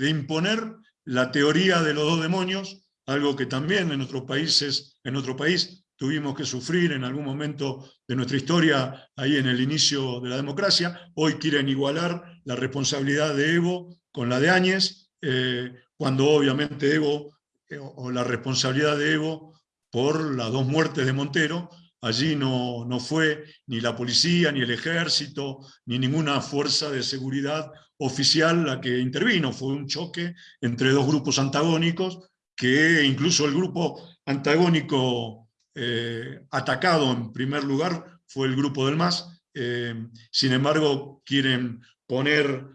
imponer la teoría de los dos demonios, algo que también en nuestros países, en nuestro país tuvimos que sufrir en algún momento de nuestra historia, ahí en el inicio de la democracia, hoy quieren igualar la responsabilidad de Evo con la de Áñez, eh, cuando obviamente Evo, eh, o la responsabilidad de Evo por las dos muertes de Montero, Allí no, no, fue ni la policía, ni el ejército, ni ninguna fuerza de seguridad oficial la que intervino. Fue un choque entre dos grupos antagónicos, que incluso el grupo antagónico eh, atacado en primer lugar fue el grupo del MAS. Eh, sin embargo, quieren poner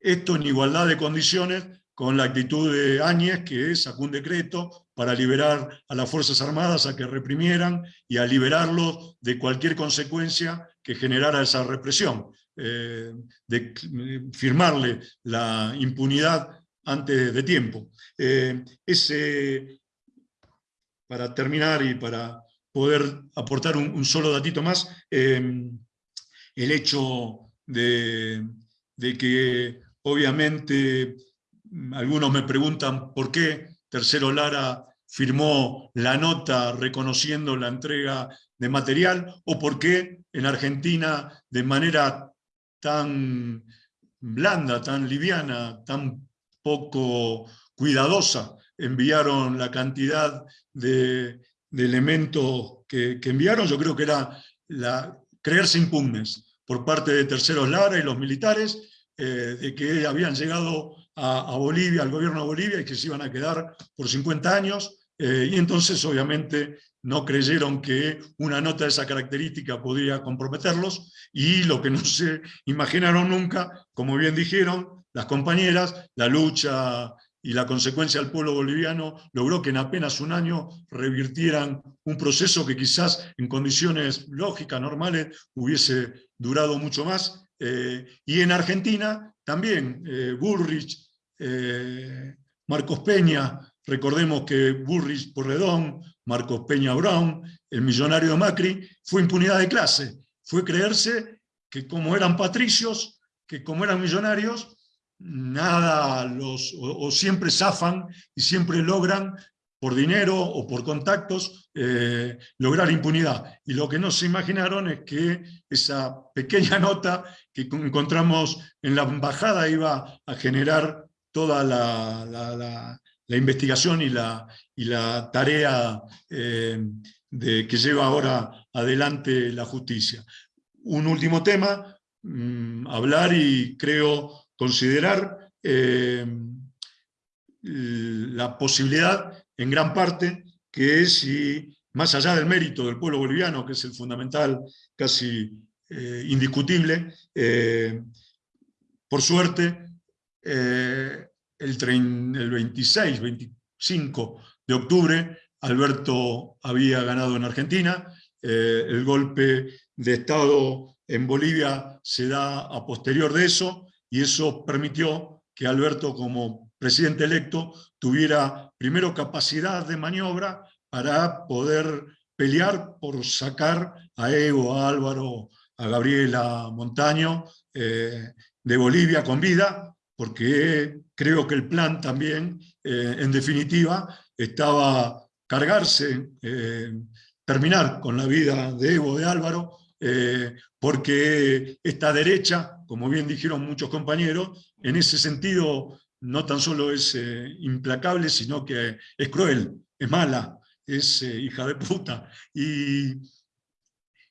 esto en igualdad de condiciones con la actitud de Áñez, que sacó un decreto para liberar a las Fuerzas Armadas a que reprimieran y a liberarlos de cualquier consecuencia que generara esa represión, eh, de firmarle la impunidad antes de tiempo. Eh, ese, para terminar y para poder aportar un, solo datito más, eh, el hecho de, de que obviamente algunos me preguntan por qué Tercero Lara firmó la nota reconociendo la entrega de material, o por qué en Argentina de manera tan blanda, tan liviana, tan poco cuidadosa, enviaron la cantidad de, elementos que, enviaron, yo creo que era la, creerse impugnes por parte de Terceros Lara y los militares, eh, de que habían llegado a, Bolivia, al gobierno de Bolivia, y que se iban a quedar por 50 años, eh, y entonces obviamente no creyeron que una nota de esa característica podía comprometerlos, y lo que no se imaginaron nunca, como bien dijeron las compañeras, la lucha y la consecuencia del pueblo boliviano logró que en apenas un año revirtieran un proceso que quizás en condiciones lógicas, normales, hubiese durado mucho más. Eh, y en Argentina también, eh, Bullrich eh, Marcos Peña, recordemos que Burris Porredón, Marcos Peña Brown, el millonario Macri, fue impunidad de clase, fue creerse que como eran patricios, que como eran millonarios, nada los, o, siempre zafan y siempre logran por dinero o por contactos, eh, lograr impunidad. Y lo que no se imaginaron es que esa pequeña nota que encontramos en la embajada iba a generar toda la, investigación y la, y la tarea eh, de, que lleva ahora adelante la justicia. Un último tema, mm, hablar y creo considerar eh, la posibilidad, en gran parte, que es, y más allá del mérito del pueblo boliviano, que es el fundamental, casi eh, indiscutible, por suerte, eh, el, el 26, 25 de octubre, Alberto había ganado en Argentina, eh, el golpe de Estado en Bolivia se da a posterior de eso, y eso permitió que Alberto como presidente electo tuviera primero capacidad de maniobra para poder pelear por sacar a Evo, a Álvaro, a Gabriela Montaño eh, de Bolivia con vida, porque creo que el plan también, eh, en definitiva, estaba cargarse, eh, terminar con la vida de Evo, de Álvaro, eh, porque esta derecha, como bien dijeron muchos compañeros, en ese sentido no tan solo es implacable, sino que es cruel, es mala, es hija de puta. Y,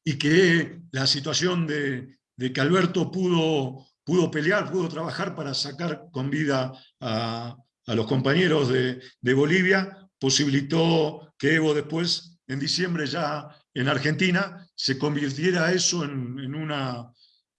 y que la situación de, de que Alberto pudo pudo pelear, pudo trabajar para sacar con vida a, los compañeros de, Bolivia, posibilitó que Evo después, en diciembre ya en Argentina, se convirtiera eso en, una,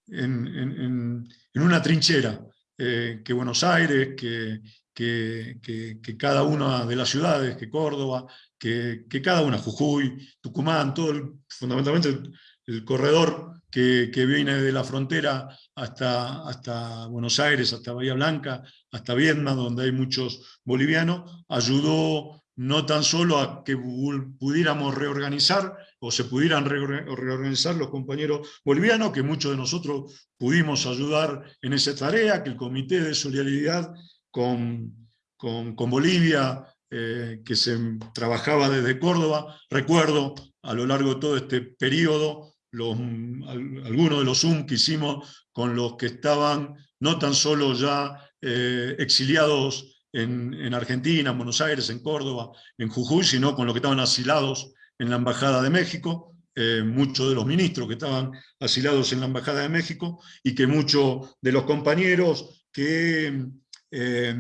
en, una trinchera. eh, que Buenos Aires, que, que, cada una de las ciudades, que Córdoba, que, cada una, Jujuy, Tucumán, todo fundamentalmente el, corredor que, viene de la frontera hasta, hasta Buenos Aires, hasta Bahía Blanca, hasta Vietnam, donde hay muchos bolivianos, ayudó no tan solo a que pudiéramos reorganizar o se pudieran reorganizar los compañeros bolivianos, que muchos de nosotros pudimos ayudar en esa tarea, que el Comité de Solidaridad con, con, Bolivia, eh, que se trabajaba desde Córdoba, recuerdo a lo largo de todo este periodo, algunos de los Zoom que hicimos con los que estaban no tan solo ya eh, exiliados en, Argentina, en Buenos Aires, en Córdoba, en Jujuy, sino con los que estaban asilados en la Embajada de México, eh, muchos de los ministros que estaban asilados en la Embajada de México, y que muchos de los compañeros que eh,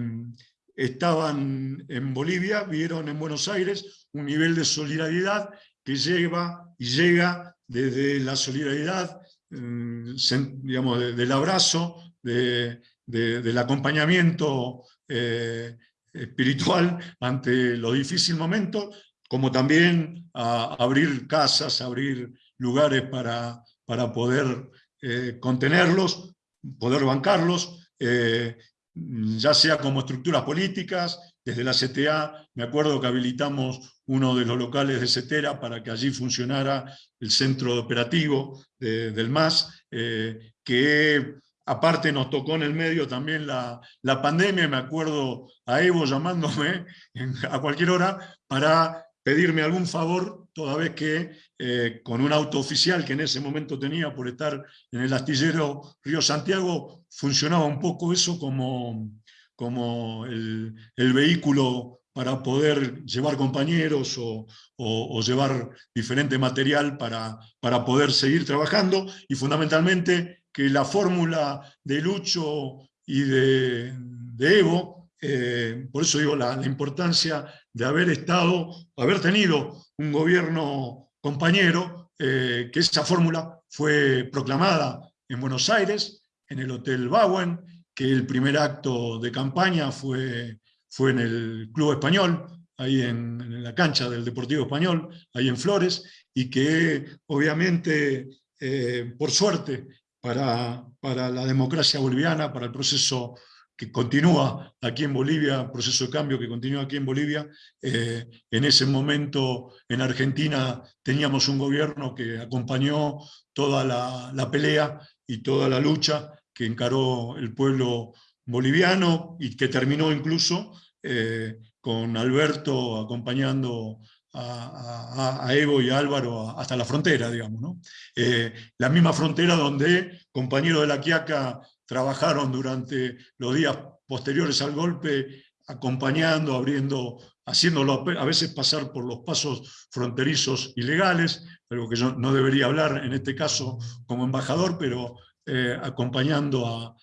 estaban en Bolivia vieron en Buenos Aires un nivel de solidaridad que lleva y llega desde la solidaridad, mm, digamos, del abrazo, del acompañamiento eh, espiritual ante los difíciles momentos, como también a abrir casas, abrir lugares para, para poder eh, contenerlos, poder bancarlos, eh, ya sea como estructuras políticas, desde la CTA, me acuerdo que habilitamos uno de los locales de CETERA para que allí funcionara el centro operativo del MAS, que Aparte nos tocó en el medio también la, pandemia, me acuerdo a Evo llamándome a cualquier hora para pedirme algún favor, toda vez que eh, con un auto oficial que en ese momento tenía por estar en el astillero Río Santiago, funcionaba un poco eso como, como el, vehículo para poder llevar compañeros o, llevar diferente material para, para poder seguir trabajando y fundamentalmente que la fórmula de Lucho y de, Evo, eh, por eso digo la, importancia de haber estado, haber tenido un gobierno compañero, eh, que esa fórmula fue proclamada en Buenos Aires, en el Hotel Bauen, que el primer acto de campaña fue, fue en el Club Español, ahí en, la cancha del Deportivo Español, ahí en Flores, y que obviamente, eh, por suerte, para, para la democracia boliviana, para el proceso que continúa aquí en Bolivia, proceso de cambio que continúa aquí en Bolivia. Eh, en ese momento en Argentina teníamos un gobierno que acompañó toda la, pelea y toda la lucha que encaró el pueblo boliviano y que terminó incluso eh, con Alberto acompañando a, Evo y a Álvaro hasta la frontera, digamos. ¿no? Eh, la misma frontera donde compañeros de la Quiaca trabajaron durante los días posteriores al golpe, acompañando, abriendo, haciéndolo a veces pasar por los pasos fronterizos ilegales, algo que yo no debería hablar en este caso como embajador, pero eh, acompañando a,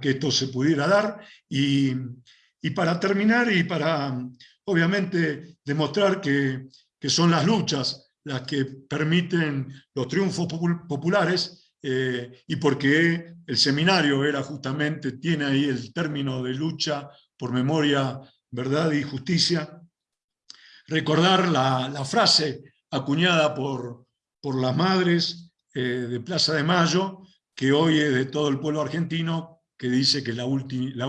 que esto se pudiera dar. Y, y para terminar y para obviamente demostrar que, son las luchas las que permiten los triunfos populares eh, y porque el seminario era justamente, tiene ahí el término de lucha por memoria, verdad y justicia, recordar la, frase acuñada por, por las madres eh, de Plaza de Mayo, que hoy es de todo el pueblo argentino, que dice que la, la,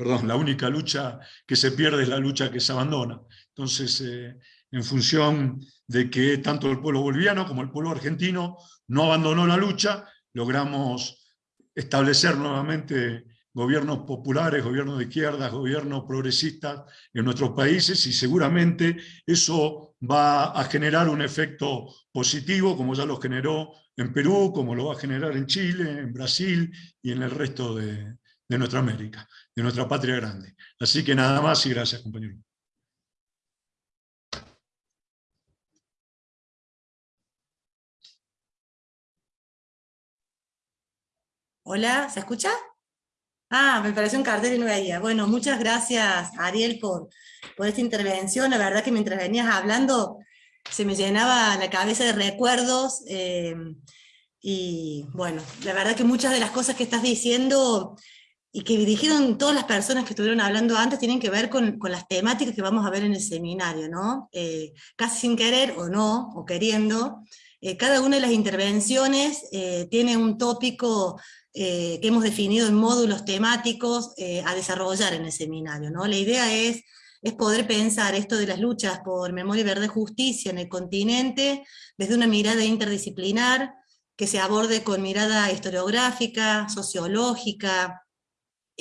perdón, la única lucha que se pierde es la lucha que se abandona. Entonces, eh, en función de que tanto el pueblo boliviano como el pueblo argentino no abandonó la lucha, logramos establecer nuevamente gobiernos populares, gobiernos de izquierdas, gobiernos progresistas en nuestros países y seguramente eso va a generar un efecto positivo como ya lo generó en Perú, como lo va a generar en Chile, en Brasil y en el resto de, de nuestra América, de nuestra patria grande. Así que nada más y gracias, compañero. Hola, ¿se escucha? Ah, me pareció un cartel y no veía. Bueno, muchas gracias, Ariel, por, por esta intervención. La verdad que mientras venías hablando, se me llenaba la cabeza de recuerdos. Eh, y bueno, la verdad que muchas de las cosas que estás diciendo y que dijeron todas las personas que estuvieron hablando antes, tienen que ver con, las temáticas que vamos a ver en el seminario, ¿no? Eh, casi sin querer o no, o queriendo, eh, cada una de las intervenciones eh, tiene un tópico que hemos definido en módulos temáticos a desarrollar en el seminario, ¿no? La idea es, es poder pensar esto de las luchas por memoria, y justicia en el continente desde una mirada interdisciplinar, que se aborde con mirada historiográfica, sociológica,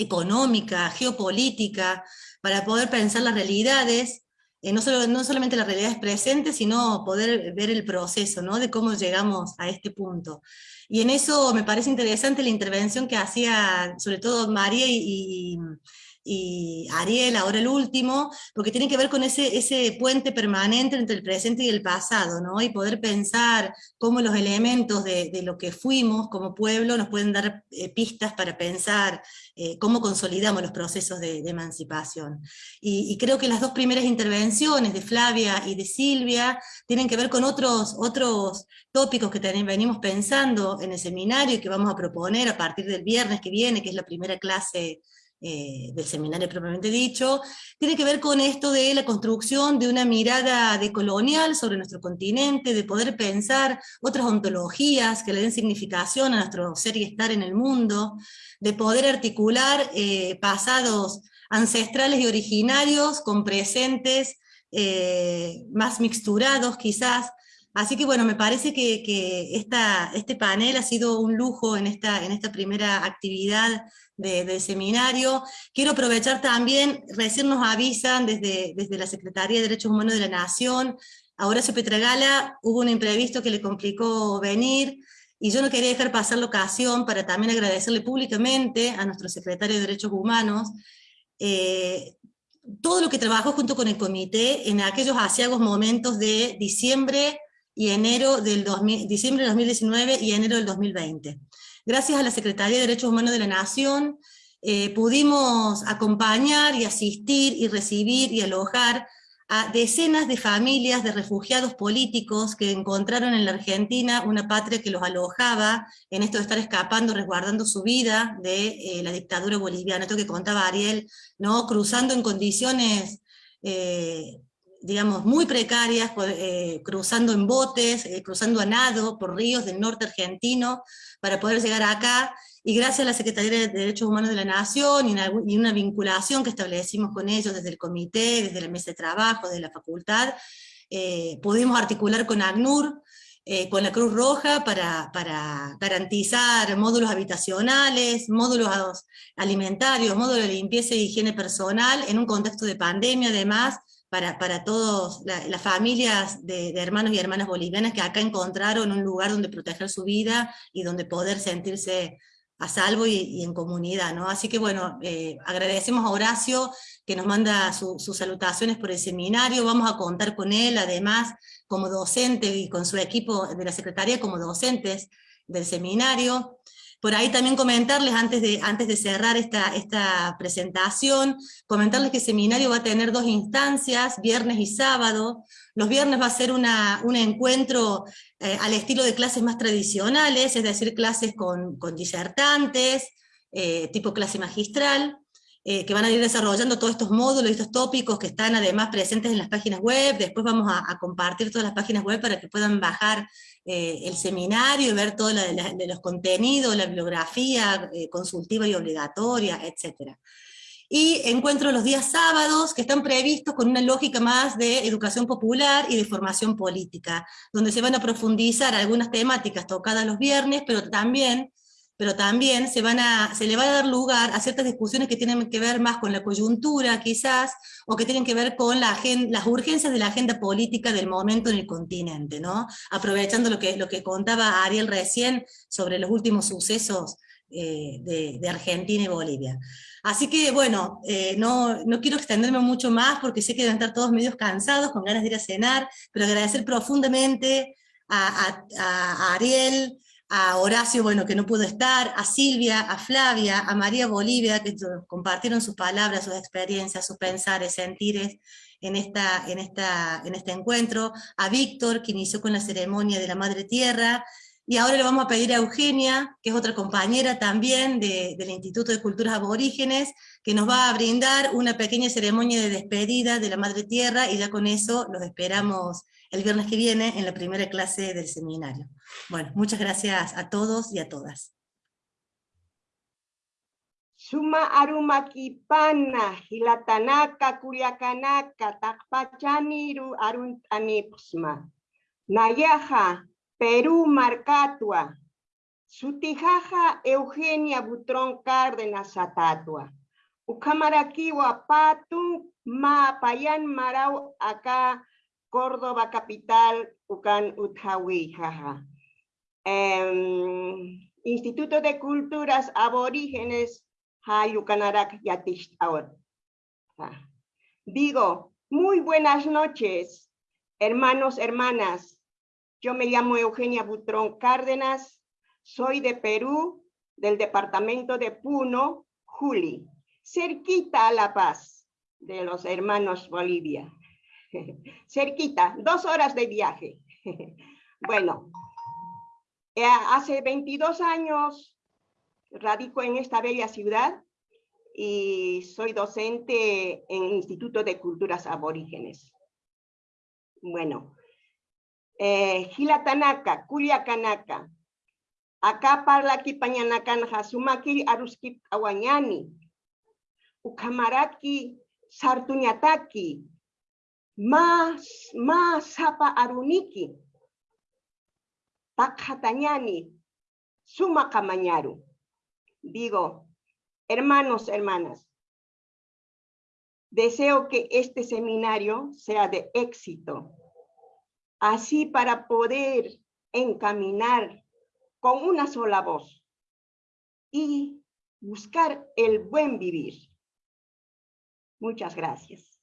económica, geopolítica, para poder pensar las realidades, eh, no, solo, no solamente las realidades presentes, sino poder ver el proceso, ¿no? de cómo llegamos a este punto. Y en eso me parece interesante la intervención que hacía sobre todo María y, y Ariel, ahora el último, porque tiene que ver con ese, ese puente permanente entre el presente y el pasado, ¿no? y poder pensar cómo los elementos de, de lo que fuimos como pueblo nos pueden dar eh, pistas para pensar eh, cómo consolidamos los procesos de, emancipación. Y, creo que las dos primeras intervenciones de Flavia y de Silvia tienen que ver con otros, otros tópicos que venimos pensando en el seminario y que vamos a proponer a partir del viernes que viene, que es la primera clase eh, del seminario propiamente dicho, tiene que ver con esto de la construcción de una mirada decolonial sobre nuestro continente, de poder pensar otras ontologías que le den significación a nuestro ser y estar en el mundo, de poder articular eh, pasados ancestrales y originarios con presentes eh, más mixturados quizás, Así que bueno, me parece que, este panel ha sido un lujo en esta, primera actividad del seminario. Quiero aprovechar también, recién nos avisan desde, desde la Secretaría de Derechos Humanos de la Nación, a Horacio Petragala hubo un imprevisto que le complicó venir, y yo no quería dejar pasar la ocasión para también agradecerle públicamente a nuestro secretario de Derechos Humanos, eh, todo lo que trabajó junto con el comité en aquellos asiagos momentos de diciembre y enero del diciembre del 2019 y enero del 2020. Gracias a la Secretaría de Derechos Humanos de la Nación, eh, pudimos acompañar y asistir y recibir y alojar a decenas de familias de refugiados políticos que encontraron en la Argentina una patria que los alojaba en esto de estar escapando, resguardando su vida de eh, la dictadura boliviana, esto que contaba Ariel, ¿no? cruzando en condiciones eh, digamos, muy precarias, eh, cruzando en botes, eh, cruzando a nado por ríos del norte argentino, para poder llegar acá, y gracias a la Secretaría de Derechos Humanos de la Nación y una, vinculación que establecimos con ellos desde el comité, desde la mesa de trabajo, desde la facultad, eh, pudimos articular con ACNUR, con la Cruz Roja para, para, garantizar módulos habitacionales, módulos alimentarios, módulos de limpieza y higiene personal, en un contexto de pandemia además, para, para todas las familias de, hermanos y hermanas bolivianas que acá encontraron un lugar donde proteger su vida y donde poder sentirse a salvo y, en comunidad. ¿no? Así que bueno, eh, agradecemos a Horacio que nos manda sus salutaciones por el seminario, vamos a contar con él además como docente y con su equipo de la Secretaría como docentes del seminario. Por ahí también comentarles, antes de, antes de cerrar esta, esta presentación, comentarles que el seminario va a tener dos instancias, viernes y sábado. Los viernes va a ser una, un encuentro eh, al estilo de clases más tradicionales, es decir, clases con, con disertantes, eh, tipo clase magistral. Eh, que van a ir desarrollando todos estos módulos estos tópicos que están además presentes en las páginas web, después vamos a, compartir todas las páginas web para que puedan bajar eh, el seminario y ver todos los contenidos, la bibliografía eh, consultiva y obligatoria, etc. Y encuentro los días sábados que están previstos con una lógica más de educación popular y de formación política, donde se van a profundizar algunas temáticas tocadas los viernes, pero también pero también se, van a, se le va a dar lugar a ciertas discusiones que tienen que ver más con la coyuntura quizás, o que tienen que ver con la las urgencias de la agenda política del momento en el continente, ¿no? aprovechando lo que, lo que contaba Ariel recién sobre los últimos sucesos eh, de, Argentina y Bolivia. Así que bueno, eh, no, no, quiero extenderme mucho más porque sé que deben estar todos medios cansados, con ganas de ir a cenar, pero agradecer profundamente a Ariel, a Horacio, bueno, que no pudo estar, a Silvia, a Flavia, a María Bolivia, que compartieron sus palabras, sus experiencias, sus pensares, sentires en, esta, en, esta, en este encuentro, a Víctor, que inició con la ceremonia de la Madre Tierra, Y ahora le vamos a pedir a Eugenia, que es otra compañera también del Instituto de Culturas Aborígenes, que nos va a brindar una pequeña ceremonia de despedida de la Madre Tierra, y ya con eso los esperamos el viernes que viene en la primera clase del seminario. Bueno, muchas gracias a todos y a todas. Suma arumakipana, hilatanaka, kuliakanaka, takpachaniru aruntanipsma. Nayaja, Perú Marcatua. Sutijaja Eugenia Butrón Cárdenas Atatua. Ukamarakiwa Patun Ma Payan Marau acá Córdoba capital Ucan Utjawi jaja. Em, Instituto de Culturas Aborígenes Hayukanarak ahora. Digo, muy buenas noches, hermanos, hermanas. Yo me llamo Eugenia Butrón Cárdenas, soy de Perú, del departamento de Puno, Juli, cerquita a La Paz, de los hermanos Bolivia. cerquita, dos horas de viaje. bueno, eh, hace 22 años radico en esta bella ciudad y soy docente en el Instituto de Culturas Aborígenes. Bueno, eh, Tanaka, Kulia Kanaka, acá parla ki pañanakan hasumaki aruski awanyani, ukamaraki sartuñataki, más, más sapa aruniki, pakhatanyani, suma kamañaru. Digo, hermanos, hermanas, deseo que este seminario sea de éxito así para poder encaminar con una sola voz y buscar el buen vivir. Muchas gracias.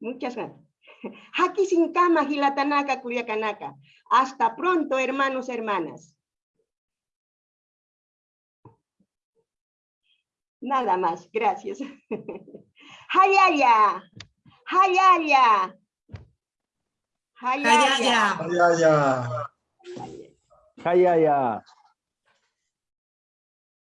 Muchas gracias. Haki sin kama hilatanaka kuyakanaka. Hasta pronto, hermanos, hermanas. Nada más, gracias. Hayaya, hayaya. Hayaya. Hayaya. Hayaya.